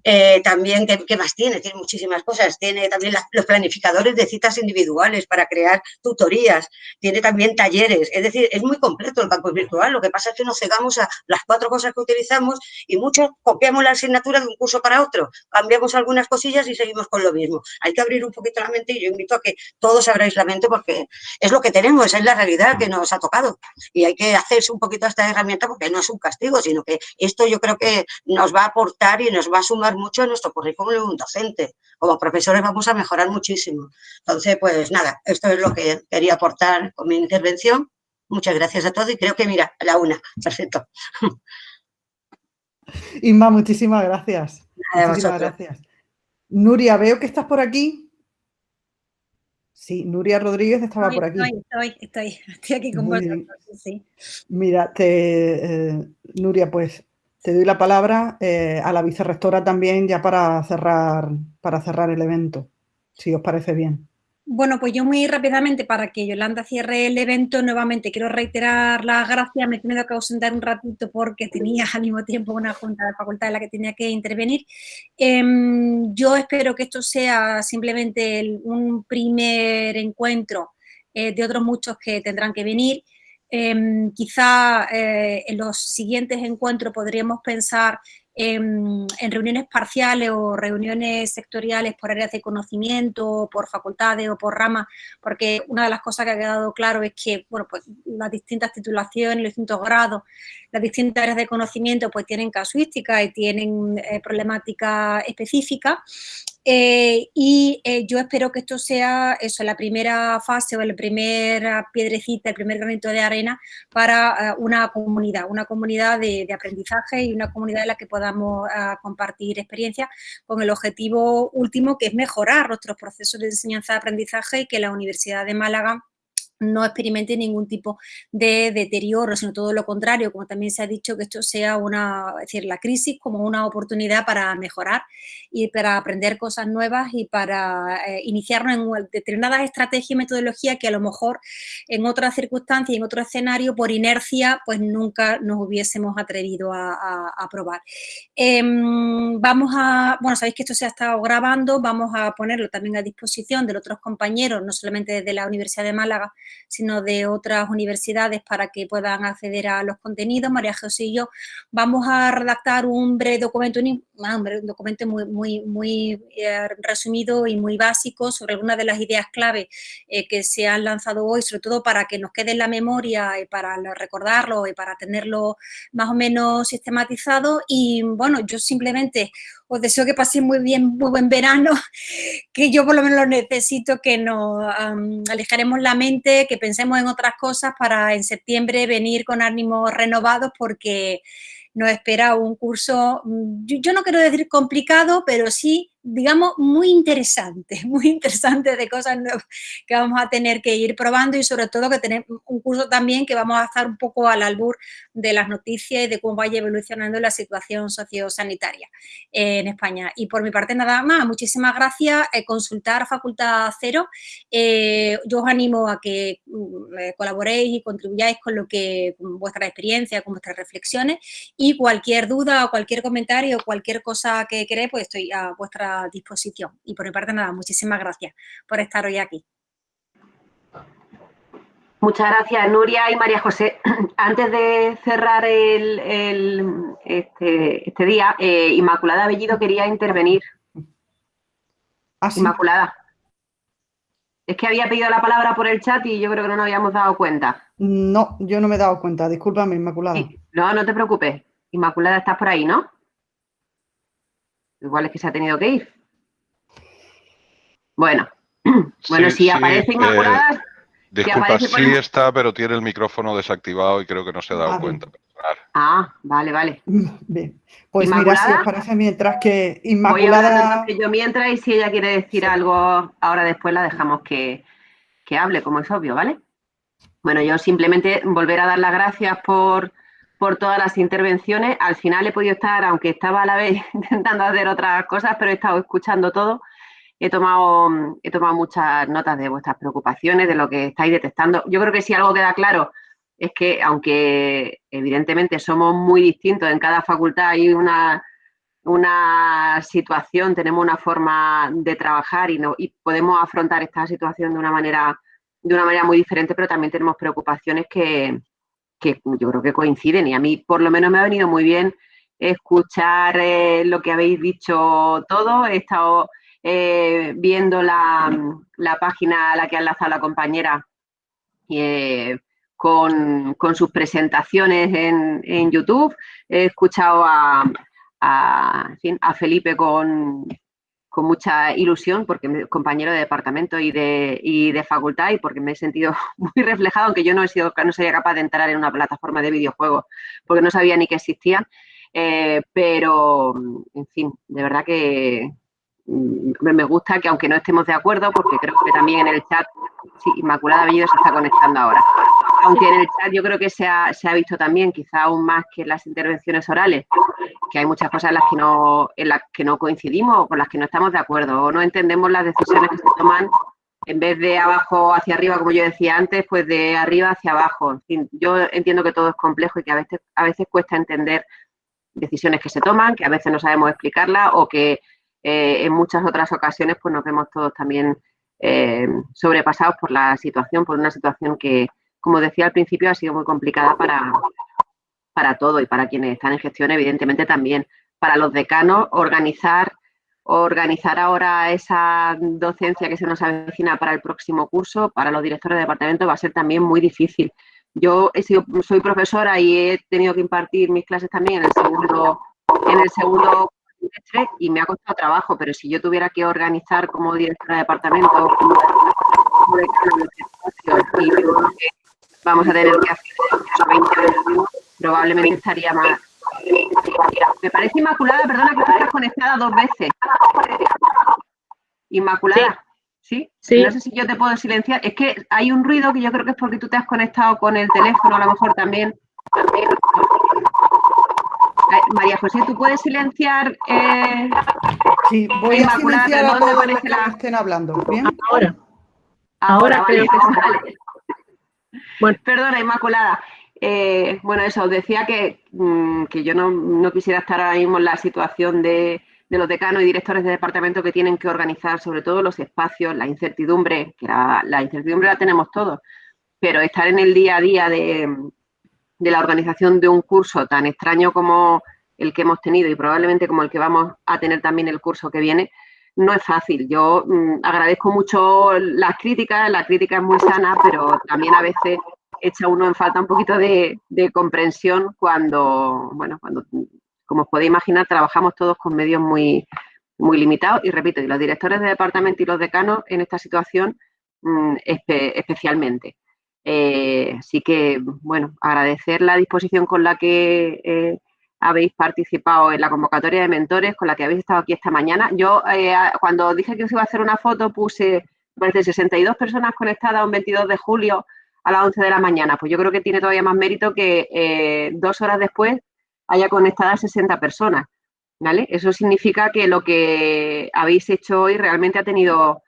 Eh, también, ¿qué, más tiene? Tiene muchísimas cosas. Tiene también los planificadores de citas individuales para crear tutorías. Tiene también talleres. Es decir, es muy completo el campus virtual. Lo que pasa es que nos cegamos a las cuatro cosas que utilizamos y muchos copiamos la asignatura de un curso para otro. Cambiamos algunas cosillas y seguimos con lo mismo. Hay que abrir un poquito la mente y yo invito a que todos abráis la mente porque es lo que tenemos, es la realidad que nos ha tocado. Y hay que hacerse un poquito a esta herramienta porque no es un castigo, sino que esto yo creo que nos va a aportar y nos va a sumar mucho en nuestro currículum docente. Como profesores vamos a mejorar muchísimo. Entonces, pues nada, esto es lo que quería aportar con mi intervención. Muchas gracias a todos y creo que, mira, a la una. Perfecto. Inma, muchísimas gracias. muchísimas gracias. Nuria, veo que estás por aquí. Sí, Nuria Rodríguez estaba por aquí. Estoy, estoy, estoy, aquí con vosotros. Mira, te, eh, Nuria, pues te doy la palabra eh, a la vicerrectora también ya para cerrar, para cerrar el evento, si os parece bien. Bueno, pues yo muy rápidamente, para que Yolanda cierre el evento, nuevamente quiero reiterar las gracias. Me he tenido que ausentar un ratito porque tenía al mismo tiempo una junta de facultad en la que tenía que intervenir. Em, yo espero que esto sea simplemente un primer encuentro eh, de otros muchos que tendrán que venir. Em, quizá eh, en los siguientes encuentros podríamos pensar en, reuniones parciales o reuniones sectoriales por áreas de conocimiento, por facultades o por ramas, porque una de las cosas que ha quedado claro es que bueno, pues, las distintas titulaciones, los distintos grados, las distintas áreas de conocimiento pues tienen casuística y tienen eh, problemática específica eh, y eh, yo espero que esto sea eso, la primera fase o la primera piedrecita, el primer granito de arena para eh, una comunidad, una comunidad de, aprendizaje y una comunidad en la que podamos compartir experiencias con el objetivo último que es mejorar nuestros procesos de enseñanza-aprendizaje y que la Universidad de Málaga no experimente ningún tipo de deterioro, sino todo lo contrario, como también se ha dicho, que esto sea una, es decir, la crisis como una oportunidad para mejorar y para aprender cosas nuevas y para eh, iniciarnos en determinadas estrategias y metodologías que a lo mejor en otras circunstancias, en otro escenario, por inercia, pues nunca nos hubiésemos atrevido a, probar. Em, vamos a, bueno, sabéis que esto se ha estado grabando, vamos a ponerlo también a disposición de otros compañeros, no solamente desde la Universidad de Málaga, sino de otras universidades para que puedan acceder a los contenidos. María José y yo vamos a redactar un breve documento, un, documento muy, muy, muy eh, resumido y muy básico sobre algunas de las ideas clave eh, que se han lanzado hoy, sobre todo para que nos quede en la memoria y para recordarlo y para tenerlo más o menos sistematizado. Y bueno, yo simplemente os deseo que paséis muy bien, muy buen verano, que yo por lo menos necesito, que nos alejaremos la mente, que pensemos en otras cosas para en septiembre venir con ánimos renovados porque nos espera un curso, mm, yo, no quiero decir complicado, pero sí, digamos, muy interesante, muy interesante de cosas nuevas que vamos a tener que ir probando y sobre todo que tenemos un curso también que vamos a estar un poco al albur de las noticias y de cómo vaya evolucionando la situación sociosanitaria en España. Y por mi parte nada más, muchísimas gracias, eh, consultar Facultad Cero, eh, yo os animo a que mm, eh, colaboréis y contribuyáis con lo que, con vuestra experiencia, con vuestras reflexiones y cualquier duda o cualquier comentario o cualquier cosa que queréis, pues estoy a vuestra disposición. Y por mi parte nada, muchísimas gracias por estar hoy aquí. Muchas gracias, Nuria y María José. Antes de cerrar el, este, este, día, eh, Inmaculada Bellido quería intervenir. ¿Ah, Inmaculada. Es que había pedido la palabra por el chat y yo creo que no nos habíamos dado cuenta. No, yo no me he dado cuenta. Discúlpame, Inmaculada. No, no te preocupes. Inmaculada, estás por ahí, ¿no? Igual es que se ha tenido que ir. Bueno, bueno, si aparece Inmaculada... Eh, disculpa, sí está, pero tiene el micrófono desactivado y creo que no se ha dado cuenta. Ah, vale, vale. Bien. Pues mira, si os parece, mientras que Inmaculada... Voy yo mientras y si ella quiere decir algo ahora después la dejamos que, que hable, como es obvio, ¿vale? Bueno, yo simplemente volver a dar las gracias por por todas las intervenciones. Al final he podido estar, aunque estaba a la vez intentando hacer otras cosas, pero he estado escuchando todo. He tomado, he tomado muchas notas de vuestras preocupaciones, de lo que estáis detectando. Yo creo que si algo queda claro es que, aunque evidentemente somos muy distintos en cada facultad, hay una, una situación, tenemos una forma de trabajar y, no, y podemos afrontar esta situación de una manera de una manera muy diferente, pero también tenemos preocupaciones que, que yo creo que coinciden y a mí por lo menos me ha venido muy bien escuchar eh, lo que habéis dicho todo. He estado eh, viendo la, página a la que ha enlazado la compañera eh, con, sus presentaciones en, YouTube. He escuchado a, a Felipe con, con mucha ilusión porque compañero de departamento y de, y de facultad y porque me he sentido muy reflejado, aunque yo no he sido, no sería capaz de entrar en una plataforma de videojuegos porque no sabía ni que existían. Eh, pero, en fin, de verdad que, me gusta que aunque no estemos de acuerdo, porque creo que también en el chat, sí, Inmaculada Bellido se está conectando ahora, aunque en el chat yo creo que se ha, se ha visto también, quizá aún más que en las intervenciones orales, que hay muchas cosas en las que no, en las que no coincidimos o con las que no estamos de acuerdo, o no entendemos las decisiones que se toman en vez de abajo hacia arriba, como yo decía antes, pues de arriba hacia abajo. Yo entiendo que todo es complejo y que a veces, a veces cuesta entender decisiones que se toman, que a veces no sabemos explicarlas o que eh, en muchas otras ocasiones pues nos vemos todos también eh, sobrepasados por la situación, por una situación que, como decía al principio, ha sido muy complicada para, para todo y para quienes están en gestión, evidentemente también. Para los decanos, organizar, organizar ahora esa docencia que se nos avecina para el próximo curso, para los directores de departamento, va a ser también muy difícil. Yo he sido, soy profesora y he tenido que impartir mis clases también en el segundo, en el segundo y me ha costado trabajo, pero si yo tuviera que organizar como directora de departamento, y vamos a tener que hacer 20 probablemente estaría más. Me parece Inmaculada, perdona que estás conectada dos veces. Inmaculada. ¿Sí? ¿Sí? No sé si yo te puedo silenciar. Es que hay un ruido que yo creo que es porque tú te has conectado con el teléfono, a lo mejor también. María José, ¿tú puedes silenciar? Eh, sí, voy a silenciar a todos los que la... estén hablando. ¿Bien? Ahora. Ahora, creo que Bueno, perdona, Inmaculada. Eh, bueno, eso, os decía que, mm, que yo no, quisiera estar ahora mismo en la situación de, los decanos y directores de departamento que tienen que organizar sobre todo los espacios, la incertidumbre, que la incertidumbre la tenemos todos, pero estar en el día a día de, de la organización de un curso tan extraño como el que hemos tenido y probablemente como el que vamos a tener también el curso que viene, no es fácil. Yo mm, agradezco mucho las críticas, la crítica es muy sana, pero también a veces echa uno en falta un poquito de, comprensión cuando, bueno, cuando, como os podéis imaginar, trabajamos todos con medios muy, muy limitados y repito, y los directores de departamento y los decanos en esta situación mm, especialmente. Eh, así que, bueno, agradecer la disposición con la que eh, habéis participado en la convocatoria de mentores, con la que habéis estado aquí esta mañana. Yo, eh, cuando dije que os iba a hacer una foto, puse, parece, 62 personas conectadas un 22 de julio a las 11 de la mañana. Pues yo creo que tiene todavía más mérito que dos horas después haya conectadas 60 personas. ¿Vale? Eso significa que lo que habéis hecho hoy realmente ha tenido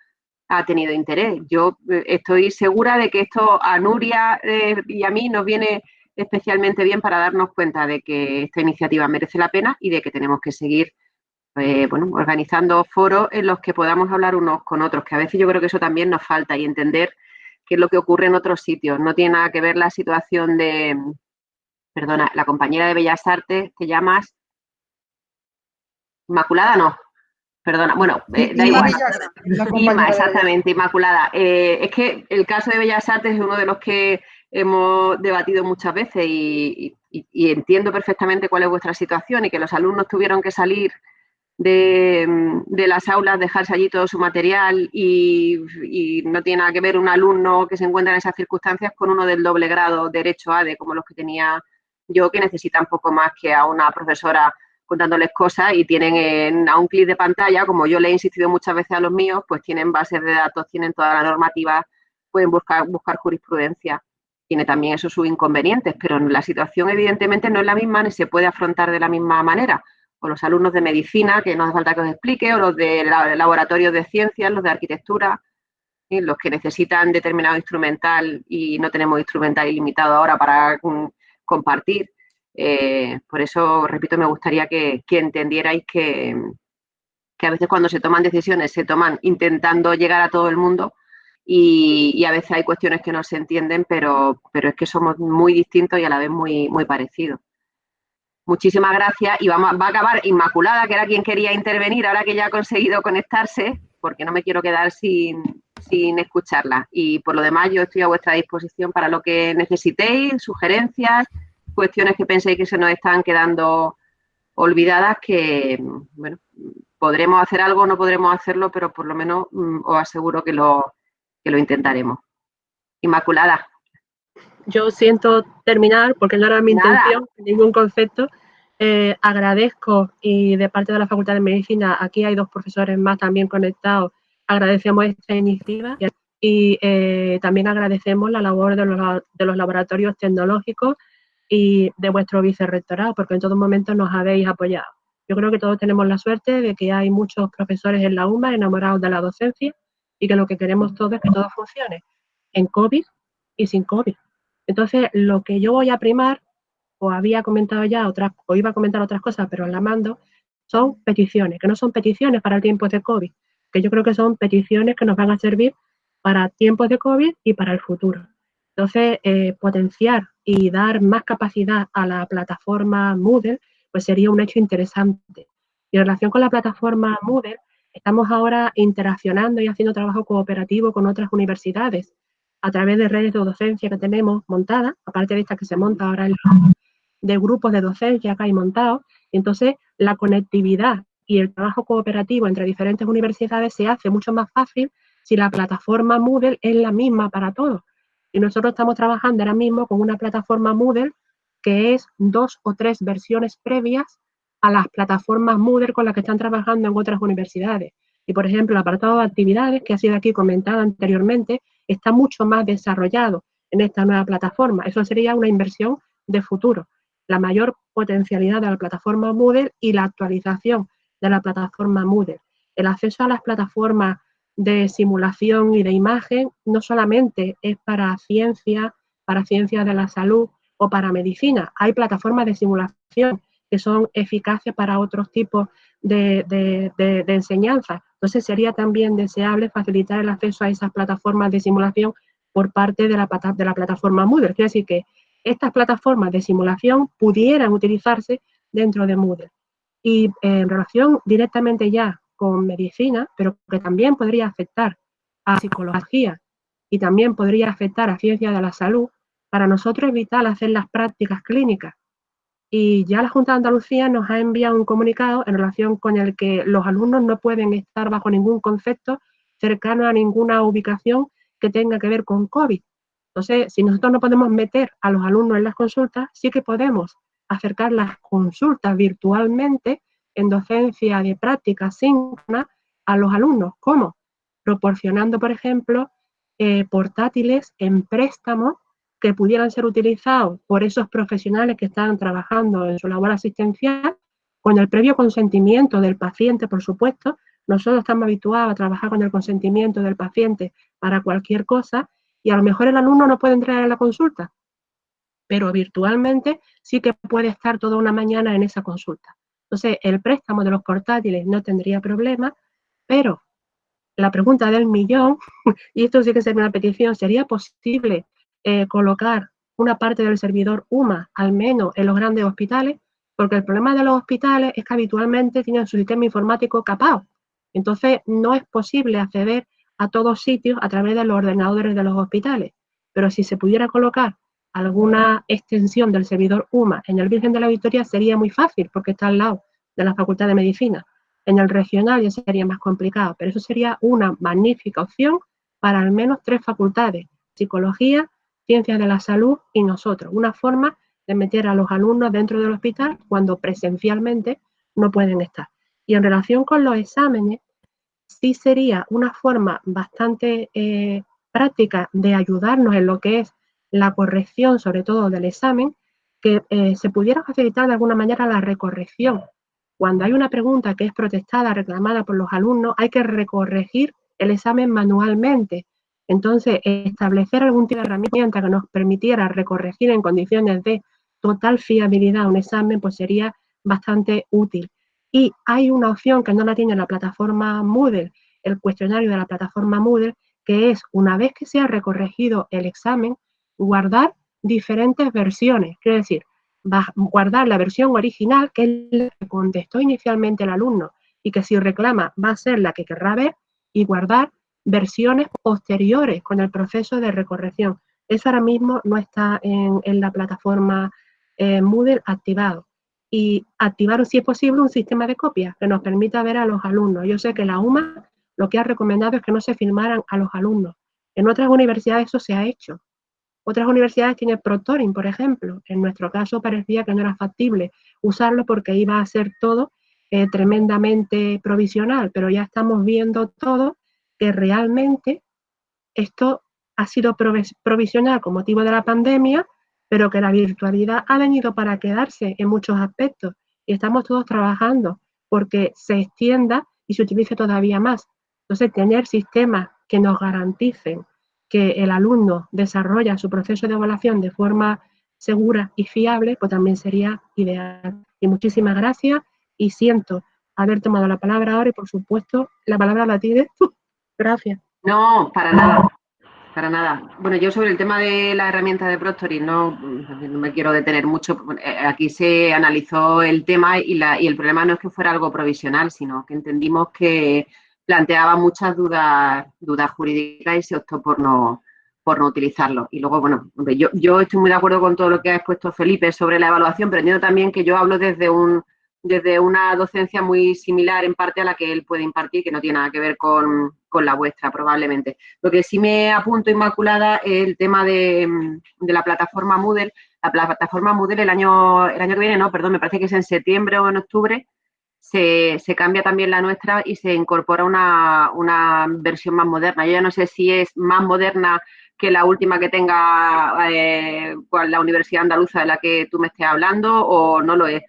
ha tenido interés. Yo eh, estoy segura de que esto a Nuria eh, y a mí nos viene especialmente bien para darnos cuenta de que esta iniciativa merece la pena y de que tenemos que seguir eh, bueno, organizando foros en los que podamos hablar unos con otros, que a veces yo creo que eso también nos falta y entender qué es lo que ocurre en otros sitios. No tiene nada que ver la situación de, perdona, la compañera de Bellas Artes, te llamas Inmaculada, no, perdona, bueno, eh, da igual. exactamente, Inmaculada. Eh, es que el caso de Bellas Artes es uno de los que hemos debatido muchas veces y, entiendo perfectamente cuál es vuestra situación y que los alumnos tuvieron que salir de, las aulas, dejarse allí todo su material y, y, no tiene nada que ver un alumno que se encuentra en esas circunstancias con uno del doble grado derecho ADE, como los que tenía yo, que necesita un poco más que a una profesora contándoles cosas y tienen a un clic de pantalla, como yo le he insistido muchas veces a los míos, pues tienen bases de datos, tienen toda la normativa, pueden buscar, buscar jurisprudencia. tiene también eso sus inconvenientes, pero la situación evidentemente no es la misma ni se puede afrontar de la misma manera. O los alumnos de medicina, que no hace falta que os explique, o los de laboratorios de ciencias, los de arquitectura, los que necesitan determinado instrumental y no tenemos instrumental ilimitado ahora para mm, compartir. Eh, por eso, repito, me gustaría que, entendierais que, que, a veces cuando se toman decisiones se toman intentando llegar a todo el mundo y, a veces hay cuestiones que no se entienden, pero, pero es que somos muy distintos y a la vez muy, muy parecidos. Muchísimas gracias y vamos, va a acabar Inmaculada, que era quien quería intervenir, ahora que ya ha conseguido conectarse, porque no me quiero quedar sin, sin escucharla. Y por lo demás, yo estoy a vuestra disposición para lo que necesitéis, sugerencias, cuestiones que penséis que se nos están quedando olvidadas, que, bueno, podremos hacer algo, no podremos hacerlo, pero por lo menos mm, os aseguro que lo, lo intentaremos. Inmaculada. Yo siento terminar, porque no era mi intención, ningún concepto. Eh, agradezco y de parte de la Facultad de Medicina, aquí hay dos profesores más también conectados, agradecemos esta iniciativa y eh, también agradecemos la labor de los, de los, laboratorios tecnológicos y de vuestro vicerrectorado, porque en todo momento nos habéis apoyado. Yo creo que todos tenemos la suerte de que hay muchos profesores en la UMA enamorados de la docencia y que lo que queremos todos es que todo funcione en COVID y sin COVID. Entonces, lo que yo voy a primar, o había comentado ya otras, o iba a comentar otras cosas, pero la mando, son peticiones, que no son peticiones para el tiempo de COVID, que yo creo que son peticiones que nos van a servir para tiempos de COVID y para el futuro. Entonces, eh, potenciar y dar más capacidad a la plataforma Moodle, pues sería un hecho interesante. Y en relación con la plataforma Moodle, Estamos ahora interaccionando y haciendo trabajo cooperativo con otras universidades a través de redes de docencia que tenemos montadas, aparte de esta que se monta ahora de grupos de docencia que hay montados. Entonces, la conectividad y el trabajo cooperativo entre diferentes universidades se hace mucho más fácil si la plataforma Moodle es la misma para todos. Y nosotros estamos trabajando ahora mismo con una plataforma Moodle que es dos o tres versiones previas a las plataformas Moodle con las que están trabajando en otras universidades. Y, por ejemplo, el apartado de actividades, que ha sido aquí comentado anteriormente, está mucho más desarrollado en esta nueva plataforma. Eso sería una inversión de futuro. La mayor potencialidad de la plataforma Moodle y la actualización de la plataforma Moodle. El acceso a las plataformas de simulación y de imagen no solamente es para ciencia, para ciencias de la salud o para medicina. Hay plataformas de simulación que son eficaces para otros tipos de, enseñanza. Entonces sería también deseable facilitar el acceso a esas plataformas de simulación por parte de la, de la plataforma Moodle. Quiere decir que estas plataformas de simulación pudieran utilizarse dentro de Moodle. Y eh, en relación directamente ya con medicina, pero que también podría afectar a psicología y también podría afectar a ciencia de la salud, para nosotros es vital hacer las prácticas clínicas y ya la Junta de Andalucía nos ha enviado un comunicado en relación con el que los alumnos no pueden estar bajo ningún concepto cercano a ninguna ubicación que tenga que ver con COVID. Entonces, si nosotros no podemos meter a los alumnos en las consultas, sí que podemos acercar las consultas virtualmente en docencia de práctica síncrona a los alumnos. ¿Cómo? Proporcionando, por ejemplo, eh, portátiles en préstamo que pudieran ser utilizados por esos profesionales que están trabajando en su labor asistencial, con el previo consentimiento del paciente, por supuesto. Nosotros estamos habituados a trabajar con el consentimiento del paciente para cualquier cosa y a lo mejor el alumno no puede entrar a la consulta, pero virtualmente sí que puede estar toda una mañana en esa consulta. Entonces, el préstamo de los portátiles no tendría problema, pero la pregunta del millón, y esto sí que sería una petición, ¿sería posible eh, colocar una parte del servidor UMA, al menos en los grandes hospitales, porque el problema de los hospitales es que habitualmente tienen su sistema informático capado. Entonces, no es posible acceder a todos sitios a través de los ordenadores de los hospitales. Pero si se pudiera colocar alguna extensión del servidor UMA en el Virgen de la Victoria, sería muy fácil, porque está al lado de la Facultad de Medicina. En el regional ya sería más complicado, pero eso sería una magnífica opción para al menos tres facultades, psicología, ciencias de la salud y nosotros. Una forma de meter a los alumnos dentro del hospital cuando presencialmente no pueden estar. Y en relación con los exámenes, sí sería una forma bastante eh, práctica de ayudarnos en lo que es la corrección, sobre todo del examen, que eh, se pudiera facilitar de alguna manera la recorrección. Cuando hay una pregunta que es protestada, reclamada por los alumnos, hay que recorregir el examen manualmente. Entonces, establecer algún tipo de herramienta que nos permitiera recorregir en condiciones de total fiabilidad un examen, pues sería bastante útil. Y hay una opción que no la tiene la plataforma Moodle, el cuestionario de la plataforma Moodle, que es, una vez que se ha recorregido el examen, guardar diferentes versiones. Quiero decir, guardar la versión original, que es la que contestó inicialmente el alumno, y que si reclama va a ser la que querrá ver, y guardar versiones posteriores con el proceso de recorrección. Eso ahora mismo no está en, la plataforma eh, Moodle activado. Y activar, si es posible, un sistema de copia que nos permita ver a los alumnos. Yo sé que la UMA lo que ha recomendado es que no se filmaran a los alumnos. En otras universidades eso se ha hecho. Otras universidades tienen Proctoring, por ejemplo. En nuestro caso parecía que no era factible usarlo porque iba a ser todo eh, tremendamente provisional, pero ya estamos viendo todo que realmente esto ha sido provisional con motivo de la pandemia, pero que la virtualidad ha venido para quedarse en muchos aspectos y estamos todos trabajando porque se extienda y se utilice todavía más. Entonces, tener sistemas que nos garanticen que el alumno desarrolla su proceso de evaluación de forma segura y fiable, pues también sería ideal. Y muchísimas gracias y siento haber tomado la palabra ahora y por supuesto la palabra la tiene Gracias. No, para nada. Para nada. Bueno, yo sobre el tema de la herramienta de Proctoring no, no me quiero detener mucho. Eh, aquí se analizó el tema y, la, y el problema no es que fuera algo provisional, sino que entendimos que planteaba muchas dudas, dudas jurídicas y se optó por no, por no utilizarlo. Y luego, bueno, yo, yo estoy muy de acuerdo con todo lo que ha expuesto Felipe sobre la evaluación, pero entiendo también que yo hablo desde un desde una docencia muy similar en parte a la que él puede impartir, que no tiene nada que ver con, la vuestra probablemente. Lo que sí me apunto inmaculada es el tema de, la plataforma Moodle. La plataforma Moodle el año, el año que viene, no, perdón, me parece que es en septiembre o en octubre, se, cambia también la nuestra y se incorpora una, versión más moderna. Yo ya no sé si es más moderna que la última que tenga eh, la Universidad Andaluza de la que tú me estés hablando o no lo es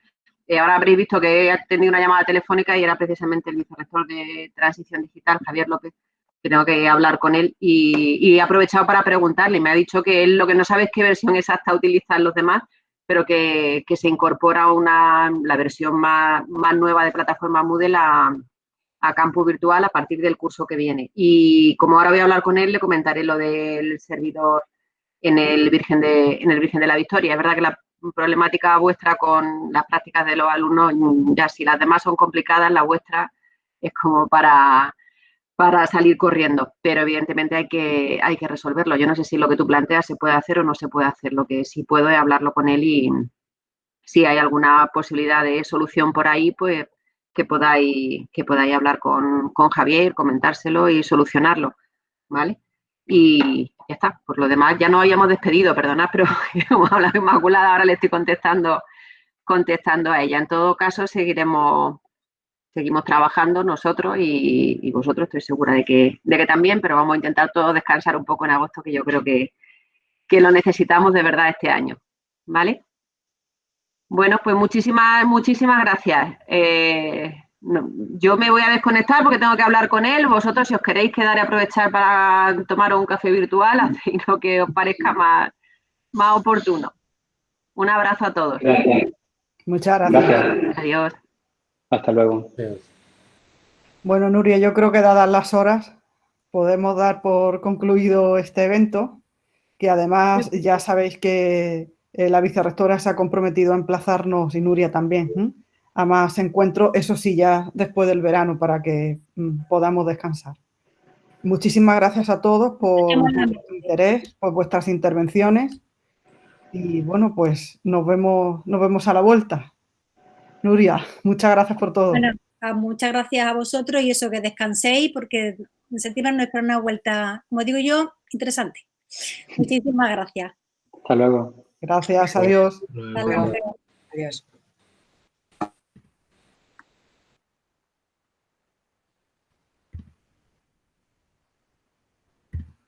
eh, ahora habréis visto que he tenido una llamada telefónica y era precisamente el vicerrector de Transición Digital, Javier López, tengo que hablar con él y, he aprovechado para preguntarle. Me ha dicho que él lo que no sabe es qué versión exacta utilizan los demás, pero que, se incorpora una, la versión más, nueva de plataforma Moodle a, a Campus Virtual a partir del curso que viene. Y como ahora voy a hablar con él, le comentaré lo del servidor en el Virgen de, en el Virgen de la Victoria. Es verdad que la problemática vuestra con las prácticas de los alumnos, ya si las demás son complicadas, la vuestra es como para, para salir corriendo, pero evidentemente hay que, hay que resolverlo. Yo no sé si lo que tú planteas se puede hacer o no se puede hacer, lo que sí puedo es hablarlo con él y si hay alguna posibilidad de solución por ahí, pues que podáis, que podáis hablar con, con Javier, comentárselo y solucionarlo, ¿vale? Y, ya está. Por lo demás, ya no habíamos despedido, perdonad, pero hemos hablado Inmaculada, ahora le estoy contestando, contestando a ella. En todo caso, seguiremos, seguimos trabajando nosotros y, vosotros estoy segura de que, de que también, pero vamos a intentar todos descansar un poco en agosto, que yo creo que, que lo necesitamos de verdad este año. ¿Vale? Bueno, pues muchísimas, muchísimas gracias. Eh, yo me voy a desconectar porque tengo que hablar con él. Vosotros, si os queréis quedar y aprovechar para tomar un café virtual, hacéis lo que os parezca más, más oportuno. Un abrazo a todos. Muchas gracias. Adiós. Hasta luego. Bueno, Nuria, yo creo que dadas las horas podemos dar por concluido este evento, que además ya sabéis que eh, la vicerrectora se ha comprometido a emplazarnos y Nuria también a más encuentros, eso sí, ya después del verano para que mm, podamos descansar. Muchísimas gracias a todos por, vuestro interés, por vuestras intervenciones y bueno, pues nos vemos, nos vemos a la vuelta. Nuria, muchas gracias por todo. Bueno, ah, muchas gracias a vosotros y eso que descanséis porque en septiembre nos espera una vuelta, como digo yo, interesante. Muchísimas gracias. Hasta luego. Gracias, adiós. Adiós.